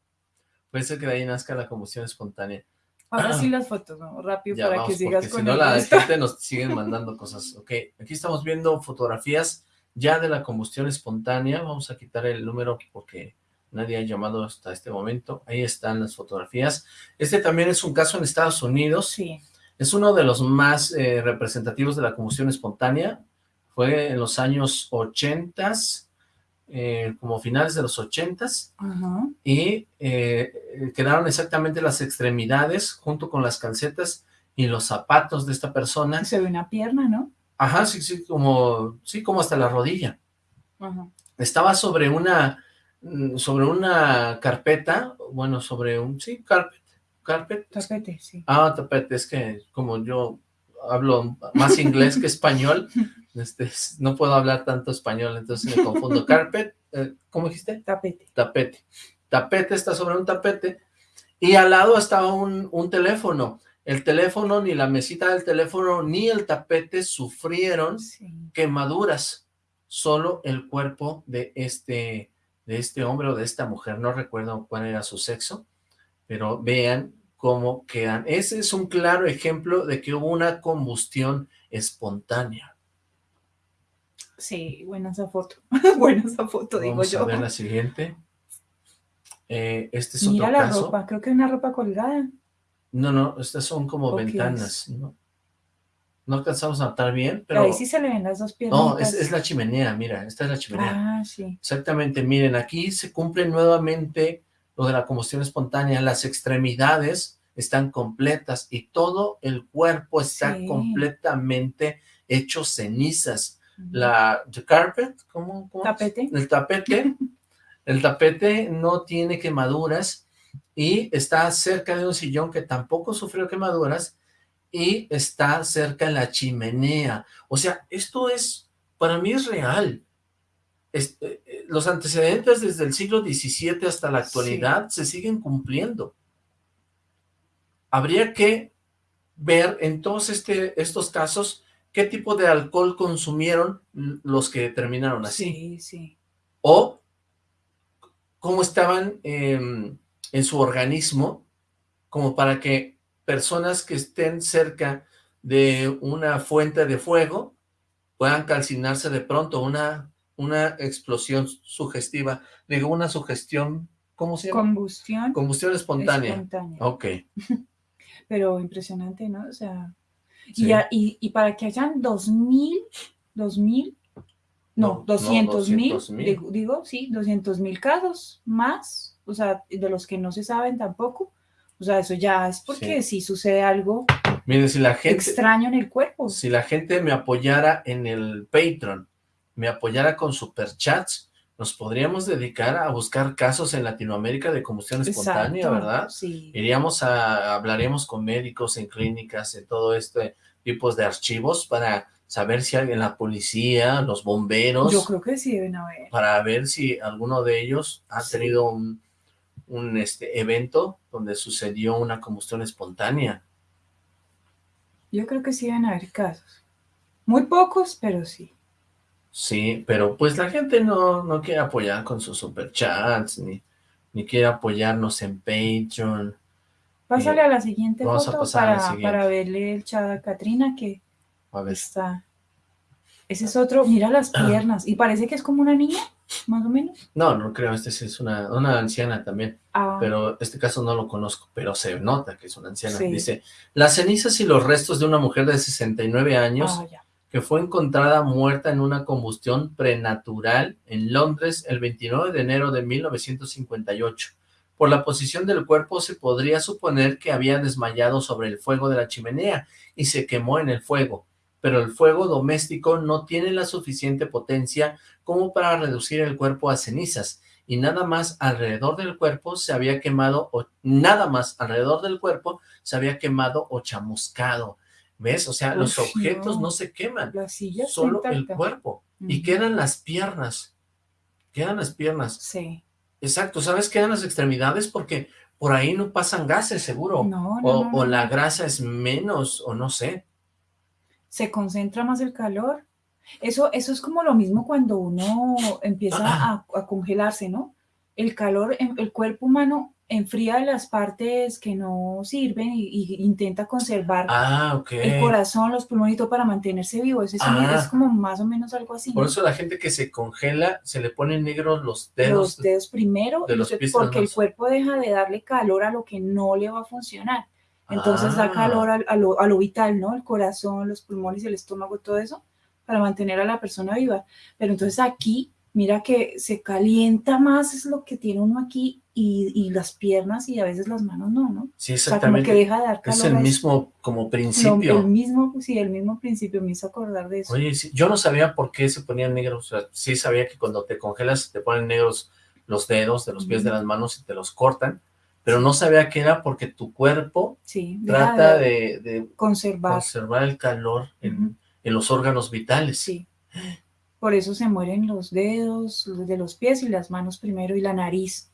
Puede ser que de ahí nazca la combustión espontánea. Ahora Ah. sí las fotos, ¿no? Rápido Ya para vamos, que sigas con si no la gente nos sigue mandando cosas. Ok, aquí estamos viendo fotografías ya de la combustión espontánea. Vamos a quitar el número porque nadie ha llamado hasta este momento. Ahí están las fotografías. Este también es un caso en Estados Unidos. Sí. Es uno de los más eh, representativos de la combustión espontánea. Fue en los años 80, eh, como finales de los 80 Ajá. y eh, quedaron exactamente las extremidades junto con las calcetas y los zapatos de esta persona. Se ve una pierna, ¿no? Ajá, sí, sí, como, sí, como hasta la rodilla. Ajá. Estaba sobre una, mm, sobre una carpeta, bueno, sobre un, sí, carpet, carpet. Tapete, sí. Ah, tapete, es que como yo hablo más inglés que español, este, no puedo hablar tanto español, entonces me confundo. Carpet, eh, ¿cómo dijiste? Tapete. Tapete. Tapete está sobre un tapete y al lado estaba un, un teléfono. El teléfono, ni la mesita del teléfono, ni el tapete sufrieron Sí. quemaduras. Solo el cuerpo de este, de este hombre o de esta mujer, no recuerdo cuál era su sexo, pero vean cómo quedan. Ese es un claro ejemplo de que hubo una combustión espontánea. Sí, buena esa foto. buena esa foto, digo Vamos yo. a ver la siguiente. Eh, este es Mira otro la caso. ropa, creo que hay una ropa colgada. No, no, estas son como ¿O qué ventanas. es? ¿no? no alcanzamos a notar bien, pero... Ahí sí se le ven las dos piernas. No, es, es la chimenea, mira, esta es la chimenea. Ah, sí. Exactamente, miren, aquí se cumple nuevamente lo de la combustión espontánea, las extremidades están completas y todo el cuerpo está Sí. completamente hecho cenizas. La the carpet, ¿cómo? Tapete. El tapete, el tapete no tiene quemaduras y está cerca de un sillón que tampoco sufrió quemaduras y está cerca de la chimenea. O sea, esto es, para mí es real. Eh, eh, los antecedentes desde el siglo XVII hasta la actualidad se siguen cumpliendo. Habría que ver en todos este, estos casos qué tipo de alcohol consumieron los que terminaron así Sí, sí. o cómo estaban em, en su organismo como para que personas que estén cerca de una fuente de fuego puedan calcinarse de pronto, una, una explosión sugestiva, digo, una sugestión, ¿cómo se llama? Combustión Combustión espontánea. espontánea. Ok, Pero impresionante, ¿no? O sea, Sí. y, ya- y, y para que hayan dos mil, dos mil, No, no, no, doscientos mil, 200,000. digo, digo, sí, doscientos mil casos más, o sea, de los que no se saben tampoco. O sea, eso ya es porque sí, sucede algo miren, si la gente... extraño en el cuerpo. si la gente me apoyara en el Patreon, me apoyara con superchats, nos podríamos dedicar a buscar casos en Latinoamérica de combustión espontánea, Exacto, ¿verdad? Sí. Iríamos a, hablaríamos con médicos en clínicas, en todo este tipo de archivos para saber si alguien, la policía, los bomberos, Yo creo que sí deben haber. para ver si alguno de ellos ha Sí. tenido un, un este, evento donde sucedió una combustión espontánea. Yo creo que sí deben haber casos. Muy pocos, pero sí. Sí, pero pues la gente no, no quiere apoyar con sus superchats, ni, ni quiere apoyarnos en Patreon. Pásale Eh, a la siguiente vamos a foto pasar a para, siguiente. para verle el chat a Katrina que A ver, está. Ese es otro, mira las piernas. Y parece que es como una niña. más o menos. No, no creo, este sí es una, una anciana también, Ah, pero este caso no lo conozco, pero se nota que es una anciana. Sí. Dice, las cenizas y los restos de una mujer de 69 años ah, ya. Que fue encontrada muerta en una combustión prenatural en Londres el 29 de enero de 1958. Por la posición del cuerpo se podría suponer que había desmayado sobre el fuego de la chimenea y se quemó en el fuego, pero el fuego doméstico no tiene la suficiente potencia como para reducir el cuerpo a cenizas, y nada más alrededor del cuerpo se había quemado, o nada más alrededor del cuerpo se había quemado o chamuscado. ¿Ves? O sea, los objetos no. no se queman, solo el cuerpo. Y quedan las piernas, quedan las piernas. Sí. Exacto, ¿sabes? Quedan las extremidades porque por ahí no pasan gases, seguro. No, no, o, no, o la grasa es menos, o no sé. se concentra más el calor. Eso, eso es como lo mismo cuando uno empieza a, a congelarse, ¿no? El calor, en- el cuerpo humano enfría las partes que no sirven y, y intenta conservar Ah, el corazón, los pulmones y todo para mantenerse vivo. Es, eso, Ah. es como más o menos algo así. Por eso la gente que se congela, se le ponen negros los dedos. los dedos primero, de los pies a porque el cuerpo deja de darle calor a lo que no le va a funcionar. Entonces da Ah. calor al- a, lo, a lo vital, ¿no? El corazón, los pulmones, el estómago, todo eso, para mantener a la persona viva. Pero entonces aquí, mira que se calienta más, es lo que tiene uno aquí, y, y las piernas y a veces las manos no, ¿no? Sí, O sea, como que exactamente. deja de dar calor. es el mismo como principio. el mismo, sí, el mismo principio, me hizo acordar de eso. Oye, sí, yo no sabía por qué se ponían negros. O sea, sí sabía que cuando te congelas te ponen negros los dedos de los pies de las manos y te los cortan, pero no sabía que era porque tu cuerpo Sí, trata de de, de conservar. conservar el calor en, en los órganos vitales. Sí. Por eso se mueren los dedos de los pies y las manos primero y la nariz.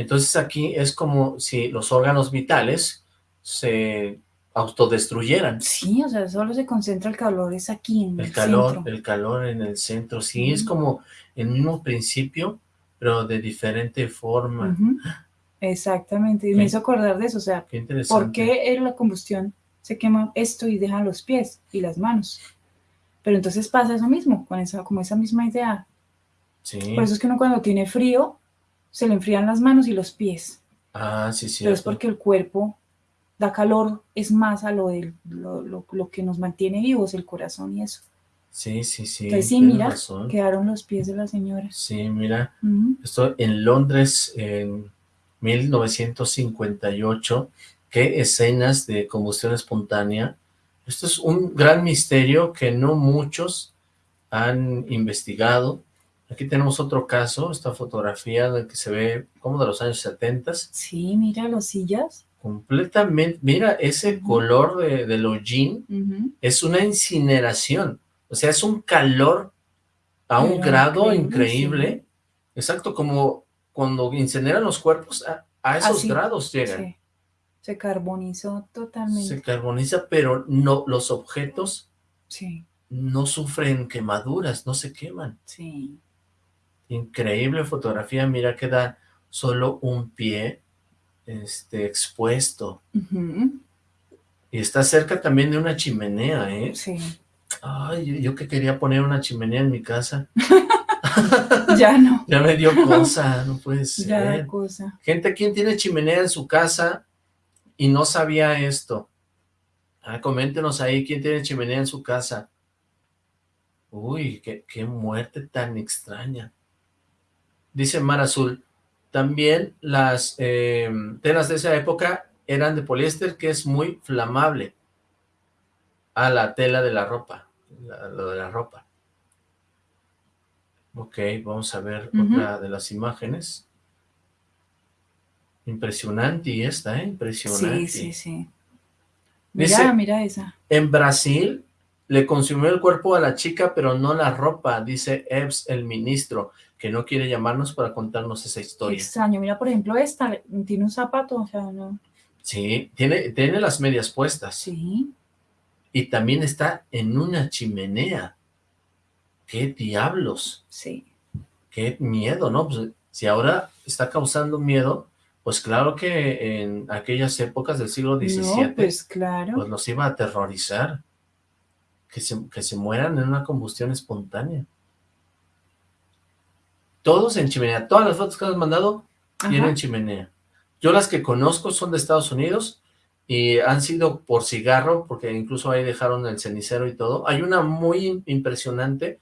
Entonces aquí es como si los órganos vitales se autodestruyeran. Sí, o sea, solo se concentra el calor, es aquí en el, El calor, centro. el calor en el centro, sí, es Ujú. como el mismo principio, pero de diferente forma. Ujú. Exactamente, y me hizo acordar de eso, o sea, Qué interesante. ¿por qué en la combustión se quema esto y dejan los pies y las manos? Pero entonces pasa eso mismo, con esa, como esa misma idea. Sí. Por eso es que uno cuando tiene frío, se le enfrían las manos y los pies. Ah, sí, sí. pero es porque el cuerpo da calor, es más a lo, del, lo, lo- lo que nos mantiene vivos, el corazón y eso. Sí, sí, sí. Entonces sí, mira, razón. quedaron los pies de la señora. Sí, mira, Ujú. estoy en Londres en 1958. Qué escenas de combustión espontánea. Esto es un gran misterio que no muchos han investigado. Aquí tenemos otro caso, esta fotografía de que se ve como de los años 70, Sí, mira las sillas. completamente, mira, ese color de, del hollín es una incineración, o sea, es un calor a un grado increíble, increíble, exacto, como cuando incineran los cuerpos, a, a esos Así, grados llegan, Sí. Se carbonizó totalmente. se carboniza, pero no, los objetos Sí, no sufren quemaduras, no se queman. sí. Increíble fotografía, mira, queda solo un pie este, expuesto, y está cerca también de una chimenea, ¿eh? Sí. Ay, yo, que quería poner una chimenea en mi casa. Ya no. Ya me dio cosa, no puede Ya ser. da cosa. Gente, ¿quién tiene chimenea en su casa y no sabía esto? Ah, coméntenos ahí, ¿quién tiene chimenea en su casa? Uy, qué, qué muerte tan extraña. Dice Mar Azul, también las eh, telas de esa época eran de poliéster, que es muy flamable. a la tela de la ropa, la- lo de la ropa. Ok, vamos a ver otra de las imágenes. Impresionante esta, ¿eh? Impresionante. Sí, sí, sí. Dice- Mira, mira esa. En Brasil le consumió el cuerpo a la chica, pero no la ropa, dice Ebbs, el ministro, que no quiere llamarnos para contarnos esa historia. Extraño. Mira, por ejemplo, esta tiene un zapato, o sea, no. Sí, tiene, tiene las medias puestas. Sí. Y también está en una chimenea. ¡Qué diablos! Sí. ¡Qué miedo, ¿no? Pues, si ahora está causando miedo, pues claro que en aquellas épocas del siglo XVII, No, pues claro. pues los iba a aterrorizar. Que se, que se mueran en una combustión espontánea. Todos en chimenea. Todas las fotos que has mandado Ajá. tienen chimenea. Yo las que conozco son de Estados Unidos y han sido por cigarro, porque incluso ahí dejaron el cenicero y todo. Hay una muy impresionante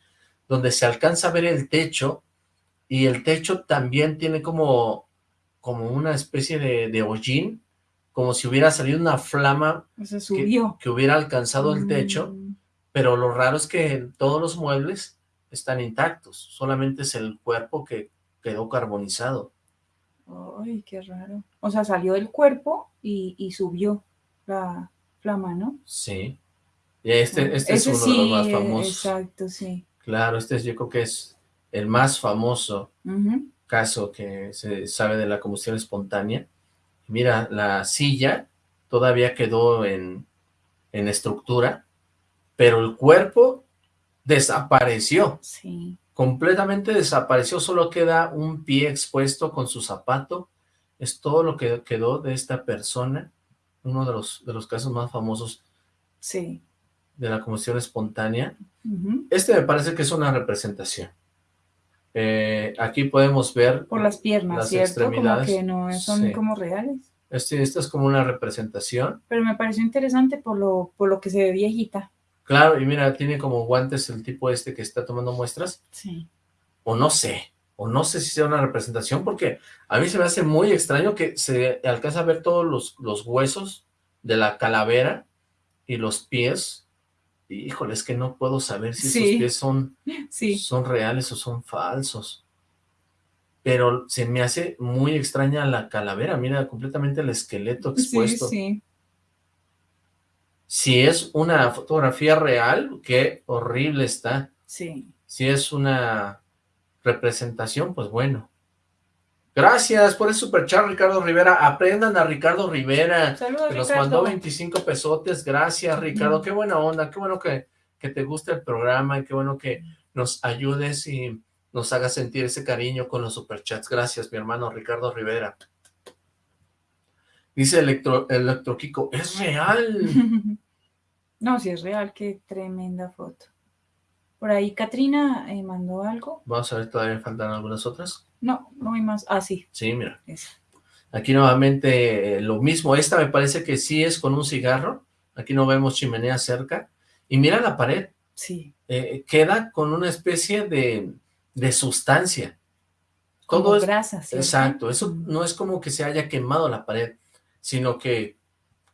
donde se alcanza a ver el techo y el techo también tiene como, como una especie de, de hollín, como si hubiera salido una flama Se subió. que hubiera alcanzado el techo, Mm, pero lo raro es que todos los muebles están intactos, solamente es el cuerpo que quedó carbonizado. Ay, qué raro. O sea, salió del cuerpo y, y subió la flama, ¿no? Sí. Y este, este es uno sí, de los más famosos. Exacto, sí. Claro, este es, yo creo que es el más famoso caso que se sabe de la combustión espontánea. Mira, la silla todavía quedó en, en estructura, pero el cuerpo desapareció, Sí. completamente desapareció, solo queda un pie expuesto con su zapato, es todo lo que quedó de esta persona, uno de los, de los casos más famosos Sí. de la combustión espontánea. Este me parece que es una representación. Eh, aquí podemos ver... Por las piernas, Las ¿cierto? Como extremidades, que no son sí. como reales. Este, esta es como una representación. Pero me pareció interesante por lo, por lo que se ve viejita. Claro, y mira, tiene como guantes el tipo este que está tomando muestras. Sí. O no sé, o no sé si sea una representación, porque a mí se me hace muy extraño que se alcanza a ver todos los, los huesos de la calavera y los pies. Y, híjole, es que no puedo saber si Sí. esos pies son, Sí. son reales o son falsos. Pero se me hace muy extraña la calavera, mira, completamente el esqueleto Sí, expuesto. sí. Si es una fotografía real, qué horrible está. Sí. Si es una representación, pues bueno. Gracias por el superchat, Ricardo Rivera. Aprendan a Ricardo Rivera, Saludos, que nos mandó 25 pesotes. Gracias, Ricardo. Qué buena onda, qué bueno que, que te guste el programa y qué bueno que nos ayudes y nos hagas sentir ese cariño con los superchats. Gracias, mi hermano Ricardo Rivera. Dice Electro, Electro Kiko, es real. No, si es real, qué tremenda foto. Por ahí Katrina eh, mandó algo. Vamos a ver, todavía faltan algunas otras. No, no hay más. Ah, sí, Sí, mira. esa. Aquí nuevamente eh, lo mismo. Esta me parece que sí es con un cigarro. Aquí no vemos chimenea cerca. Y mira la pared. Sí. eh, queda con una especie de, de sustancia. Como Todo es... grasa, ¿cierto? Exacto. Eso no es como que se haya quemado la pared, sino que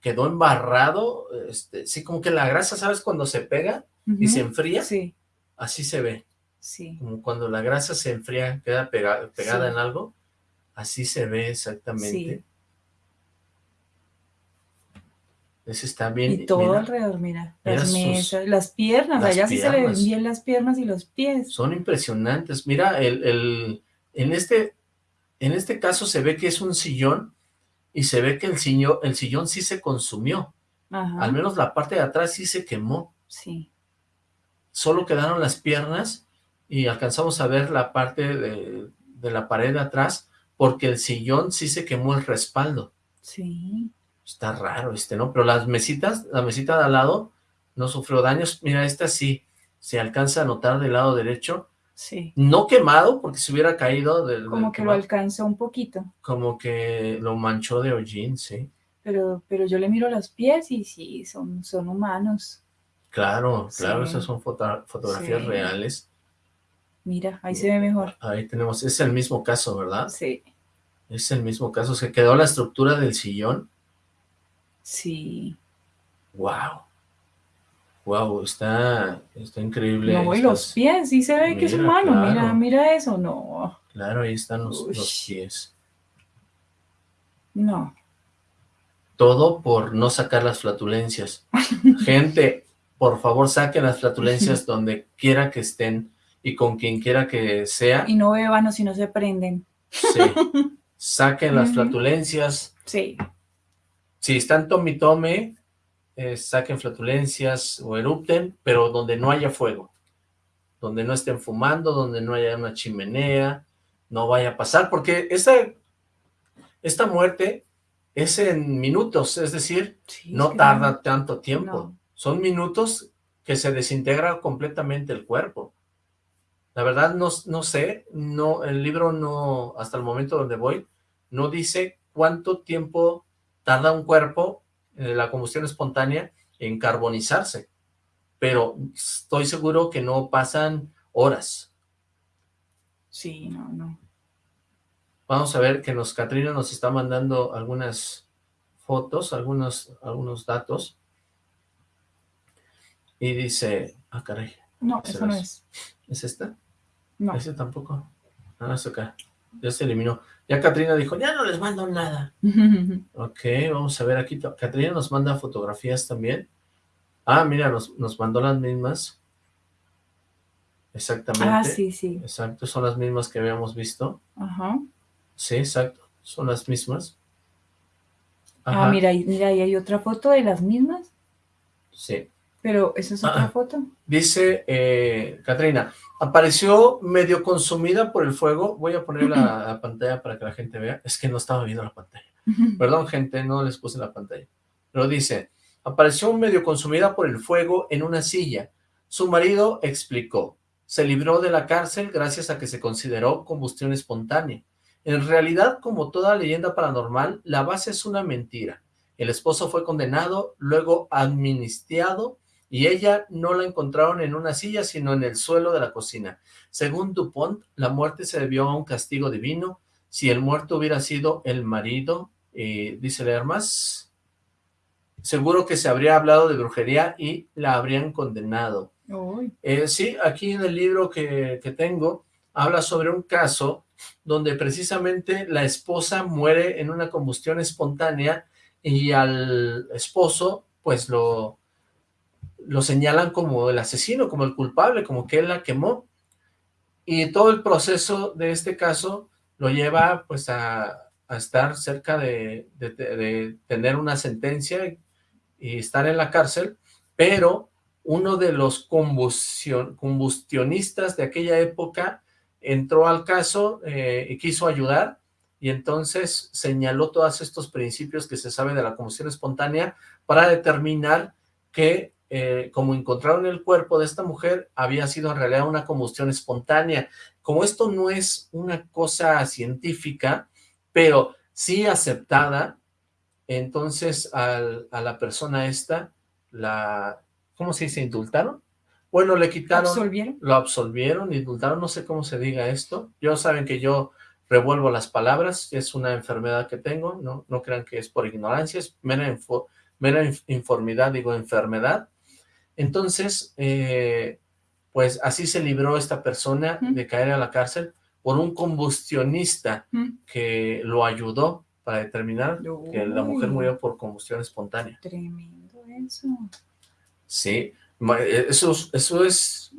quedó embarrado. Este, sí, como que la grasa, ¿sabes? Cuando se pega y se enfría, Sí, así se ve. sí. Como cuando la grasa se enfría, queda pega- pegada Sí. en algo. Así se ve exactamente. Sí. Ese está bien. Y todo mira, alrededor, mira. Las sus- mesas, las piernas. las allá sí se le ven bien las piernas y los pies. son impresionantes. Mira, el, el- en, este, en este caso se ve que es un sillón y se ve que el sillón, el sillón sí se consumió. Ajá. Al menos la parte de atrás sí se quemó. Sí. Solo quedaron las piernas y alcanzamos a ver la parte de, de la pared de atrás porque el sillón sí se quemó el respaldo. Sí. Está raro este, ¿no? Pero las mesitas, la mesita de al lado no sufrió daños. Mira, esta sí se alcanza a notar del lado derecho. Sí. No quemado, porque si hubiera caído del, Como del que lo alcanzó un poquito. como que lo manchó de hollín, sí. Pero, pero yo le miro los pies y sí, son, son humanos. Claro, claro, Sí. esas son foto- fotografías Sí. reales. Mira, ahí se ve mejor. Ahí tenemos, es el mismo caso, ¿verdad? Sí. Es el mismo caso, se quedó la estructura del sillón. Sí. Wow. Wow, está, está increíble. No, y los pies, sí se ve que es humano. Mira, claro. mira eso. No, Claro, ahí están los, los pies. no. Todo por no sacar las flatulencias. Gente, por favor, saquen las flatulencias donde quiera que estén y con quien quiera que sea. Y no beban o si no se prenden. Sí. Saquen las flatulencias. Sí. Si están tome tome, eh, saquen flatulencias o erupten, pero donde no haya fuego. Donde no estén fumando, donde no haya una chimenea, no vaya a pasar, porque esta, esta muerte es en minutos, es decir, sí, no tarda tanto tiempo. No. Son minutos que se desintegra completamente el cuerpo. La verdad no, no sé, no, el libro no, hasta el momento donde voy, no dice cuánto tiempo tarda un cuerpo, la combustión espontánea, en carbonizarse. Pero estoy seguro que no pasan horas. Sí, no, no. Vamos a ver que nos, Catrina nos está mandando algunas fotos, algunos, algunos datos. Y dice, ah, caray. No, eso no es. ¿Es esta? No. Ese tampoco. Ah, es acá. Ya se eliminó. Ya Catrina dijo, ya no les mando nada. ok, vamos a ver aquí. Catrina nos manda fotografías también. Ah, mira, nos, nos mandó las mismas. Exactamente. Ah, sí, sí. Exacto, son las mismas que habíamos visto. Ajá. Sí, exacto, son las mismas. Ah, mira, mira, ahí hay otra foto de las mismas. Sí. Pero, ¿esa es otra Ah. foto? Dice, eh, Catrina, apareció medio consumida por el fuego. Voy a poner la, la pantalla para que la gente vea. Es que no estaba viendo la pantalla. Perdón, gente, no les puse la pantalla. Pero dice, apareció medio consumida por el fuego en una silla. Su marido explicó, se libró de la cárcel gracias a que se consideró combustión espontánea. En realidad, como toda leyenda paranormal, la base es una mentira. El esposo fue condenado, luego amnistiado, y ella no la encontraron en una silla, sino en el suelo de la cocina. Según Dupont, la muerte se debió a un castigo divino. Si el muerto hubiera sido el marido, eh, dice leer más, seguro que se habría hablado de brujería y la habrían condenado. Eh, sí, aquí en el libro que, que tengo, habla sobre un caso donde precisamente la esposa muere en una combustión espontánea y al esposo, pues lo, lo señalan como el asesino, como el culpable, como que él la quemó. Y todo el proceso de este caso lo lleva pues a, estar cerca de, tener una sentencia y estar en la cárcel, pero uno de los combustión, combustionistas de aquella época entró al caso eh, y quiso ayudar, y entonces señaló todos estos principios que se sabe de la combustión espontánea para determinar que, eh, como encontraron el cuerpo de esta mujer, había sido en realidad una combustión espontánea. Como esto no es una cosa científica, pero sí aceptada, entonces al- a la persona esta, la, ¿cómo se dice? ¿Indultaron? Bueno, le quitaron, ¿Absolvieron? lo absolvieron, indultaron, no sé cómo se diga esto. Yo saben que yo revuelvo las palabras, es una enfermedad que tengo, no, no crean que es por ignorancia, es mera, info- mera inf- informidad, digo enfermedad. Entonces, eh, pues así se libró esta persona de caer a la cárcel por un combustionista Mm, que lo ayudó para determinar que la mujer murió por combustión espontánea. Tremendo eso. Sí, eh, eso, es- eso es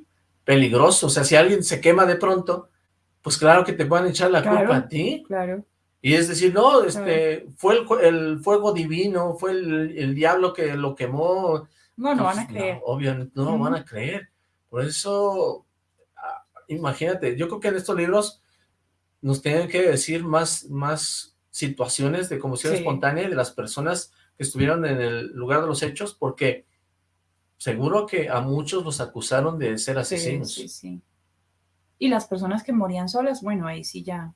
peligroso. O sea, si alguien se quema de pronto, pues claro que te van a echar la Claro. culpa a ti. Claro. Y es decir, no, este, fue el, fuego divino, fue el, el diablo que lo quemó. No, no van Pues, a creer. obviamente no lo Ujú. van a creer. Por eso, ah, imagínate, yo creo que en estos libros nos tienen que decir más, más situaciones de combustión Sí. espontánea de las personas que estuvieron en el lugar de los hechos, porque seguro que a muchos los acusaron de ser Sí, asesinos. sí, sí. Y las personas que morían solas, bueno, ahí sí ya.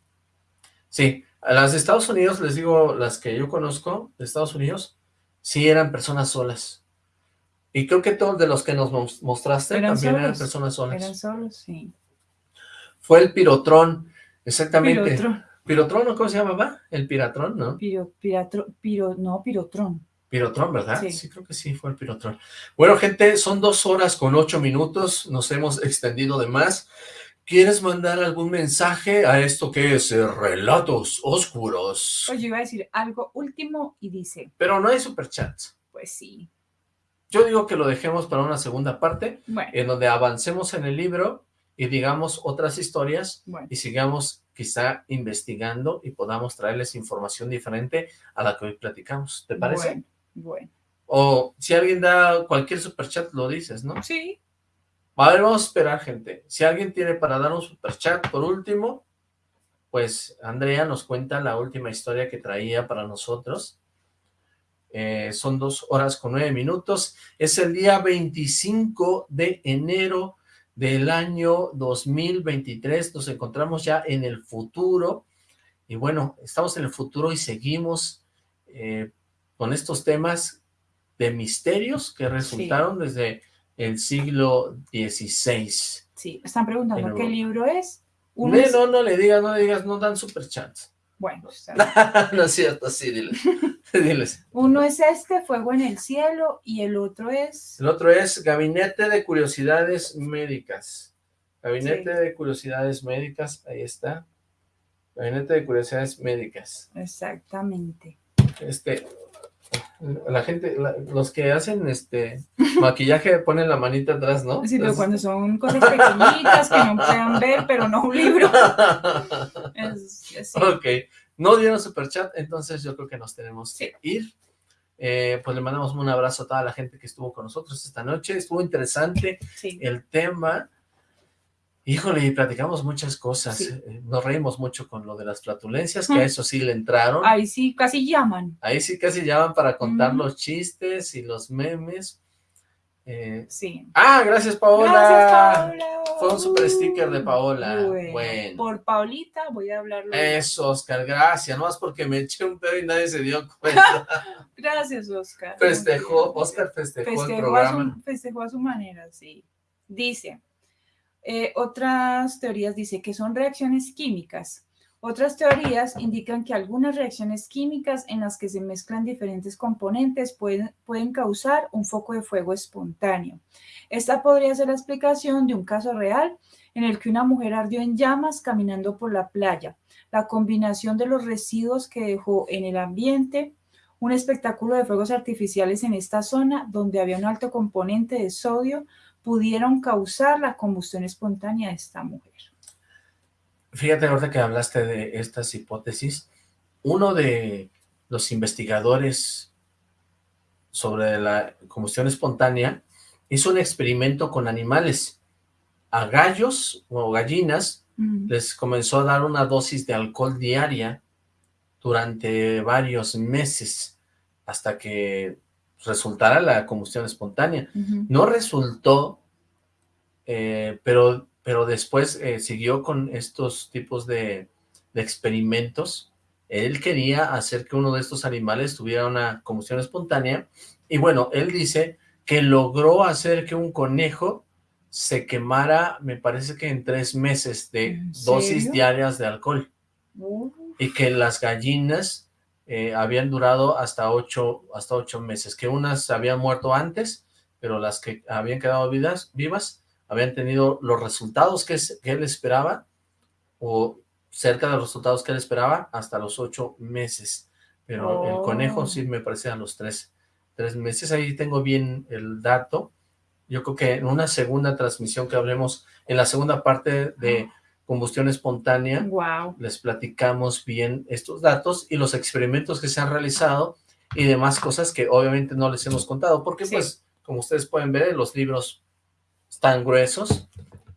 Sí, a las de Estados Unidos, les digo, las que yo conozco de Estados Unidos, sí eran personas solas. Y creo que todos de los que nos mos- mostraste Eran también eran personas solas. Eran solos, sí. Fue el pirotrón, exactamente. Pirotrón. Pirotrón, ¿no? ¿Cómo se llamaba? El piratrón, ¿no? Piro, piratro, piro, no, pirotrón. Pirotrón, ¿verdad? Sí. creo que sí, fue el pirotrón. Bueno, gente, son dos horas con ocho minutos, nos hemos extendido de más. ¿Quieres mandar algún mensaje a esto que es Relatos Oscuros? Pues yo iba a decir algo último y dice, Pero no hay superchats. pues sí. Yo digo que lo dejemos para una segunda parte, Bueno, en donde avancemos en el libro y digamos otras historias bueno. y sigamos quizá investigando y podamos traerles información diferente a la que hoy platicamos. ¿Te parece? Bueno, bueno. O si alguien da cualquier superchat, lo dices, ¿no? Sí, A ver, vamos a esperar, gente. Si alguien tiene para dar un superchat por último, pues Andrea nos cuenta la última historia que traía para nosotros. Eh, son dos horas con nueve minutos. Es el día 25 de enero del año 2023. Nos encontramos ya en el futuro. Y bueno, estamos en el futuro y seguimos eh, con estos temas de misterios que resultaron desde el siglo XVI. Sí, están preguntando qué libro es. no, no, no le digas, no le digas, no dan superchats. Bueno, no es cierto, sí, diles. Uno es este, Fuego en el Cielo, y el otro es... El otro es Gabinete de Curiosidades Médicas. Gabinete de Curiosidades Médicas, ahí está. Gabinete de Curiosidades Médicas. Exactamente. Este, la gente, los que hacen este maquillaje ponen la manita atrás, ¿no? Sí, pero cuando son cosas pequeñitas que no puedan ver, pero no un libro. Ok, no dieron superchat, entonces yo creo que nos tenemos que ir. Eh, pues le mandamos un abrazo a toda la gente que estuvo con nosotros esta noche. Estuvo interesante el tema. Híjole, y platicamos muchas cosas. Eh, nos reímos mucho con lo de las flatulencias, que a eso sí le entraron. Ahí sí, casi llaman. Ahí sí casi llaman para contar los chistes y los memes. Eh, sí. Ah, gracias Paola. Gracias Paola. Fue un super sticker de Paola. Bueno. Por Paulita voy a hablarlo. Eso, Oscar, gracias. No más porque me eché un pedo y nadie se dio cuenta. gracias, Oscar. Festejó, Oscar festejó, el programa. festejó a su manera, sí. Dice, eh, otras teorías dicen que son reacciones químicas. Otras teorías indican que algunas reacciones químicas en las que se mezclan diferentes componentes pueden, causar un foco de fuego espontáneo. Esta podría ser la explicación de un caso real en el que una mujer ardió en llamas caminando por la playa. La combinación de los residuos que dejó en el ambiente, un espectáculo de fuegos artificiales en esta zona donde había un alto componente de sodio, pudieron causar la combustión espontánea de esta mujer. Fíjate ahorita que hablaste de estas hipótesis, uno de los investigadores sobre la combustión espontánea hizo un experimento con animales. A gallos o gallinas les comenzó a dar una dosis de alcohol diaria durante varios meses hasta que resultara la combustión espontánea. No resultó, eh, pero, pero después eh, siguió con estos tipos de, experimentos. Él quería hacer que uno de estos animales tuviera una combustión espontánea y bueno, él dice que logró hacer que un conejo se quemara, me parece que en tres meses de dosis diarias de alcohol. Y que las gallinas eh, habían durado hasta ocho, hasta ocho meses, que unas habían muerto antes, pero las que habían quedado vivas, vivas habían tenido los resultados que, él esperaba, o cerca de los resultados que él esperaba, hasta los ocho meses. Pero el conejo sí me parece a los tres, tres meses. Ahí tengo bien el dato. Yo creo que en una segunda transmisión que hablemos, en la segunda parte de combustión espontánea. Wow. Les platicamos bien estos datos y los experimentos que se han realizado y demás cosas que obviamente no les hemos contado, porque pues, como ustedes pueden ver, los libros están gruesos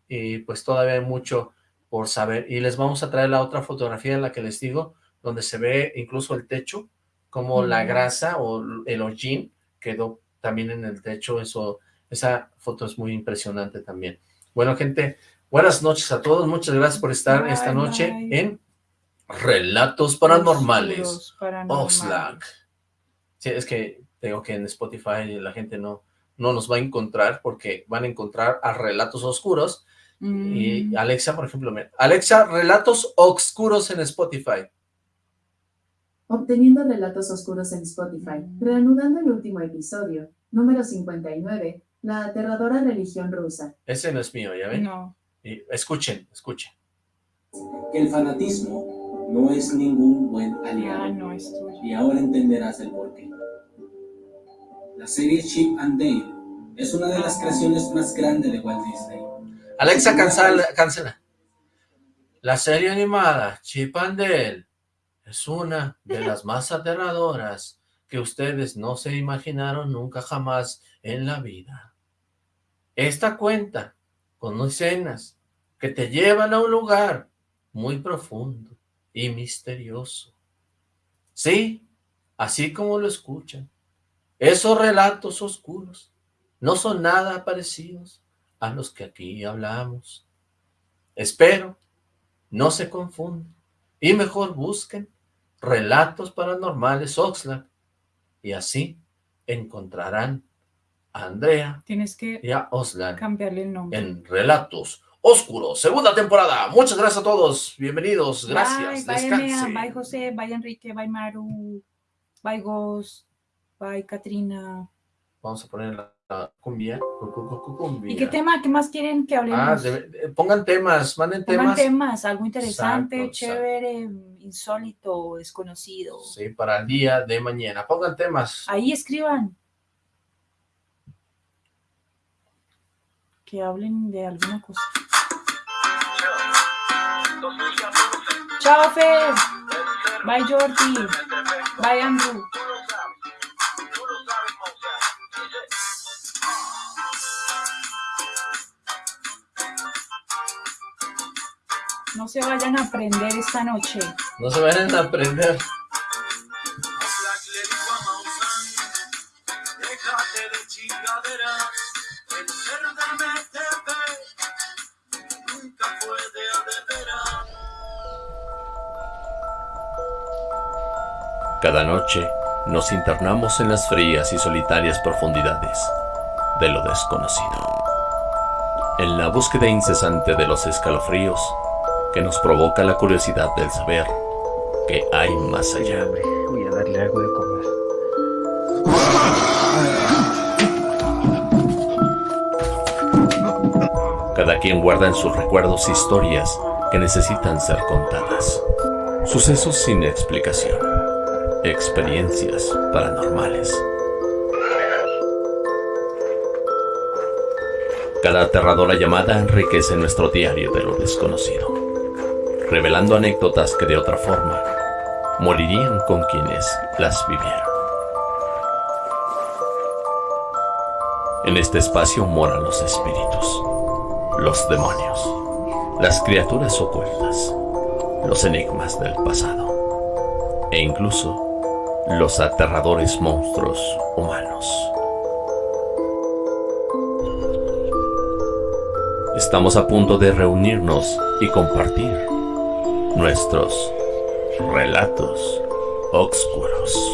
y pues todavía hay mucho por saber. Y les vamos a traer la otra fotografía en la que les digo, donde se ve incluso el techo, como la grasa o el hollín quedó también en el techo, eso, esa foto es muy impresionante también. Bueno, gente, Buenas noches a todos, muchas gracias por estar esta noche en Relatos Paranormales, Oxlack. Sí, es que tengo que en Spotify la gente no, no nos va a encontrar porque van a encontrar a Relatos Oscuros y mm. Alexa, por ejemplo, Alexa, Relatos Oscuros en Spotify. Obteniendo Relatos Oscuros en Spotify, reanudando el último episodio, número 59, la aterradora religión rusa. Ese no es mío, ¿ya ven? No escuchen, escuchen. el fanatismo no es ningún buen aliado. Ah, y ahora entenderás el porqué. La serie Chip and Dale es una de las creaciones más grandes de Walt Disney. Alexa, cancela. cancela. La serie animada Chip and Dale es una de las más aterradoras que ustedes no se imaginaron nunca jamás en la vida. Esta cuenta con escenas que te llevan a un lugar muy profundo y misterioso. Sí, así como lo escuchan, esos relatos oscuros no son nada parecidos a los que aquí hablamos. Espero no se confundan y mejor busquen Relatos Paranormales Oxlack y así encontrarán a Andrea Tienes que y a Oxlack cambiarle el nombre. en Relatos Oscuros, segunda temporada. Muchas gracias a todos, bienvenidos, gracias, Bye, bye, bye José, bye Enrique, bye Maru, bye Ghost, bye Katrina. Vamos a poner la, la cumbia, cu- cu- cu- cu- cumbia. ¿Y qué tema, qué más quieren que hablemos? Ah, eh, pongan temas, manden Pongan temas. temas, algo interesante, Exacto, exacto. chévere, insólito, desconocido. Sí, para el día de mañana. Pongan temas. Ahí escriban. Que hablen de alguna cosa. Chao, Fer. Bye, Jordi. Bye, Andrew. No se vayan a aprender esta noche. No se vayan a aprender. Cada noche nos internamos en las frías y solitarias profundidades de lo desconocido. En la búsqueda incesante de los escalofríos que nos provoca la curiosidad del saber que hay más allá. Voy a darle algo de comer. Cada quien guarda en sus recuerdos historias que necesitan ser contadas. Sucesos sin explicación. Experiencias paranormales. Cada aterradora llamada enriquece nuestro diario de lo desconocido, revelando anécdotas que de otra forma morirían con quienes las vivieron. En este espacio moran los espíritus, los demonios, las criaturas ocultas, los enigmas del pasado e incluso los aterradores monstruos humanos. Estamos a punto de reunirnos y compartir nuestros relatos oscuros.